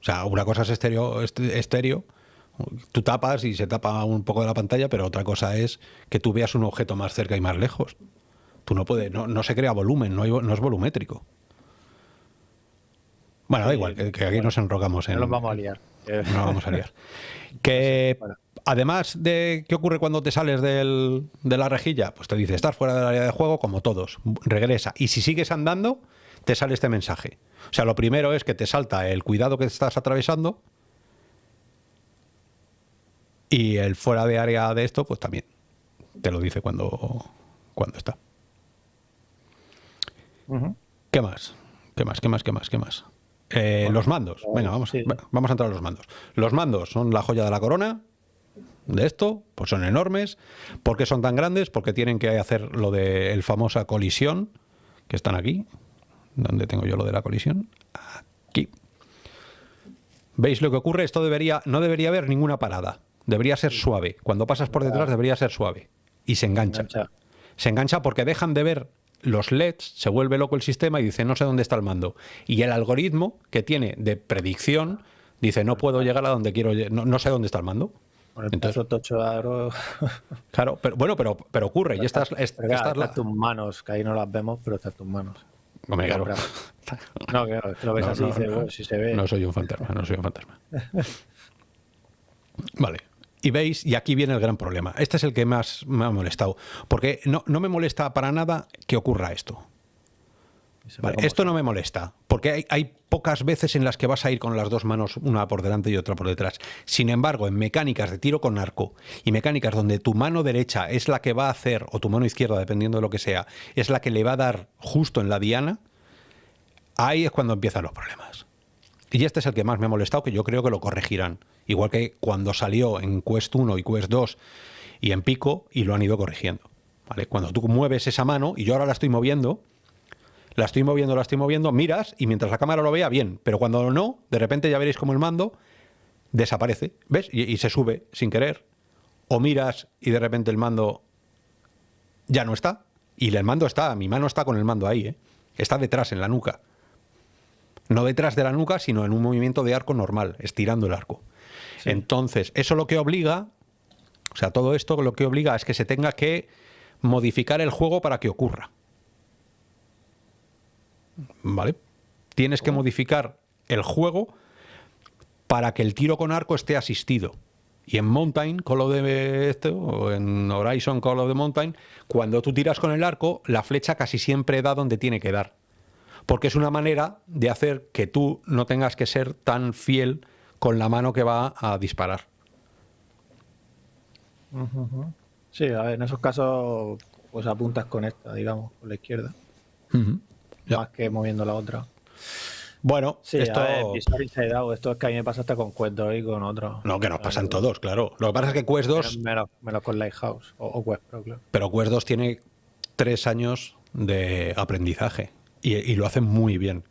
sea, una cosa es estéreo, estéreo, tú tapas y se tapa un poco de la pantalla, pero otra cosa es que tú veas un objeto más cerca y más lejos. Tú no puedes, no, se crea volumen, no, no es volumétrico. Bueno, da igual, que, aquí nos enrocamos en. No nos vamos a liar. No vamos a liar. Que además de qué ocurre cuando te sales de la rejilla, pues te dice, estás fuera del área de juego, como todos, regresa. Y si sigues andando, te sale este mensaje. O sea, lo primero es que te salta el cuidado que estás atravesando. Y el fuera de área de esto, pues también te lo dice cuando, cuando está. ¿Qué más? ¿Qué más? ¿Qué más? ¿Qué más? ¿Qué más? Eh, los mandos. Venga, vamos, vamos a entrar a los mandos. Los mandos son la joya de la corona de esto, pues son enormes. ¿Por qué son tan grandes? Porque tienen que hacer lo de el famosa colisión, que están aquí. ¿Dónde tengo yo lo de la colisión? Aquí. ¿Veis lo que ocurre? Esto debería, no debería haber ninguna parada. Debería ser suave. Cuando pasas por detrás debería ser suave. Y se engancha. Se engancha porque dejan de ver los LEDs, se vuelve loco el sistema y dice no sé dónde está el mando. Y el algoritmo que tiene de predicción dice no puedo llegar a donde quiero, no, no sé dónde está el mando. Entonces, tocho Claro, pero bueno, pero, pero ocurre. y estas, estas, tus manos, que ahí no las vemos, pero están tus manos. No, claro. no, que lo ves así y si se ve. No soy un fantasma, no soy un fantasma. vale. Y veis, y aquí viene el gran problema. Este es el que más me ha molestado. Porque no, no me molesta para nada que ocurra esto. esto no me molesta, porque hay, hay, pocas veces en las que vas a ir con las dos manos, una por delante y otra por detrás. Sin embargo, en mecánicas de tiro con arco y mecánicas donde tu mano derecha es la que va a hacer, o tu mano izquierda, dependiendo de lo que sea, es la que le va a dar justo en la diana, ahí es cuando empiezan los problemas. Y este es el que más me ha molestado, que yo creo que lo corregirán. Igual que cuando salió en Quest 1 y Quest 2 y en Pico, y lo han ido corrigiendo. ¿vale? Cuando tú mueves esa mano, y yo ahora la estoy moviendo, la estoy moviendo, la estoy moviendo, miras y mientras la cámara lo vea, bien. Pero cuando no, de repente ya veréis como el mando desaparece, ¿ves? Y, se sube sin querer. O miras y de repente el mando ya no está. Y el mando está, mi mano está con el mando ahí, ¿eh? Está detrás, en la nuca. No detrás de la nuca, sino en un movimiento de arco normal, estirando el arco. Entonces, eso lo que obliga, o sea, todo esto lo que obliga es que se tenga que modificar el juego para que ocurra. ¿Vale? Tienes que modificar el juego para que el tiro con arco esté asistido. Y en Mountain, Call of the este, o en Horizon Call of the Mountain, cuando tú tiras con el arco, la flecha casi siempre da donde tiene que dar porque es una manera de hacer que tú no tengas que ser tan fiel con la mano que va a disparar. Sí, a ver, en esos casos pues apuntas con esta, digamos, con la izquierda. Más que moviendo la otra. Bueno, esto... esto es que a mí me pasa hasta con Quest 2 y con otro. No, que nos pasan todos, claro. Lo que pasa es que Quest 2... Menos, con Lighthouse o, o Quest Pro, claro. Pero Quest 2 tiene tres años de aprendizaje y, lo hacen muy bien.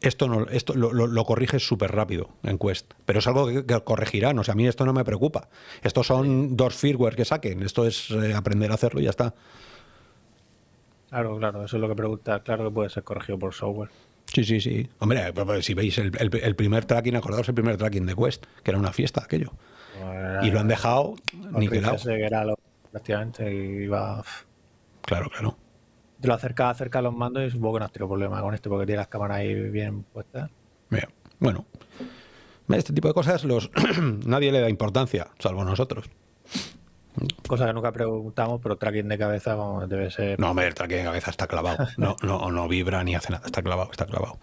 esto, no, esto lo, lo, corriges súper rápido en Quest. Pero es algo que, corregirán. O sea, a mí esto no me preocupa. Estos son dos firmware que saquen. Esto es eh, aprender a hacerlo y ya está. Claro, claro. Eso es lo que pregunta. Claro que puede ser corregido por software. Sí, sí, sí. Hombre, si veis el, primer tracking, acordaos el primer tracking de Quest, que era una fiesta aquello. y lo han dejado ni que era lo, prácticamente iba... Claro, claro te lo acerca acerca a los mandos y supongo que no has tenido problema con esto porque tiene las cámaras ahí bien puestas. bueno, este tipo de cosas los nadie le da importancia, salvo nosotros. Cosa que nunca preguntamos, pero tracking de cabeza debe ser. No, hombre, el tracking de cabeza está clavado. No, no, no vibra ni hace nada, está clavado, está clavado.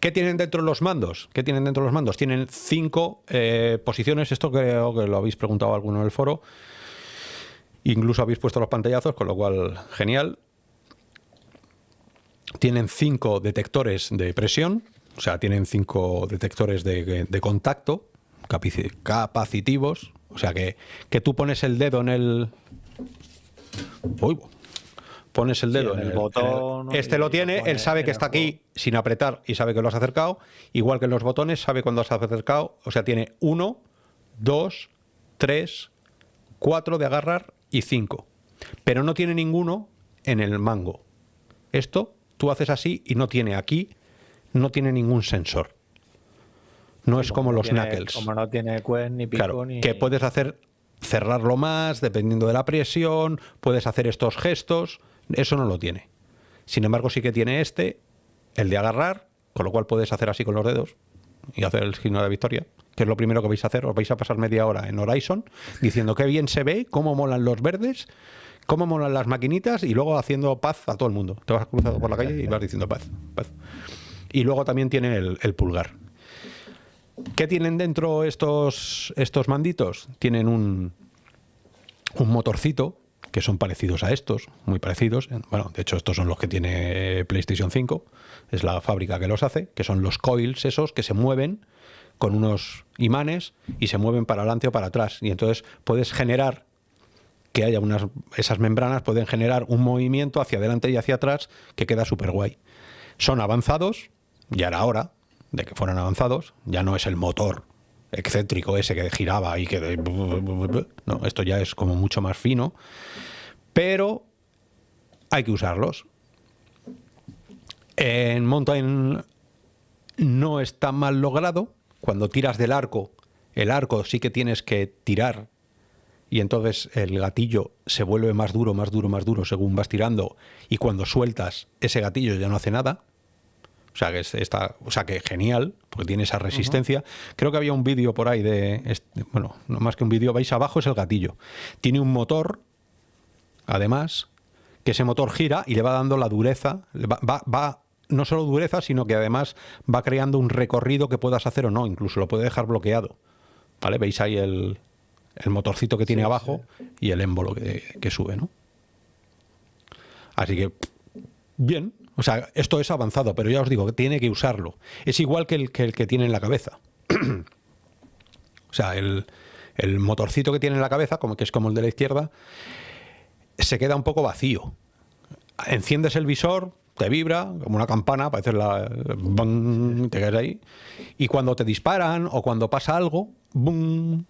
¿Qué tienen dentro los mandos? ¿Qué tienen dentro los mandos? Tienen cinco eh, posiciones. Esto creo que lo habéis preguntado alguno en el foro. Incluso habéis puesto los pantallazos, con lo cual, genial tienen cinco detectores de presión, o sea, tienen cinco detectores de, contacto capacitivos, o sea, que, que, tú pones el dedo en el... Uy, pones el dedo en, el, botón. este lo tiene, él sabe que está aquí sin apretar y sabe que lo has acercado. Igual que en los botones, sabe cuando has acercado. O sea, tiene uno, dos, tres, cuatro de agarrar y cinco. Pero no tiene ninguno en el mango. Esto tú haces así y no tiene aquí, no tiene ningún sensor. No es como, los knuckles. Como no tiene Quest ni pico claro, Que puedes hacer cerrarlo más dependiendo de la presión, puedes hacer estos gestos, eso no lo tiene. Sin embargo, sí que tiene este, el de agarrar, con lo cual puedes hacer así con los dedos y hacer el signo de victoria, que es lo primero que vais a hacer. Os vais a pasar media hora en Horizon diciendo qué bien se ve, cómo molan los verdes cómo molan las maquinitas y luego haciendo paz a todo el mundo. Te vas cruzando por la calle y vas diciendo paz, paz. Y luego también tiene el, pulgar. ¿Qué tienen dentro estos, estos manditos? Tienen un, un motorcito que son parecidos a estos, muy parecidos. Bueno, de hecho estos son los que tiene PlayStation 5, es la fábrica que los hace, que son los coils esos que se mueven con unos imanes y se mueven para adelante o para atrás. Y entonces puedes generar que haya unas, esas membranas pueden generar un movimiento hacia adelante y hacia atrás que queda súper guay. Son avanzados, ya era hora de que fueran avanzados, ya no es el motor excéntrico ese que giraba y que... No, esto ya es como mucho más fino, pero hay que usarlos. En Mountain no está mal logrado. Cuando tiras del arco, el arco sí que tienes que tirar y entonces el gatillo se vuelve más duro, más duro, más duro según vas tirando y cuando sueltas ese gatillo ya no hace nada. O sea que está, o sea que genial, porque tiene esa resistencia. Creo que había un vídeo por ahí de, bueno, no más que un vídeo, vais abajo es el gatillo. Tiene un motor, además, que ese motor gira y le va dando la dureza, va, va, va no solo dureza, sino que además va creando un recorrido que puedas hacer o no, incluso lo puede dejar bloqueado. ¿Vale? Veis ahí el, el motorcito que tiene abajo y el émbolo que, sube, ¿no? Así que, bien, o sea, esto es avanzado, pero ya os digo que tiene que usarlo. Es igual que el que, el que tiene en la cabeza. o sea, el, motorcito que tiene en la cabeza, como que es como el de la izquierda, se queda un poco vacío. Enciendes el visor, te vibra como una campana, parece la... te quedas ahí. Y cuando te disparan o cuando pasa algo, ¡bum!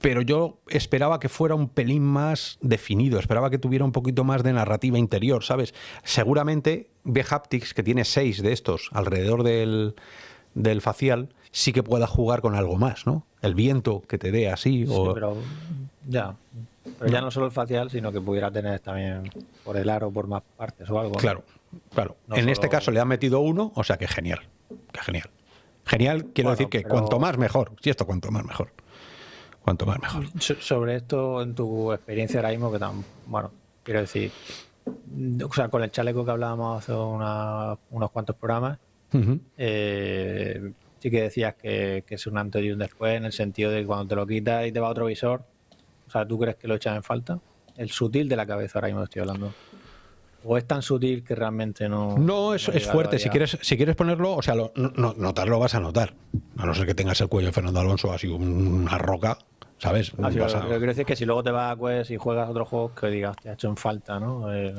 Pero yo esperaba que fuera un pelín más definido, esperaba que tuviera un poquito más de narrativa interior, ¿sabes? Seguramente B-Haptics, que tiene seis de estos alrededor del, facial, sí que pueda jugar con algo más, ¿no? El viento que te dé así. Sí, pero ya. Pero ya no solo el facial, sino que pudiera tener también por el aro, por más partes o algo. Claro, claro. en este caso le han metido uno, o sea que genial. Que genial. Genial, quiero decir que cuanto más mejor. Si esto cuanto más mejor cuanto más mejor. Sobre esto, en tu experiencia ahora mismo, que tan, bueno, quiero decir, o sea, con el chaleco que hablábamos hace unos cuantos programas, eh, sí que decías que, es un antes y un después, en el sentido de que cuando te lo quitas y te va a otro visor, o sea, ¿tú crees que lo echas en falta? El sutil de la cabeza ahora mismo estoy hablando. ¿O es tan sutil que realmente no.? No, es, es fuerte. Si quieres, si quieres ponerlo, o sea, lo, no, notarlo vas a notar. A no ser que tengas el cuello de Fernando Alonso así una roca, ¿sabes? Ah, lo, que quiero decir es que si luego te vas a Quest y juegas otro juego, que digas, te ha hecho en falta, ¿no? El,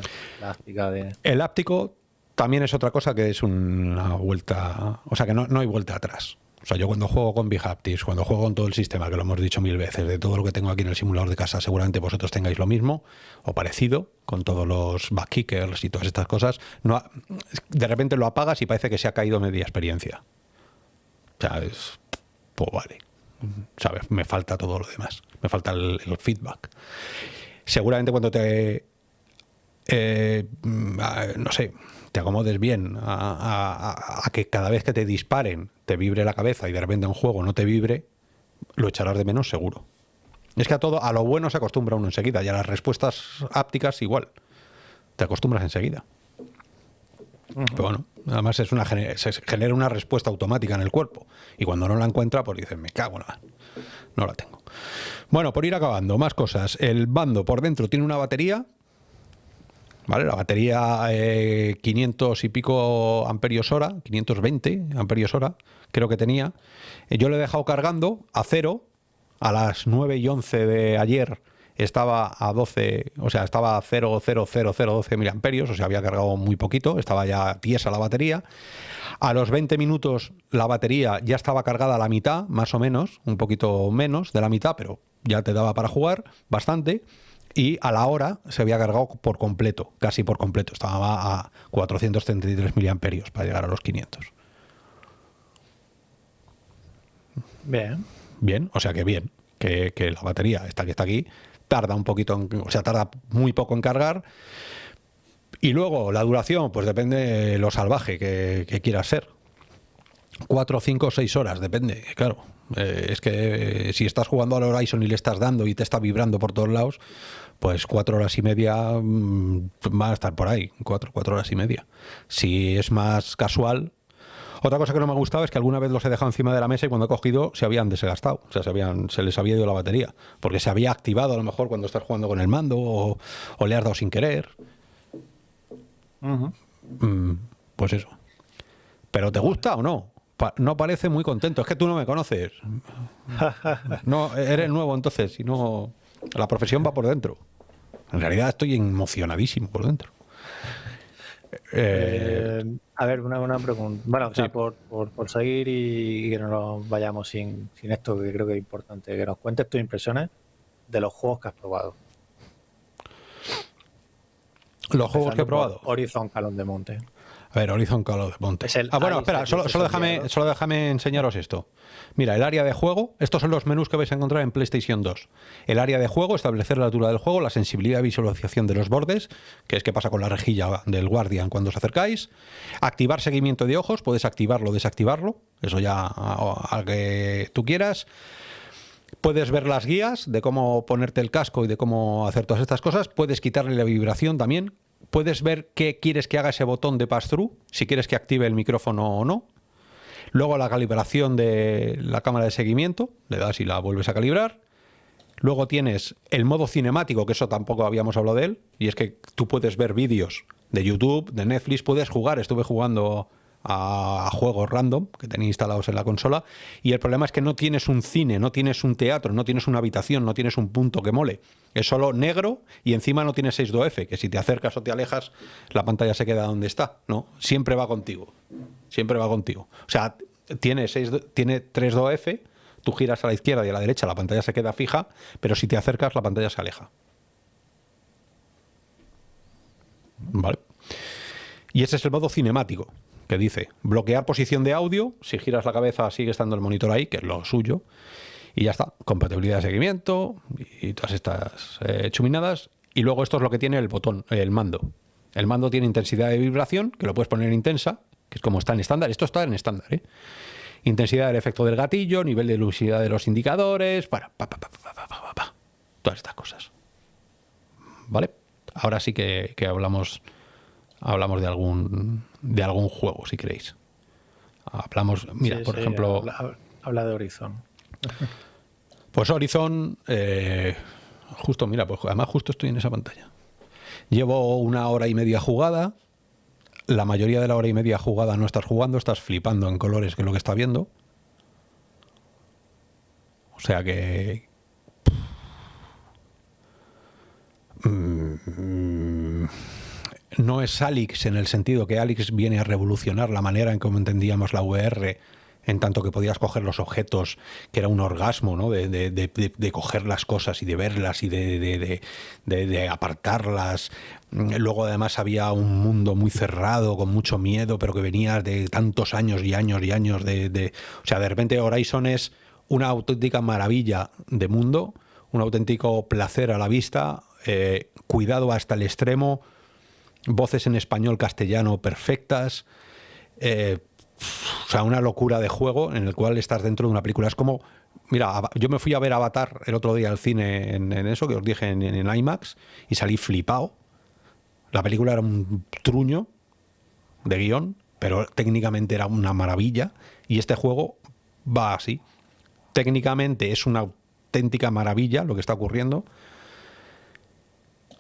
de... El áptico también es otra cosa que es una vuelta, o sea que no, no hay vuelta atrás. O sea, yo cuando juego con Bihaptics, cuando juego con todo el sistema, que lo hemos dicho mil veces, de todo lo que tengo aquí en el simulador de casa, seguramente vosotros tengáis lo mismo o parecido, con todos los backkickers y todas estas cosas. No, de repente lo apagas y parece que se ha caído media experiencia. O sea, es, pues vale. ¿Sabes? Me falta todo lo demás. Me falta el, feedback. Seguramente cuando te... Eh, no sé, te acomodes bien a, que cada vez que te disparen te vibre la cabeza y de repente un juego no te vibre, lo echarás de menos seguro. Es que a todo, a lo bueno se acostumbra uno enseguida y a las respuestas ápticas igual. Te acostumbras enseguida. Pero bueno, además es una, se genera una respuesta automática en el cuerpo. Y cuando no la encuentra, pues dices, me cago en la... No la tengo. Bueno, por ir acabando, más cosas. El bando por dentro tiene una batería ¿vale? La batería 500 eh, y pico amperios hora, 520 amperios hora, creo que tenía. Eh, yo lo he dejado cargando a cero a las 9 y 11 de ayer estaba a 12, o sea, estaba a 0,00012 miliamperios, o sea, había cargado muy poquito, estaba ya tiesa la batería. A los 20 minutos la batería ya estaba cargada a la mitad, más o menos, un poquito menos de la mitad, pero ya te daba para jugar bastante y a la hora se había cargado por completo, casi por completo. Estaba a 433 miliamperios para llegar a los 500. Bien. Bien, o sea que bien, que, la batería, esta que está aquí, tarda un poquito, o sea, tarda muy poco en cargar. Y luego la duración, pues depende de lo salvaje que, quieras ser. 4, 5, 6 horas, depende, claro. Eh, es que si estás jugando al Horizon y le estás dando y te está vibrando por todos lados, pues cuatro horas y media mm, va a estar por ahí, cuatro, cuatro horas y media. Si es más casual, otra cosa que no me ha gustado es que alguna vez los he dejado encima de la mesa y cuando he cogido se habían desgastado, o sea, se, habían, se les había ido la batería, porque se había activado a lo mejor cuando estás jugando con el mando o, le has dado sin querer. Mm, pues eso. ¿Pero te gusta o no? no parece muy contento. Es que tú no me conoces. No, eres nuevo entonces, y no... La profesión va por dentro. En realidad estoy emocionadísimo por dentro. Eh, a ver, una, una pregunta. Bueno, por, por, seguir y, que no nos vayamos sin, sin esto, que creo que es importante, que nos cuentes tus impresiones de los juegos que has probado. Los juegos que he probado. Horizon Calón de Monte. Ver, Horizon Call of Monte. ah, bueno, espera, solo, déjame, solo déjame enseñaros esto. Mira, el área de juego, estos son los menús que vais a encontrar en PlayStation 2. El área de juego, establecer la altura del juego, la sensibilidad de visualización de los bordes, que es qué pasa con la rejilla del Guardian cuando os acercáis. Activar seguimiento de ojos, puedes activarlo o desactivarlo, eso ya a, que tú quieras. Puedes ver las guías de cómo ponerte el casco y de cómo hacer todas estas cosas. Puedes quitarle la vibración también, puedes ver qué quieres que haga ese botón de pass-through, si quieres que active el micrófono o no. Luego la calibración de la cámara de seguimiento, le das y la vuelves a calibrar. Luego tienes el modo cinemático, que eso tampoco habíamos hablado de él, y es que tú puedes ver vídeos de YouTube, de Netflix, puedes jugar, estuve jugando a, juegos random que tenía instalados en la consola y el problema es que no tienes un cine, no tienes un teatro, no tienes una habitación, no tienes un punto que mole. Es solo negro y encima no tienes 6.2F, que si te acercas o te alejas la pantalla se queda donde está, ¿no? Siempre va contigo. Siempre va contigo. O sea, tiene, 6, tiene 3.2F, tú giras a la izquierda y a la derecha, la pantalla se queda fija, pero si te acercas la pantalla se aleja. ¿Vale? Y ese es el modo cinemático que dice bloquear posición de audio, si giras la cabeza sigue estando el monitor ahí, que es lo suyo, y ya está, compatibilidad de seguimiento y todas estas eh, chuminadas. Y luego esto es lo que tiene el botón, el mando. El mando tiene intensidad de vibración, que lo puedes poner en intensa, que es como está en estándar. Esto está en estándar, ¿eh? Intensidad del efecto del gatillo, nivel de lucidez de los indicadores, para, pa, pa, pa, todas estas cosas. ¿Vale? Ahora sí que, que hablamos hablamos de algún de algún juego, si queréis. Hablamos, mira, por ejemplo... Habla, de Horizon. Pues Horizon, eh, justo, mira, pues además justo estoy en esa pantalla. Llevo una hora y media jugada. La mayoría de la hora y media jugada no estás jugando, estás flipando en colores que es lo que está viendo. O sea que... Mm, no es Alix en el sentido que Alix viene a revolucionar la manera en cómo entendíamos la VR, en tanto que podías coger los objetos, que era un orgasmo, ¿no? De, de, coger las cosas y de verlas y de, apartarlas. Luego además había un mundo muy cerrado, con mucho miedo, pero que venía de tantos años y años y años de... O sea, de repente Horizon es una auténtica maravilla de mundo, un auténtico placer a la vista, eh, cuidado hasta el extremo, voces en español castellano perfectas, eh, o sea, una locura de juego en el cual estás dentro de una película. Es como, mira, yo me fui a ver Avatar el otro día al cine en, eso que os dije en, en, IMAX y salí flipado. La película era un truño de guion, pero técnicamente era una maravilla y este juego va así. Técnicamente es una auténtica maravilla lo que está ocurriendo.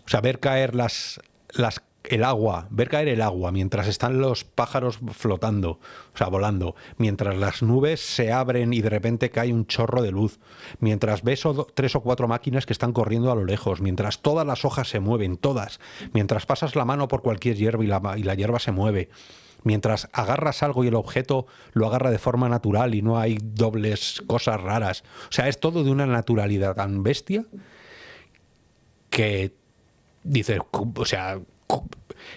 O sea, ver caer las, las el agua, ver caer el agua mientras están los pájaros flotando, o sea, volando, mientras las nubes se abren y de repente cae un chorro de luz, mientras ves tres o cuatro máquinas que están corriendo a lo lejos, mientras todas las hojas se mueven, todas, mientras pasas la mano por cualquier hierba y la, y la hierba se mueve, mientras agarras algo y el objeto lo agarra de forma natural y no hay dobles cosas raras. O sea, es todo de una naturalidad tan bestia que dices, o sea,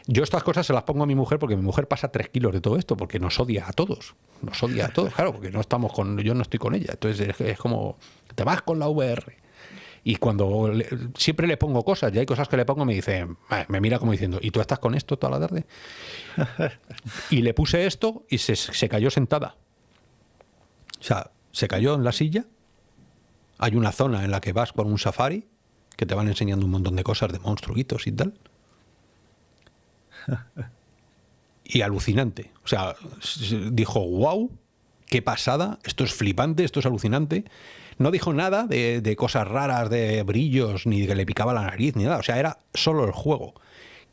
yo estas cosas se las pongo a mi mujer porque mi mujer pasa tres kilos de todo esto, porque nos odia a todos. Nos odia a todos, claro, porque no estamos con, yo no estoy con ella. Entonces es, como, te vas con la VR. Y cuando siempre le pongo cosas, y hay cosas que le pongo, me dice, me mira como diciendo, ¿y tú estás con esto toda la tarde? y le puse esto y se, se cayó sentada. O sea, se cayó en la silla. Hay una zona en la que vas con un safari, que te van enseñando un montón de cosas de monstruitos y tal y alucinante. O sea, dijo, wow, qué pasada, esto es flipante, esto es alucinante. No dijo nada de, cosas raras, de brillos, ni de que le picaba la nariz, ni nada. O sea, era solo el juego.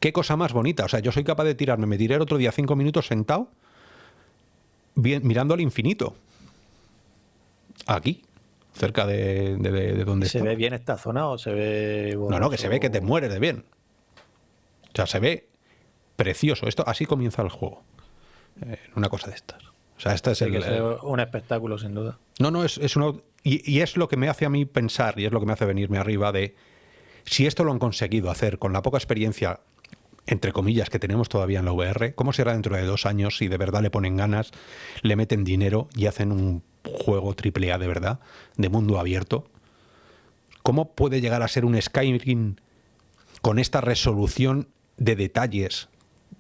Qué cosa más bonita. O sea, yo soy capaz de tirarme. Me tiré el otro día cinco minutos sentado, mirando al infinito. Aquí, cerca de, de, donde ¿Se ve bien esta zona o se ve.? no, no, que se ve que te mueres de bien. O sea, se ve precioso. Esto así comienza el juego. Eh, una cosa de estas. O sea, este es el, un espectáculo, sin duda. No, no, es, es y, y, es lo que me hace a mí pensar, y es lo que me hace venirme arriba de si esto lo han conseguido hacer con la poca experiencia, entre comillas, que tenemos todavía en la VR, ¿cómo será dentro de dos años si de verdad le ponen ganas, le meten dinero y hacen un juego triple A de verdad, de mundo abierto? ¿Cómo puede llegar a ser un Skyrim con esta resolución de detalles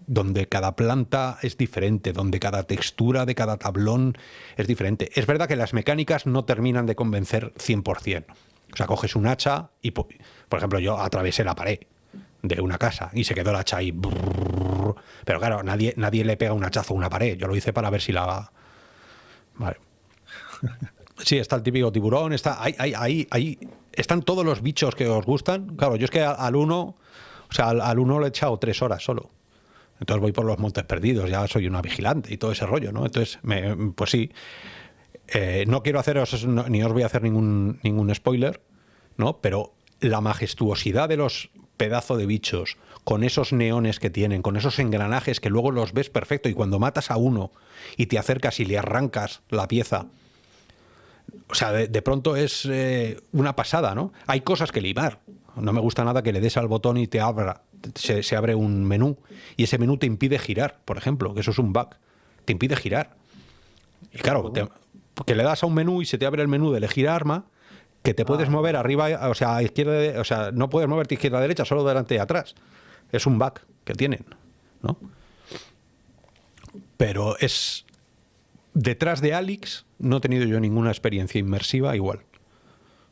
donde cada planta es diferente, donde cada textura de cada tablón es diferente. Es verdad que las mecánicas no terminan de convencer 100%. O sea, coges un hacha y, por ejemplo, yo atravesé la pared de una casa y se quedó el hacha ahí. Pero claro, nadie, nadie le pega un hachazo a una pared. Yo lo hice para ver si la... Vale. Sí, está el típico tiburón, está ahí, ahí, ahí, están todos los bichos que os gustan. Claro, yo es que al uno, o sea, al uno le he echado tres horas solo. Entonces voy por los montes perdidos, ya soy una vigilante y todo ese rollo, ¿no? Entonces, pues sí, eh, no quiero haceros, ni os voy a hacer ningún, ningún spoiler, ¿no? Pero la majestuosidad de los pedazos de bichos, con esos neones que tienen, con esos engranajes que luego los ves perfecto y cuando matas a uno y te acercas y le arrancas la pieza, o sea, de, pronto es eh, una pasada, ¿no? Hay cosas que limar. No me gusta nada que le des al botón y te abra se, abre un menú y ese menú te impide girar, por ejemplo, que eso es un bug, te impide girar. Y claro, que le das a un menú y se te abre el menú de elegir arma, que te puedes ah. mover arriba, o sea, a izquierda, o sea, no puedes moverte izquierda derecha, solo delante y atrás. Es un bug que tienen, ¿no? Pero es detrás de Alix no he tenido yo ninguna experiencia inmersiva igual.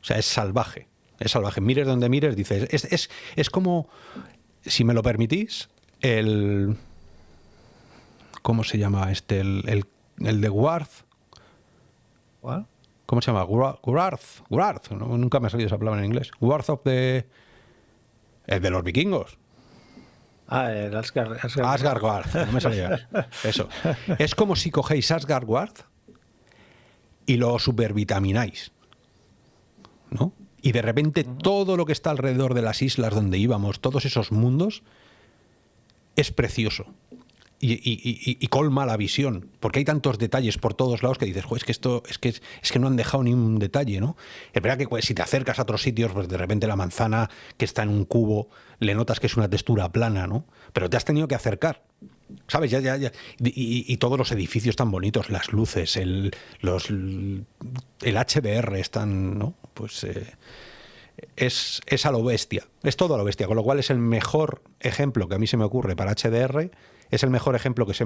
O sea, es salvaje. Es salvaje. Mires donde mires, dices, es, es, es como si me lo permitís, el... ¿Cómo se llama este? El, el, de Warth. ¿Cómo se llama? Warth. Warth. nunca me ha salido esa palabra en inglés. Warth of the... El de los vikingos. Ah, el Asgard. Asgard, Warth. No me salía. Eso. Es como si cogéis Asgard Warth y lo supervitamináis. ¿No? Y de repente todo lo que está alrededor de las islas donde íbamos, todos esos mundos, es precioso. Y, colma la visión, porque hay tantos detalles por todos lados que dices, es que esto es que, es que no han dejado ni un detalle, ¿no? Es verdad que pues, si te acercas a otros sitios, pues de repente la manzana que está en un cubo, le notas que es una textura plana, ¿no? Pero te has tenido que acercar, ¿sabes? Ya, ya, ya. Y, todos los edificios tan bonitos, las luces, el, los, el HDR están, ¿no? Pues... Eh, es, es, a lo bestia, es todo a lo bestia, con lo cual es el mejor ejemplo que a mí se me ocurre para HDR es el mejor ejemplo que, se,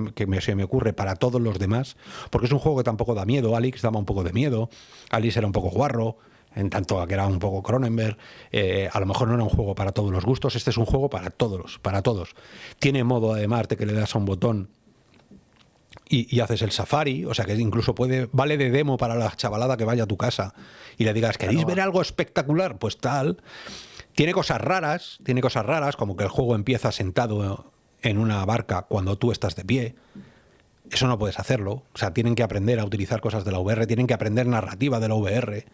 me, ocurre para todos los demás, porque es un juego que tampoco da miedo. Alex daba un poco de miedo, Alice era un poco guarro, en tanto que era un poco Cronenberg. Eh, a lo mejor no era un juego para todos los gustos, este es un juego para todos, para todos. Tiene modo además de que le das a un botón y, haces el safari, o sea que incluso puede, vale de demo para la chavalada que vaya a tu casa y le digas, ¿queréis ver algo espectacular? Pues tal. Tiene cosas raras, tiene cosas raras, como que el juego empieza sentado en una barca cuando tú estás de pie. Eso no puedes hacerlo. O sea, tienen que aprender a utilizar cosas de la VR, tienen que aprender narrativa de la VR.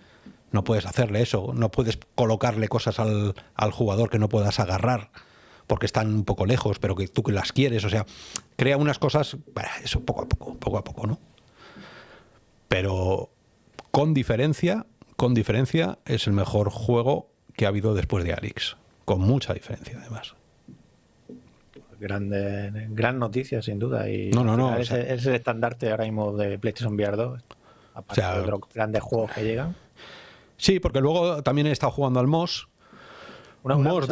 No puedes hacerle eso, no puedes colocarle cosas al, jugador que no puedas agarrar porque están un poco lejos, pero que tú que las quieres. O sea, crea unas cosas, eso poco a poco, poco a poco, ¿no? Pero con diferencia, con diferencia, es el mejor juego que ha habido después de Alex. Con mucha diferencia, además grande, gran noticia, sin duda. Y no, no, no. Es, el estandarte ahora mismo de PlayStation VR 2, aparte de otros grandes juegos que llegan. Sí, porque luego también he estado jugando al MOS. Una, MOS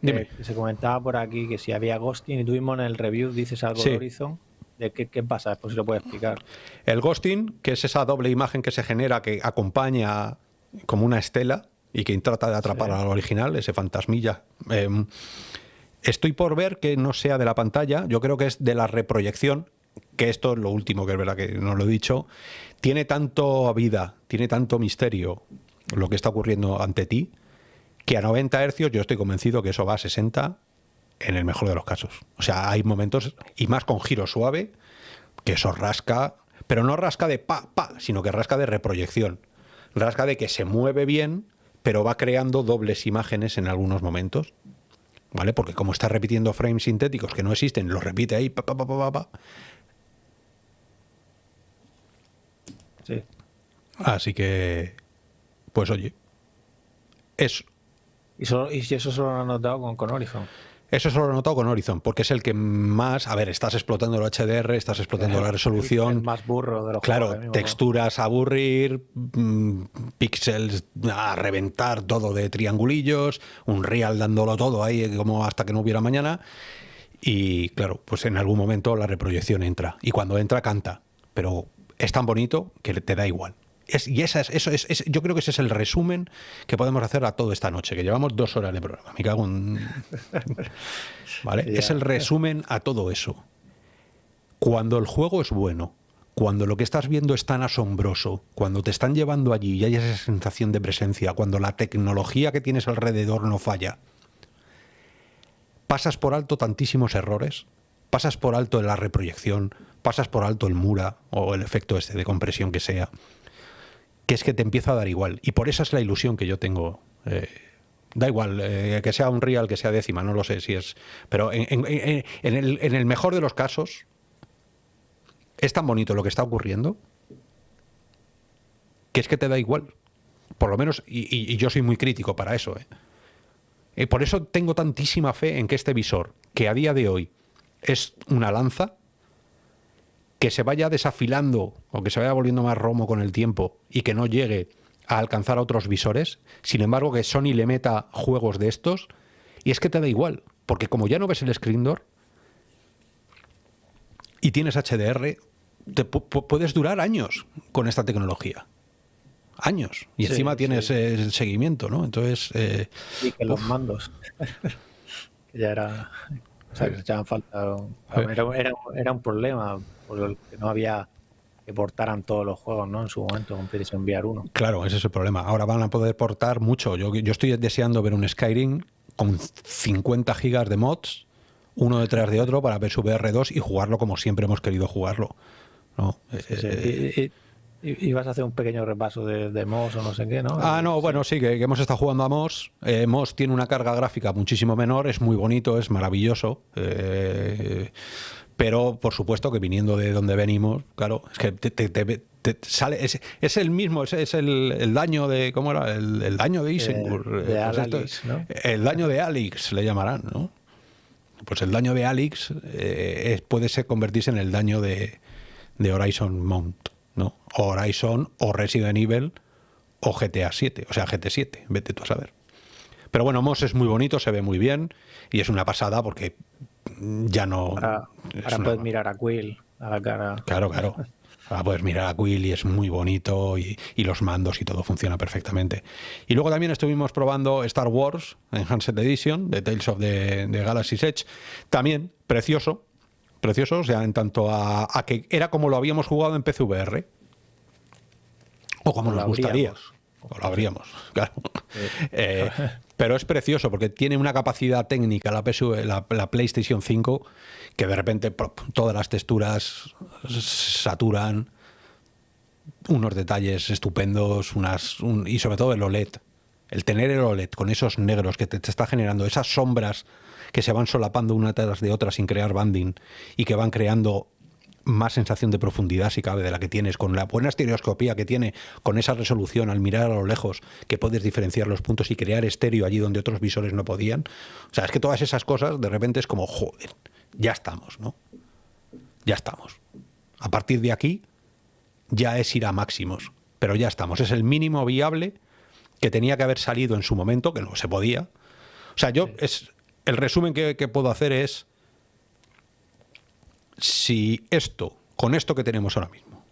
que, se comentaba por aquí que si había ghosting y tuvimos en el review, dices algo de Horizon. ¿De qué, qué pasa? Después si lo puedes explicar. El ghosting, que es esa doble imagen que se genera que acompaña como una estela y que trata de atrapar al original, ese fantasmilla. Em, Estoy por ver que no sea de la pantalla, yo creo que es de la reproyección, que esto es lo último, que es verdad que no lo he dicho, tiene tanto vida, tiene tanto misterio lo que está ocurriendo ante ti, que a 90 hercios yo estoy convencido que eso va a 60 en el mejor de los casos. O sea, hay momentos, y más con giro suave, que eso rasca, pero no rasca de pa, pa, sino que rasca de reproyección. Rasca de que se mueve bien, pero va creando dobles imágenes en algunos momentos. ¿vale? Porque como está repitiendo frames sintéticos que no existen, los repite ahí, pa, pa, pa, pa, Sí. Así que, pues oye, eso. ¿Y, eso solo lo han notado con, con Horizon? Eso solo lo he notado con Horizon, porque es el que más, a ver, estás explotando el HDR, estás explotando la resolución. más burro de los Claro, texturas a aburrir, mm, píxeles a reventar todo de triangulillos, un real dándolo todo ahí como hasta que no hubiera mañana. Y claro, pues en algún momento la reproyección entra. Y cuando entra, canta. Pero es tan bonito que te da igual y esa es, eso es, yo creo que ese es el resumen que podemos hacer a todo esta noche, que llevamos dos horas de programa. Me cago en... ¿Vale? Es el resumen a todo eso. Cuando el juego es bueno, cuando lo que estás viendo es tan asombroso, cuando te están llevando allí y hay esa sensación de presencia, cuando la tecnología que tienes alrededor no falla, pasas por alto tantísimos errores, pasas por alto la reproyección, pasas por alto el mura o el efecto este de compresión que sea que es que te empieza a dar igual. Y por esa es la ilusión que yo tengo. Eh, da igual, eh, que sea un real, que sea décima, no lo sé si es... Pero en, el, mejor de los casos, es tan bonito lo que está ocurriendo que es que te da igual. Por lo menos, y, yo soy muy crítico para eso. ¿eh? Y por eso tengo tantísima fe en que este visor, que a día de hoy es una lanza, que se vaya desafilando o que se vaya volviendo más romo con el tiempo y que no llegue a alcanzar a otros visores, sin embargo que Sony le meta juegos de estos, y es que te da igual, porque como ya no ves el screen door y tienes HDR, te puedes durar años con esta tecnología. Años. Y encima tienes el seguimiento, ¿no? Entonces... Eh, y que los mandos. ya era... O sea, que se echaban falta... era un problema por que no había que portaran todos los juegos ¿no? en su momento con PlayStation VR 1. Claro, ese es el problema. Ahora van a poder portar mucho. Yo, yo estoy deseando ver un Skyrim con 50 gigas de mods, uno detrás de otro, para ver su VR2 y jugarlo como siempre hemos querido jugarlo. ¿no? Eh, ibas a hacer un pequeño repaso de, de Moss o no sé qué, ¿no? Ah, no, bueno, sí, que, hemos estado jugando a Moss. Eh, Moss tiene una carga gráfica muchísimo menor, es muy bonito, es maravilloso. Eh, pero, por supuesto, que viniendo de donde venimos, claro, es que te, sale. Es, el mismo, es, el, daño de. ¿Cómo era? El, daño de Isengur. Eh, pues ¿no? El daño de Alex, le llamarán, ¿no? Pues el daño de Alex puede ser convertirse en el daño de, de Horizon Mount. ¿no? Horizon o Resident Evil o GTA 7, o sea, GT 7, vete tú a saber. Pero bueno, Moss es muy bonito, se ve muy bien y es una pasada porque ya no... Ahora, puedes mirar a Quill a la cara. Claro, claro. Ahora puedes mirar a Quill y es muy bonito y, los mandos y todo funciona perfectamente. Y luego también estuvimos probando Star Wars Enhanced Edition de Tales of the, the Galaxy's Edge. También precioso, precioso, o sea, en tanto a, que era como lo habíamos jugado en PCVR. O como nos gustaría. O lo habríamos, claro. Eh, pero es precioso porque tiene una capacidad técnica la, la, PlayStation 5 que de repente todas las texturas saturan, unos detalles estupendos, unas y sobre todo el OLED. El tener el OLED con esos negros que te está generando, esas sombras que se van solapando una tras de otra sin crear banding y que van creando más sensación de profundidad, si cabe, de la que tienes, con la buena estereoscopía que tiene, con esa resolución al mirar a lo lejos, que puedes diferenciar los puntos y crear estéreo allí donde otros visores no podían. O sea, es que todas esas cosas de repente es como, joder, ya estamos, ¿no? Ya estamos. A partir de aquí ya es ir a máximos, pero ya estamos. Es el mínimo viable que tenía que haber salido en su momento, que no se podía. O sea, yo es, el resumen que, puedo hacer es, si esto, con esto que tenemos ahora mismo,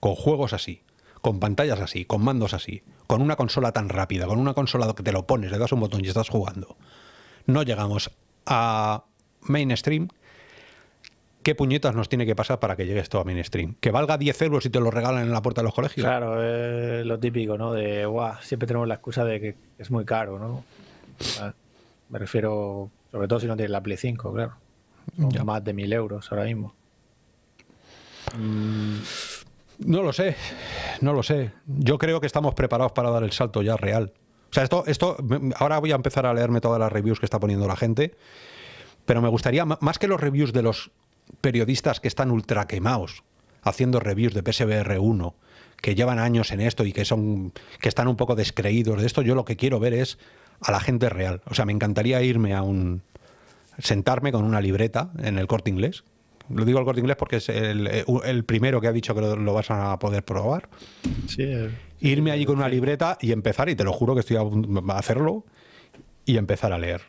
con juegos así, con pantallas así, con mandos así, con una consola tan rápida, con una consola que te lo pones, le das un botón y estás jugando, no llegamos a mainstream, ¿qué puñetas nos tiene que pasar para que llegue esto a mainstream? ¿Que valga 10 euros y te lo regalan en la puerta de los colegios? Claro, es lo típico, ¿no? De, guau, siempre tenemos la excusa de que es muy caro, ¿no? Me refiero, sobre todo si no tienes la Play 5, claro. Son más de mil euros ahora mismo. Mm, no lo sé, no lo sé. Yo creo que estamos preparados para dar el salto ya real. O sea, esto, esto, ahora voy a empezar a leerme todas las reviews que está poniendo la gente, pero me gustaría, más que los reviews de los periodistas que están ultra quemados, haciendo reviews de PSVR 1, que llevan años en esto y que son que están un poco descreídos de esto, yo lo que quiero ver es a la gente real. O sea, me encantaría irme a un... sentarme con una libreta en el corte inglés. Lo digo al corte inglés porque es el, primero que ha dicho que lo, vas a poder probar. Sí, irme allí con una libreta y empezar, y te lo juro que estoy a hacerlo, y empezar a leer.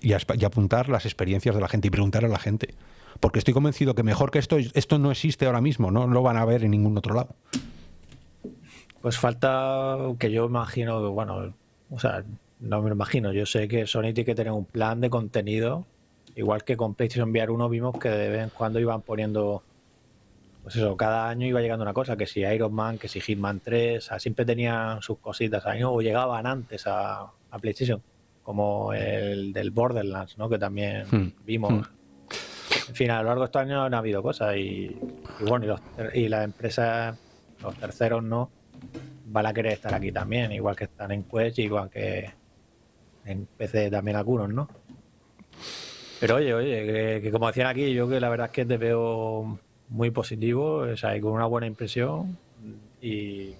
Y, apuntar las experiencias de la gente y preguntar a la gente. Porque estoy convencido que mejor que esto, esto no existe ahora mismo, no lo van a ver en ningún otro lado. Pues falta que yo imagino, bueno, o sea, no me lo imagino. Yo sé que Sony tiene que tener un plan de contenido. Igual que con PlayStation VR 1 vimos que de vez en cuando iban poniendo. Pues eso, cada año iba llegando una cosa, que si Iron Man, que si Hitman 3, siempre tenían sus cositas ahí, o llegaban antes a, PlayStation, como el del Borderlands, ¿no? Que también hmm. vimos. Hmm. En fin, a lo largo de estos años han habido cosas y, bueno, y, y las empresas, los terceros no, van a querer estar aquí también, igual que están en Quest, igual que en PC también algunos, ¿no? Pero oye, oye, que, como decían aquí, yo que la verdad es que te veo muy positivo, o sea, con una buena impresión y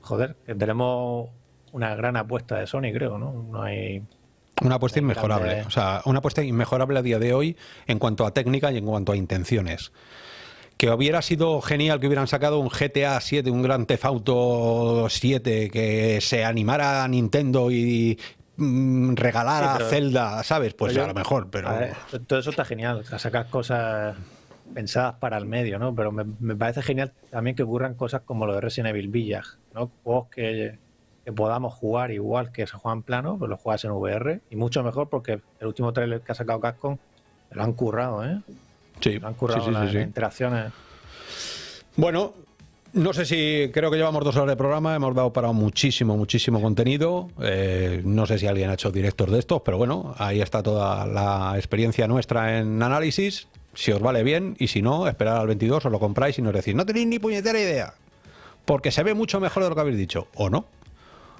joder, que tenemos una gran apuesta de Sony, creo, ¿no? No hay una apuesta inmejorable, o sea, una apuesta inmejorable a día de hoy en cuanto a técnica y en cuanto a intenciones que hubiera sido genial que hubieran sacado un GTA 7, un Gran Theft Auto 7, que se animara a Nintendo y mm, regalara a Zelda, ¿sabes? Pues a lo mejor, pero... todo eso está genial, o sacar cosas pensadas para el medio, ¿no? Pero me, parece genial también que ocurran cosas como lo de Resident Evil Village, ¿no? Juegos que, podamos jugar igual que se juegan plano, pues los juegas en VR, y mucho mejor porque el último trailer que ha sacado Capcom lo han currado, ¿eh? Sí, han currado las interacciones. Bueno, no sé si creo que llevamos dos horas de programa, hemos dado para muchísimo, muchísimo contenido. Eh, no sé si alguien ha hecho directos de estos, pero bueno, ahí está toda la experiencia nuestra en análisis. si os vale bien, y si no, esperar al 22, os lo compráis y nos decís, no tenéis ni puñetera idea, porque se ve mucho mejor de lo que habéis dicho, o no.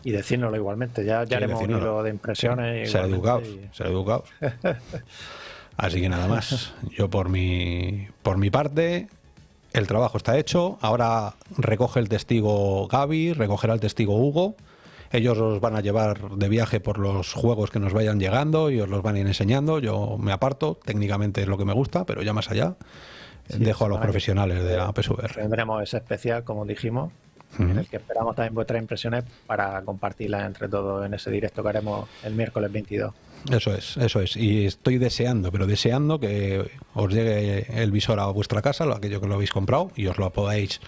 Y decírnoslo igualmente, ya, ya haremos un hilo de impresiones. ser educados, ser educados. Así que nada más, yo por mi, por mi parte, el trabajo está hecho, ahora recoge el testigo Gaby, recogerá el testigo Hugo, ellos os van a llevar de viaje por los juegos que nos vayan llegando y os los van a ir enseñando. Yo me aparto, técnicamente es lo que me gusta, pero ya más allá dejo a los profesionales de la PSVR. Tendremos ese especial, como dijimos, en el que esperamos también vuestras impresiones para compartirlas entre todos en ese directo que haremos el miércoles 22. Eso es, eso es. Y estoy deseando, pero deseando que os llegue el visor a vuestra casa, aquello que lo habéis comprado, y os lo podáis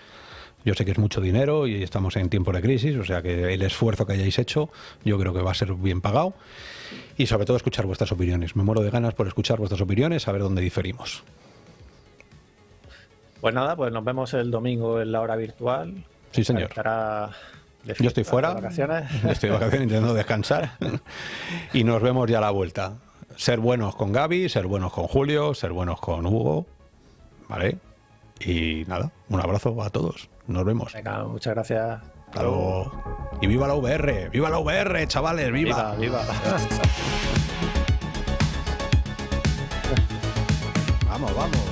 yo sé que es mucho dinero y estamos en tiempo de crisis, o sea que el esfuerzo que hayáis hecho yo creo que va a ser bien pagado. Y sobre todo escuchar vuestras opiniones. Me muero de ganas por escuchar vuestras opiniones, a ver dónde diferimos. Pues nada, pues nos vemos el domingo en la hora virtual. Sí, señor. Yo estoy fuera. De vacaciones. Estoy de vacaciones intentando descansar. y nos vemos ya a la vuelta. Ser buenos con Gaby, ser buenos con Julio, ser buenos con Hugo. ¿Vale? Y nada, un abrazo a todos. Nos vemos. Venga, muchas gracias. Hasta luego. Y viva la VR, viva la VR, chavales. Viva, viva. vamos, vamos.